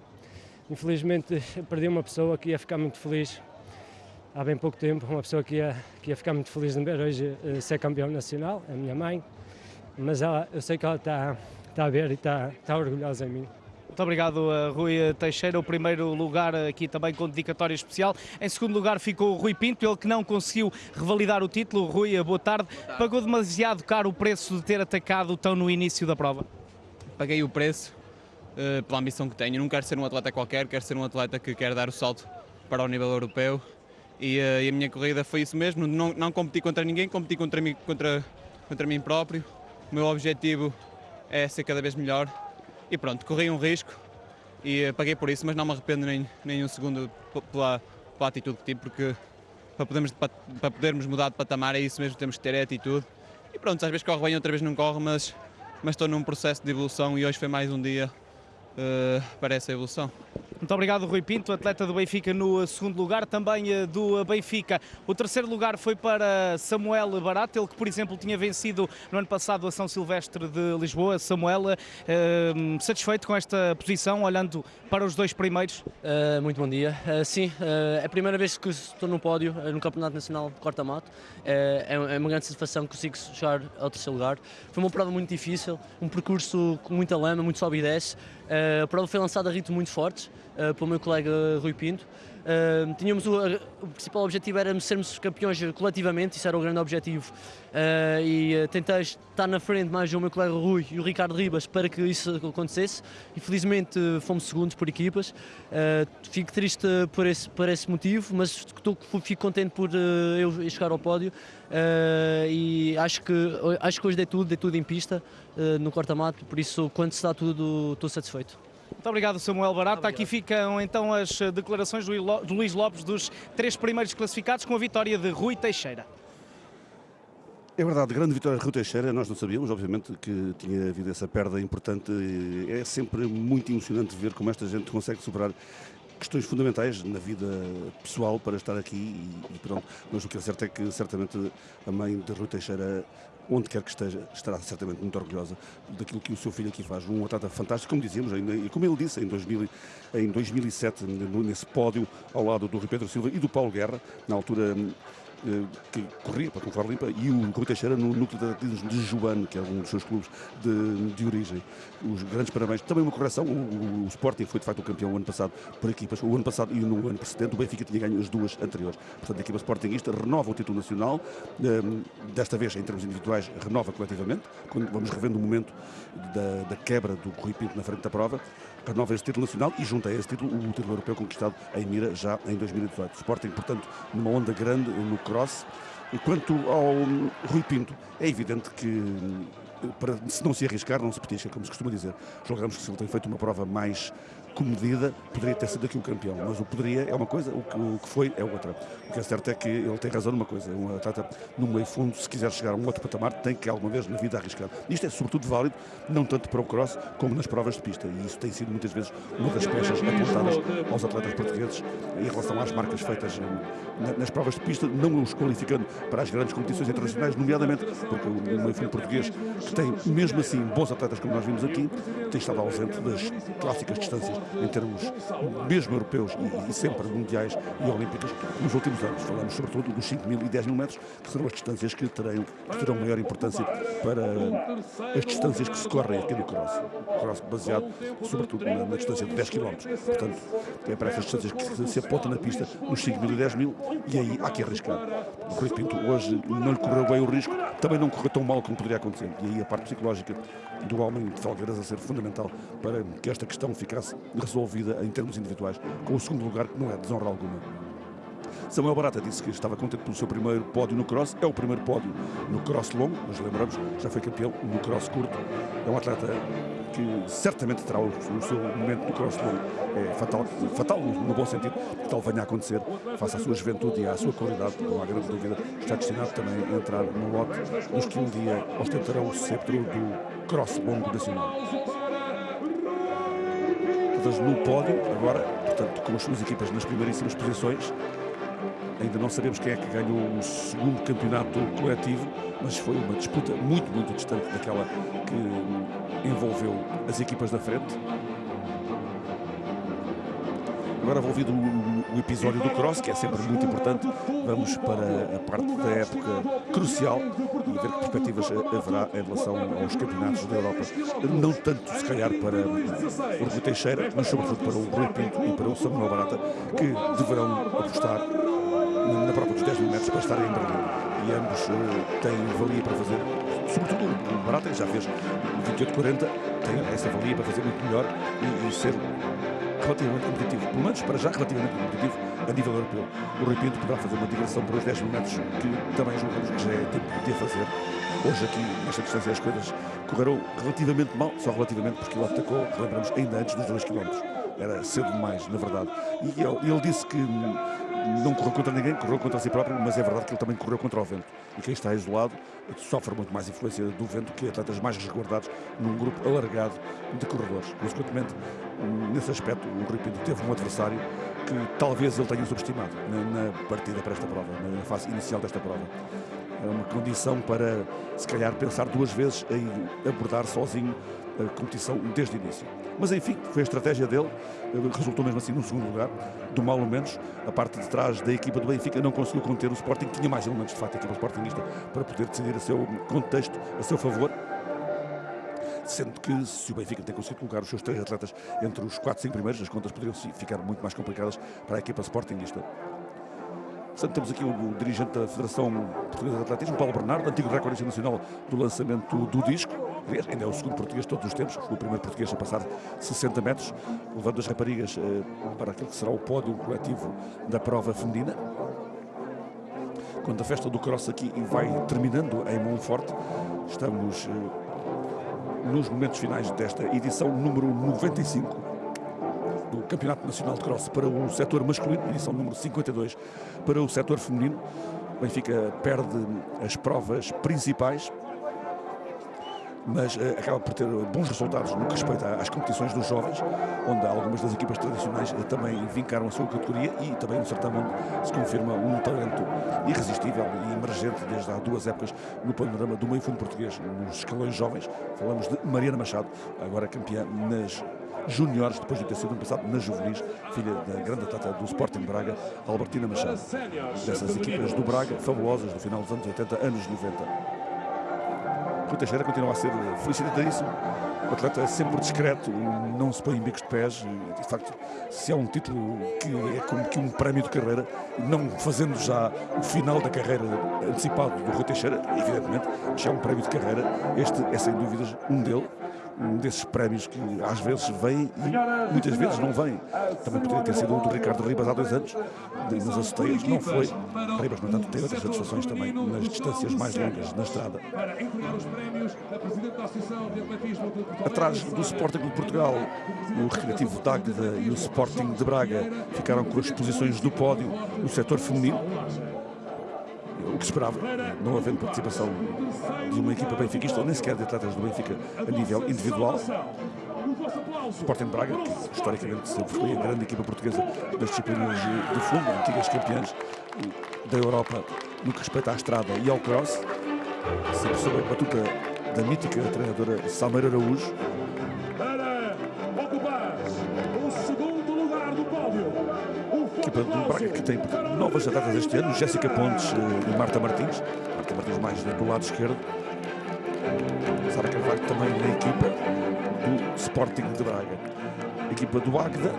E: Infelizmente perdi uma pessoa que ia ficar muito feliz há bem pouco tempo, uma pessoa que ia, que ia ficar muito feliz de ver hoje uh, ser campeão nacional, a minha mãe, mas ela, eu sei que ela está, está a ver e está, está orgulhosa em mim.
B: Muito obrigado, Rui Teixeira. O primeiro lugar aqui também com dedicatória especial. Em segundo lugar ficou o Rui Pinto, ele que não conseguiu revalidar o título. Rui, boa tarde. Boa tarde. Pagou demasiado caro o preço de ter atacado tão no início da prova?
F: Paguei o preço uh, pela ambição que tenho. não quero ser um atleta qualquer, quero ser um atleta que quer dar o salto para o nível europeu. E, uh, e a minha corrida foi isso mesmo. Não, não competi contra ninguém, competi contra mim, contra, contra mim próprio. O meu objetivo é ser cada vez melhor e pronto, corri um risco e eh, paguei por isso, mas não me arrependo nem, nem um segundo pela, pela atitude que tive, porque para podermos, para, para podermos mudar de patamar é isso mesmo, temos que ter atitude. E pronto, às vezes corre bem, outra vez não corre, mas, mas estou num processo de evolução e hoje foi mais um dia uh, para essa evolução.
B: Muito obrigado, Rui Pinto, atleta do Benfica no segundo lugar, também eh, do Benfica. O terceiro lugar foi para Samuel Barato, ele que, por exemplo, tinha vencido no ano passado a São Silvestre de Lisboa. Samuel, eh, satisfeito com esta posição, olhando para os dois primeiros?
G: Uh, muito bom dia. Uh, sim, uh, é a primeira vez que estou no pódio no Campeonato Nacional de Corta-Mato. É, é, uma grande satisfação que consigo chegar ao terceiro lugar. Foi uma prova muito difícil, um percurso com muita lama, muito sobe e desce. a prova foi lançada a ritmo muito fortes uh, pelo meu colega Rui Pinto. Uh, tínhamos o, o, principal objetivo era sermos campeões coletivamente, isso era o grande objetivo. Uh, e tentei estar na frente mais o meu colega Rui e o Ricardo Ribas para que isso acontecesse. Infelizmente fomos segundos por equipas. fico triste por esse, por esse motivo, mas estou, fico contente por eu chegar ao pódio. e acho que, acho que hoje dei tudo, dei tudo em pista no corta-mato, por isso quando se dá tudo estou satisfeito.
B: Muito obrigado, Samuel Barata. Aqui ficam então as declarações do Luís Lopes dos três primeiros classificados com a vitória de Rui Teixeira.
A: É verdade, grande vitória de Rui Teixeira. Nós não sabíamos, obviamente, que tinha havido essa perda importante. É sempre muito emocionante ver como esta gente consegue superar questões fundamentais na vida pessoal para estar aqui e, e pronto. Mas o que é certo é que certamente a mãe de Rui Teixeira onde quer que esteja, estará certamente muito orgulhosa daquilo que o seu filho aqui faz. Um atleta fantástico, como dizíamos, e como ele disse em, 2000, em 2007, nesse pódio, ao lado do Rui Pedro Silva e do Paulo Guerra, na altura eh, que corria para a Limpa e o Rui Teixeira no núcleo de atletismo de Joano, que é um dos seus clubes de, de origem. Os grandes parabéns. Também uma correção, o, o, Sporting foi de facto o campeão o ano passado por equipas. O ano passado e no ano precedente o Benfica tinha ganho as duas anteriores. Portanto, a equipa Sportingista renova o título nacional, um, desta vez em termos individuais renova coletivamente, quando vamos revendo o momento da, da quebra do Rui Pinto na frente da prova renova este título nacional e junta a esse título o título europeu conquistado em Mira já em 2018. Sporting, portanto, numa onda grande no cross. E quanto ao Rui Pinto, é evidente que para, se não se arriscar, não se petisca, como se costuma dizer. Julgamos que se ele tem feito uma prova mais comedida, poderia ter sido aqui o campeão. Mas o poderia é uma coisa, o que, o que, foi é outra. O que é certo é que ele tem razão numa coisa. Um atleta no meio fundo, se quiser chegar a um outro patamar, tem que alguma vez na vida arriscar. Isto é sobretudo válido, não tanto para o cross, como nas provas de pista. E isso tem sido muitas vezes uma das peças apontadas aos atletas portugueses em relação às marcas feitas nas provas de pista, não os qualificando para as grandes competições internacionais, nomeadamente porque o meio fundo português, que tem mesmo assim bons atletas como nós vimos aqui, tem estado ausente das clássicas distâncias em termos mesmo europeus e, sempre mundiais e olímpicas nos últimos anos. Falamos sobretudo dos 5 mil e 10 mil metros, que serão as distâncias que terão, que terão maior importância para as distâncias que se correm aqui no cross. Cross baseado sobretudo na, na distância de 10 km. Portanto, é para essas distâncias que se aponta na pista nos 5 mil e 10 mil e aí há que arriscar. O Rui Pinto hoje não lhe correu bem o risco, também não correu tão mal como poderia acontecer. E aí a parte psicológica do homem de Felgueiras a ser fundamental para que esta questão ficasse resolvida em termos individuais, com o segundo lugar que não é desonra alguma. Samuel Barata disse que estava contente pelo seu primeiro pódio no cross, é o primeiro pódio no cross longo, mas lembramos, já foi campeão no cross curto. É um atleta que certamente terá o, seu momento no cross longo. É fatal, fatal no bom sentido, que tal venha a acontecer, face à sua juventude e à sua qualidade, não há grande dúvida, está destinado também a entrar no lote dos que um dia ostentarão o sceptro do cross longo nacional no pódio, agora, portanto, com as suas equipas nas primeiríssimas posições. Ainda não sabemos quem é que ganhou o segundo campeonato coletivo, mas foi uma disputa muito, muito distante daquela que envolveu as equipas da frente. Agora envolvido o, o episódio do Cross, que é sempre muito importante, vamos para a parte da época crucial e ver que perspectivas haverá em relação aos campeonatos da Europa. Não tanto, se calhar, para o Rui Teixeira, mas sobretudo para o Rui Pinto e para o Samuel Barata, que deverão apostar na prova dos 10 mil metros para estarem em Berlim. E ambos uh, têm valia para fazer, sobretudo o Barata, que já fez 28-40, tem essa valia para fazer muito melhor e, e ser relativamente competitivo, pelo menos para já relativamente competitivo a nível europeu. O Rui Pinto poderá fazer uma digressão para os 10 mil metros que também julgamos que já é tempo de fazer. Hoje aqui, nesta distância, as coisas correram relativamente mal, só relativamente porque ele atacou, lembramos, ainda antes dos 2 km. Era cedo demais, na verdade. E ele, ele disse que não correu contra ninguém, correu contra si próprio, mas é verdade que ele também correu contra o vento. E quem está isolado sofre muito mais influência do vento que atletas mais resguardados num grupo alargado de corredores. Consequentemente, nesse aspecto, o Rui Pinto teve um adversário que talvez ele tenha subestimado na, na partida para esta prova, na fase inicial desta prova. É uma condição para, se calhar, pensar duas vezes em abordar sozinho a competição desde o início. Mas enfim, foi a estratégia dele, resultou mesmo assim no segundo lugar, do mal ou menos. A parte de trás da equipa do Benfica não conseguiu conter o Sporting, tinha mais elementos de facto a equipa Sportingista para poder decidir a seu contexto, a seu favor. Sendo que se o Benfica tem conseguido colocar os seus três atletas entre os 4, 5 primeiros, as contas poderiam ficar muito mais complicadas para a equipa Sportingista. Portanto, temos aqui o, dirigente da Federação Portuguesa de Atletismo, Paulo Bernardo, antigo recorde nacional do lançamento do disco. Ainda é o segundo português de todos os tempos, o primeiro português a passar 60 metros, levando as raparigas eh, para aquilo que será o pódio coletivo da prova feminina. Quando a festa do cross aqui vai terminando em Monforte, estamos eh, nos momentos finais desta edição número 95 do Campeonato Nacional de Cross para o setor masculino, edição número 52 para o setor feminino. Benfica perde as provas principais, mas uh, acaba por ter bons resultados no que respeita às competições dos jovens, onde algumas das equipas tradicionais uh, também vincaram a sua categoria e também um certame se confirma um talento irresistível e emergente desde há duas épocas no panorama do meio fundo português, nos escalões jovens. Falamos de Mariana Machado, agora campeã nas júniores, depois de ter sido no passado nas juvenis, filha da grande atleta do Sporting Braga, Albertina Machado. Dessas equipas do Braga, fabulosas, do final dos anos 80, anos 90. Rui Teixeira continua a ser felicitadíssimo. O atleta é sempre discreto, não se põe em bicos de pés. De facto, se há um título que é como que um prémio de carreira, não fazendo já o final da carreira antecipado do Rui Teixeira, evidentemente, já é um prémio de carreira. Este é sem dúvidas um dele desses prémios que às vezes vem e muitas vezes não vem. Também poderia ter sido o do Ricardo Ribas há dois anos, nas aceteias, não foi. Ribas, no entanto, tem outras satisfações também nas distâncias mais longas na estrada. Atrás do Sporting de Portugal, o Recreativo de Águeda e o Sporting de Braga ficaram com as posições do pódio no setor feminino que esperava, não havendo participação de uma equipa benfiquista, ou nem sequer de atletas do Benfica a nível individual. Sporting Braga, que historicamente sempre foi a grande equipa portuguesa das disciplinas de fundo, antigas campeãs da Europa no que respeita à estrada e ao cross, sempre sob a batuta da mítica treinadora Salmeiro Araújo, equipa do Braga que tem novas atletas este ano, Jéssica Pontes eh, e Marta Martins. Marta Martins mais do lado esquerdo. Sara Carvalho também na equipa do Sporting de Braga. A equipa do Águeda,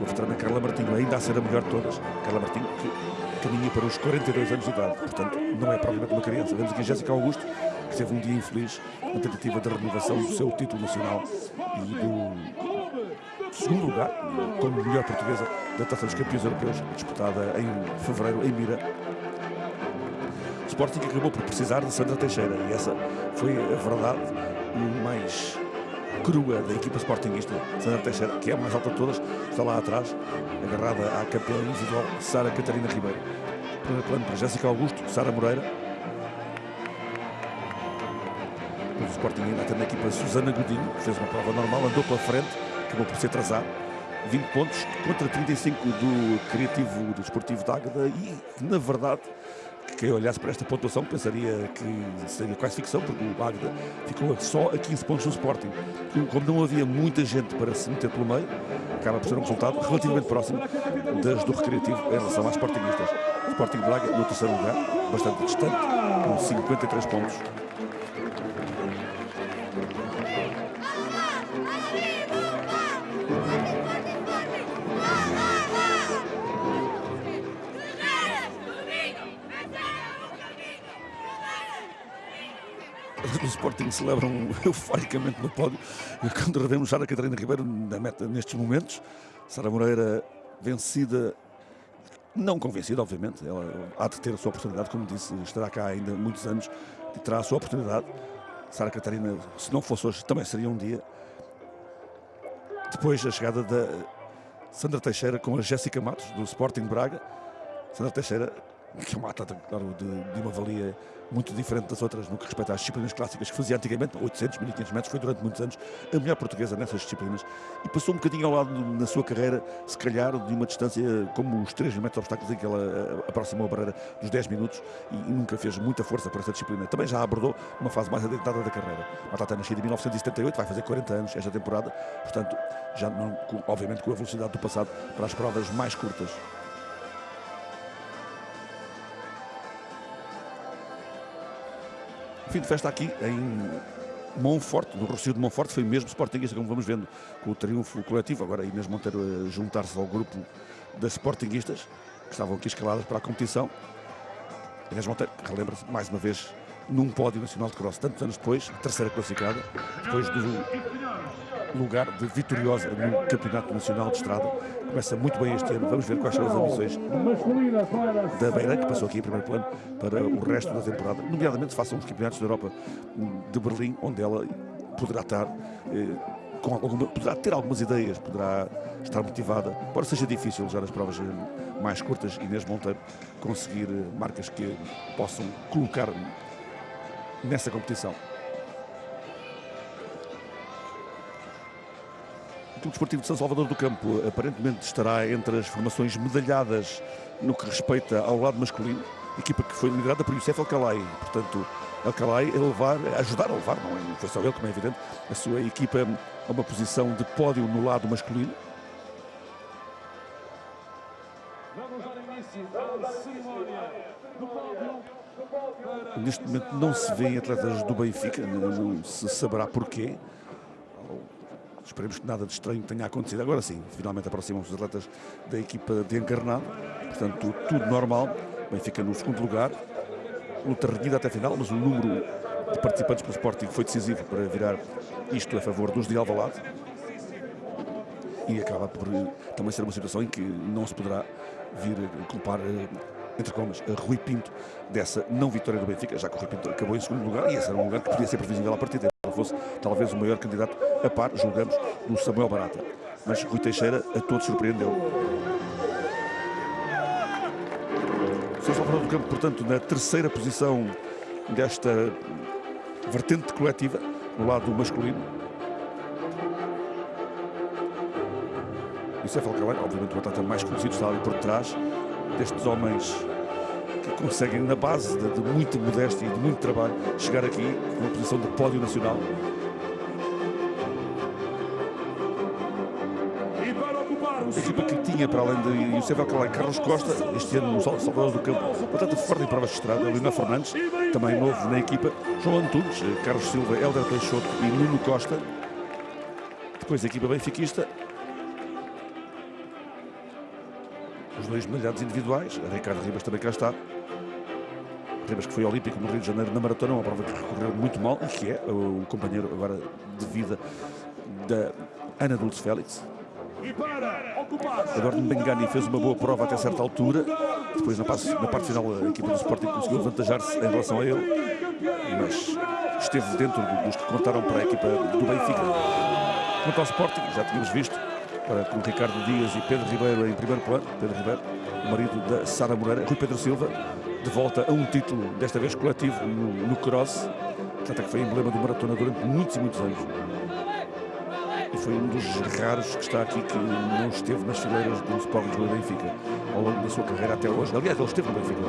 A: o veterana Carla Martinho, ainda a ser a melhor de todas. Carla Martinho que caminha para os 42 anos de idade, portanto não é propriamente uma criança. Vemos aqui Jéssica Augusto, que teve um dia infeliz na tentativa de renovação do seu título nacional e do segundo lugar, como melhor portuguesa da Taça dos Campeões Europeus, disputada em fevereiro em Mira. O Sporting acabou por precisar de Sandra Teixeira e essa foi a verdade mais crua da equipa sportinguista. Sandra Teixeira, que é a mais alta de todas, está lá atrás, agarrada à campeã individual Sara Catarina Ribeiro. Primeiro plano para Jéssica Augusto, Sara Moreira. O Sporting ainda tem na equipa Susana Godinho, fez uma prova normal, andou pela frente, acabou por ser atrasado. 20 pontos contra 35 do Criativo Desportivo de Águeda e, na verdade, quem olhasse para esta pontuação pensaria que seria quase ficção, porque o Águeda ficou só a 15 pontos do Sporting. Como não havia muita gente para se meter pelo meio, acaba por ser um resultado relativamente próximo das do Recreativo em relação às Sportingistas. Sporting Braga no terceiro lugar, bastante distante, com 53 pontos. Sporting celebram euforicamente no pódio quando revemos Sara Catarina Ribeiro na meta nestes momentos. Sara Moreira vencida, não convencida, obviamente. Ela há de ter a sua oportunidade, como disse, estará cá ainda muitos anos e terá a sua oportunidade. Sara Catarina, se não fosse hoje, também seria um dia. Depois a chegada da Sandra Teixeira com a Jéssica Matos, do Sporting Braga. Sandra Teixeira é atleta, claro, de, de, uma valia muito diferente das outras no que respeita às disciplinas clássicas que fazia antigamente, 800, 1500 metros, foi durante muitos anos a melhor portuguesa nessas disciplinas e passou um bocadinho ao lado na sua carreira, se calhar de uma distância como os 3 metros de obstáculos em que ela eh, aproximou a barreira dos 10 minutos e, e nunca fez muita força para essa disciplina. Também já abordou uma fase mais adentrada da carreira. Uma atleta nascida em 1978, vai fazer 40 anos esta temporada, portanto, já não, obviamente com a velocidade do passado para as provas mais curtas. Fim de festa aqui em Monforte, no Rocio de Monforte, foi mesmo Sportingista, como vamos vendo, com o triunfo coletivo. Agora Inês Monteiro a juntar-se ao grupo das Sportinguistas, que estavam aqui escaladas para a competição. Inês Monteiro, relembra-se mais uma vez num pódio nacional de cross, tantos anos depois, terceira classificada, depois do lugar de vitoriosa no Campeonato Nacional de Estrada. Começa muito bem este ano. Vamos ver quais são as ambições da Beira, que passou aqui em primeiro plano, para o resto da temporada. Nomeadamente, façam os Campeonatos da Europa de Berlim, onde ela poderá estar. Eh, com alguma, poderá ter algumas ideias, poderá estar motivada, embora seja difícil já nas provas eh, mais curtas, Inês Monteiro conseguir eh, marcas que possam colocar nessa competição. O Clube Esportivo de São Salvador do Campo aparentemente estará entre as formações medalhadas no que respeita ao lado masculino, equipa que foi liderada por Youssef Alcalay, portanto Alcalay a levar, a ajudar a levar, não, é, foi só ele, como é evidente, a sua equipa a uma posição de pódio no lado masculino. Vamos dar início à cerimónia do pódio Neste momento não se vê atletas do Benfica, não se saberá porquê. Esperemos que nada de estranho tenha acontecido. Agora sim, finalmente aproximam-se os atletas da equipa de Encarnado. Portanto, tudo normal. Benfica no segundo lugar. Luta renhida até a final, mas o número de participantes pelo Sporting foi decisivo para virar isto a favor dos de Alvalade. E acaba por também ser uma situação em que não se poderá vir culpar eh, entre comas, a Rui Pinto dessa não vitória do Benfica, já que o Rui Pinto acabou em segundo lugar e esse era um lugar que podia ser previsível à partida, se fosse talvez o maior candidato a par, julgamos, do Samuel Barata. Mas Rui Teixeira a todos surpreendeu. São Salvador do Campo, portanto, na terceira posição desta vertente coletiva, no lado masculino. Isso é Falcão, obviamente o atleta mais conhecido está ali por trás destes homens que conseguem, na base de, de muita modéstia e de muito trabalho, chegar aqui numa posição de pódio nacional. A equipa que tinha, para além de Youssef Alcalá e Carlos Costa, este ano nos Salvadores do Campo, portanto, forte em provas de estrada, Leonardo Fernandes, também novo na equipa, João Antunes, Carlos Silva, Helder Peixoto e Nuno Costa. Depois a equipa benfiquista, os dois medalhados individuais. A Ricardo Ribas também cá está. Ribas que foi olímpico no Rio de Janeiro na maratona, uma prova que recorreu muito mal e que é o companheiro agora de vida da Ana Dulce Félix. Eduardo Mbengani fez uma boa prova até certa altura. Depois, na parte, na parte final, a equipa do Sporting conseguiu avantajar-se em relação a ele. Mas esteve dentro dos que contaram para a equipa do Benfica. Quanto ao Sporting, já tínhamos visto, para, com Ricardo Dias e Pedro Ribeiro em primeiro plano. Pedro Ribeiro, o marido da Sara Moreira. Rui Pedro Silva, de volta a um título, desta vez coletivo, no, no cross. Até que foi emblema do maratona durante muitos e muitos anos e foi um dos raros que está aqui que não esteve nas fileiras do Sport e Benfica ao longo da sua carreira até hoje. Aliás, ele esteve no Benfica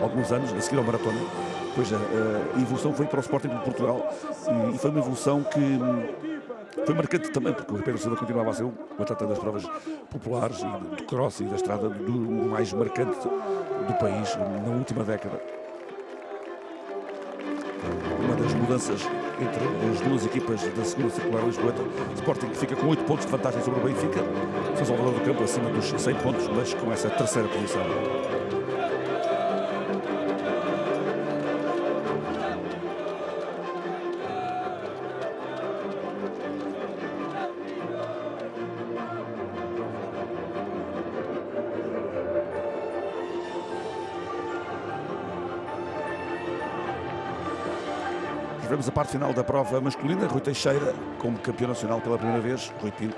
A: alguns anos, a seguir ao Maratona. Depois a, a evolução foi para o Sporting de Portugal e, e, foi uma evolução que hum, foi marcante também, porque o Pedro Silva continuava a ser um atleta das provas populares do cross e da estrada do mais marcante do país na última década uma das mudanças entre as duas equipas da segunda circular Lisboeta. Sporting fica com 8 pontos de vantagem sobre o Benfica. São Salvador do Campo acima dos 100 pontos, mas com essa terceira posição. A parte final da prova masculina. Rui Teixeira, como campeão nacional pela primeira vez. Rui Pinto,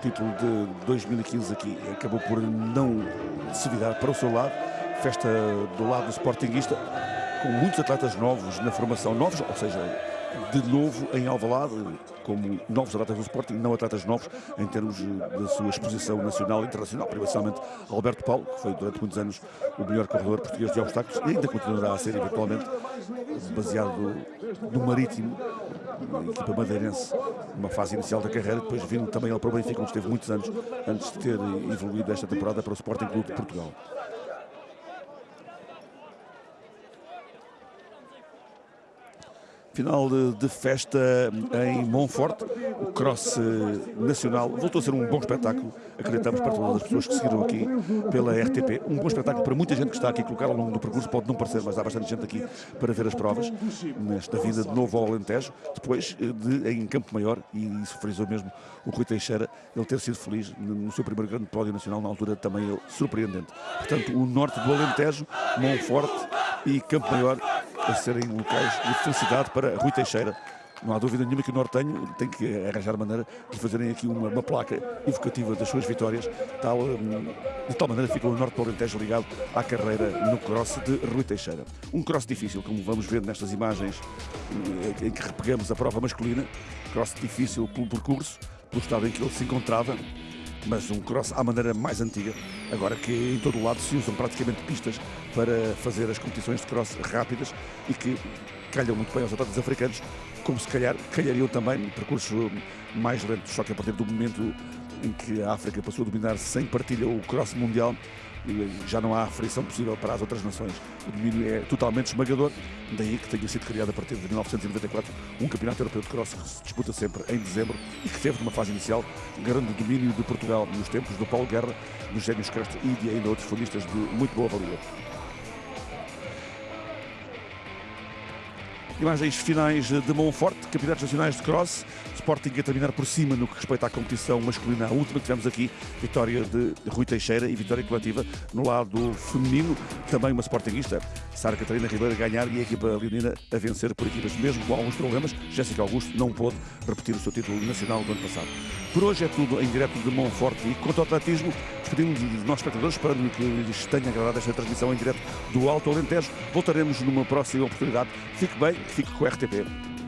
A: título de 2015 aqui, acabou por não se virar para o seu lado. Festa do lado do Sportingista, com muitos atletas novos na formação, novos, ou seja, de novo em Alvalade, como novos atletas do Sporting, não atletas novos em termos da sua exposição nacional e internacional, principalmente Alberto Paulo, que foi durante muitos anos o melhor corredor português de obstáculos e ainda continuará a ser eventualmente baseado no Marítimo, equipa madeirense, numa fase inicial da carreira, depois vindo também ele para o Benfica, onde esteve muitos anos antes de ter evoluído esta temporada para o Sporting Clube de Portugal. Final de, de, festa em Monforte, o cross eh, nacional voltou a ser um bom espetáculo, acreditamos para todas as pessoas que seguiram aqui pela RTP, um bom espetáculo para muita gente que está aqui colocada ao longo do percurso, pode não parecer, mas há bastante gente aqui para ver as provas, nesta vinda de novo ao Alentejo, depois eh, de, em Campo Maior, e isso frisou mesmo o Rui Teixeira, ele ter sido feliz no seu primeiro grande pódio nacional, na altura também ele surpreendente. Portanto, o norte do Alentejo, Monforte e Campo Maior a serem locais de felicidade para Rui Teixeira. Não há dúvida nenhuma que o Nortenho tem que arranjar maneira de fazerem aqui uma, uma placa evocativa das suas vitórias, tal, hum, de tal maneira fica o Norte do ligado à carreira no cross de Rui Teixeira. Um cross difícil, como vamos ver nestas imagens hum, em que repegamos a prova masculina, cross difícil pelo percurso, pelo estado em que ele se encontrava, mas um cross à maneira mais antiga, agora que em todo o lado se usam praticamente pistas para fazer as competições de cross rápidas e que calham muito bem aos atletas africanos, como se calhar calhariam também percursos mais lentos, só que a partir do momento em que a África passou a dominar sem partilha o cross mundial, já não há aflição possível para as outras nações. O domínio é totalmente esmagador, daí que tenha sido criado a partir de 1994 um campeonato europeu de cross que se disputa sempre em dezembro e que teve numa fase inicial grande domínio de Portugal nos tempos do Paulo Guerra, dos Gênios Castro e de ainda outros fundistas de muito boa valia. Imagens finais de Monforte, campeonatos nacionais de cross. Sporting a terminar por cima no que respeita à competição masculina. A última que tivemos aqui, vitória de Rui Teixeira e vitória coletiva no lado feminino. Também uma Sportingista, Sara Catarina Ribeiro, a ganhar e a equipa leonina a vencer por equipas, mesmo com alguns problemas. Jéssica Augusto não pôde repetir o seu título nacional do ano passado. Por hoje é tudo em direto de Monforte e quanto ao atletismo, despedimos dos nossos espectadores, esperando que lhes tenha agradado esta transmissão em direto do Alto Alentejo. Voltaremos numa próxima oportunidade. Fique bem, fique com o RTP.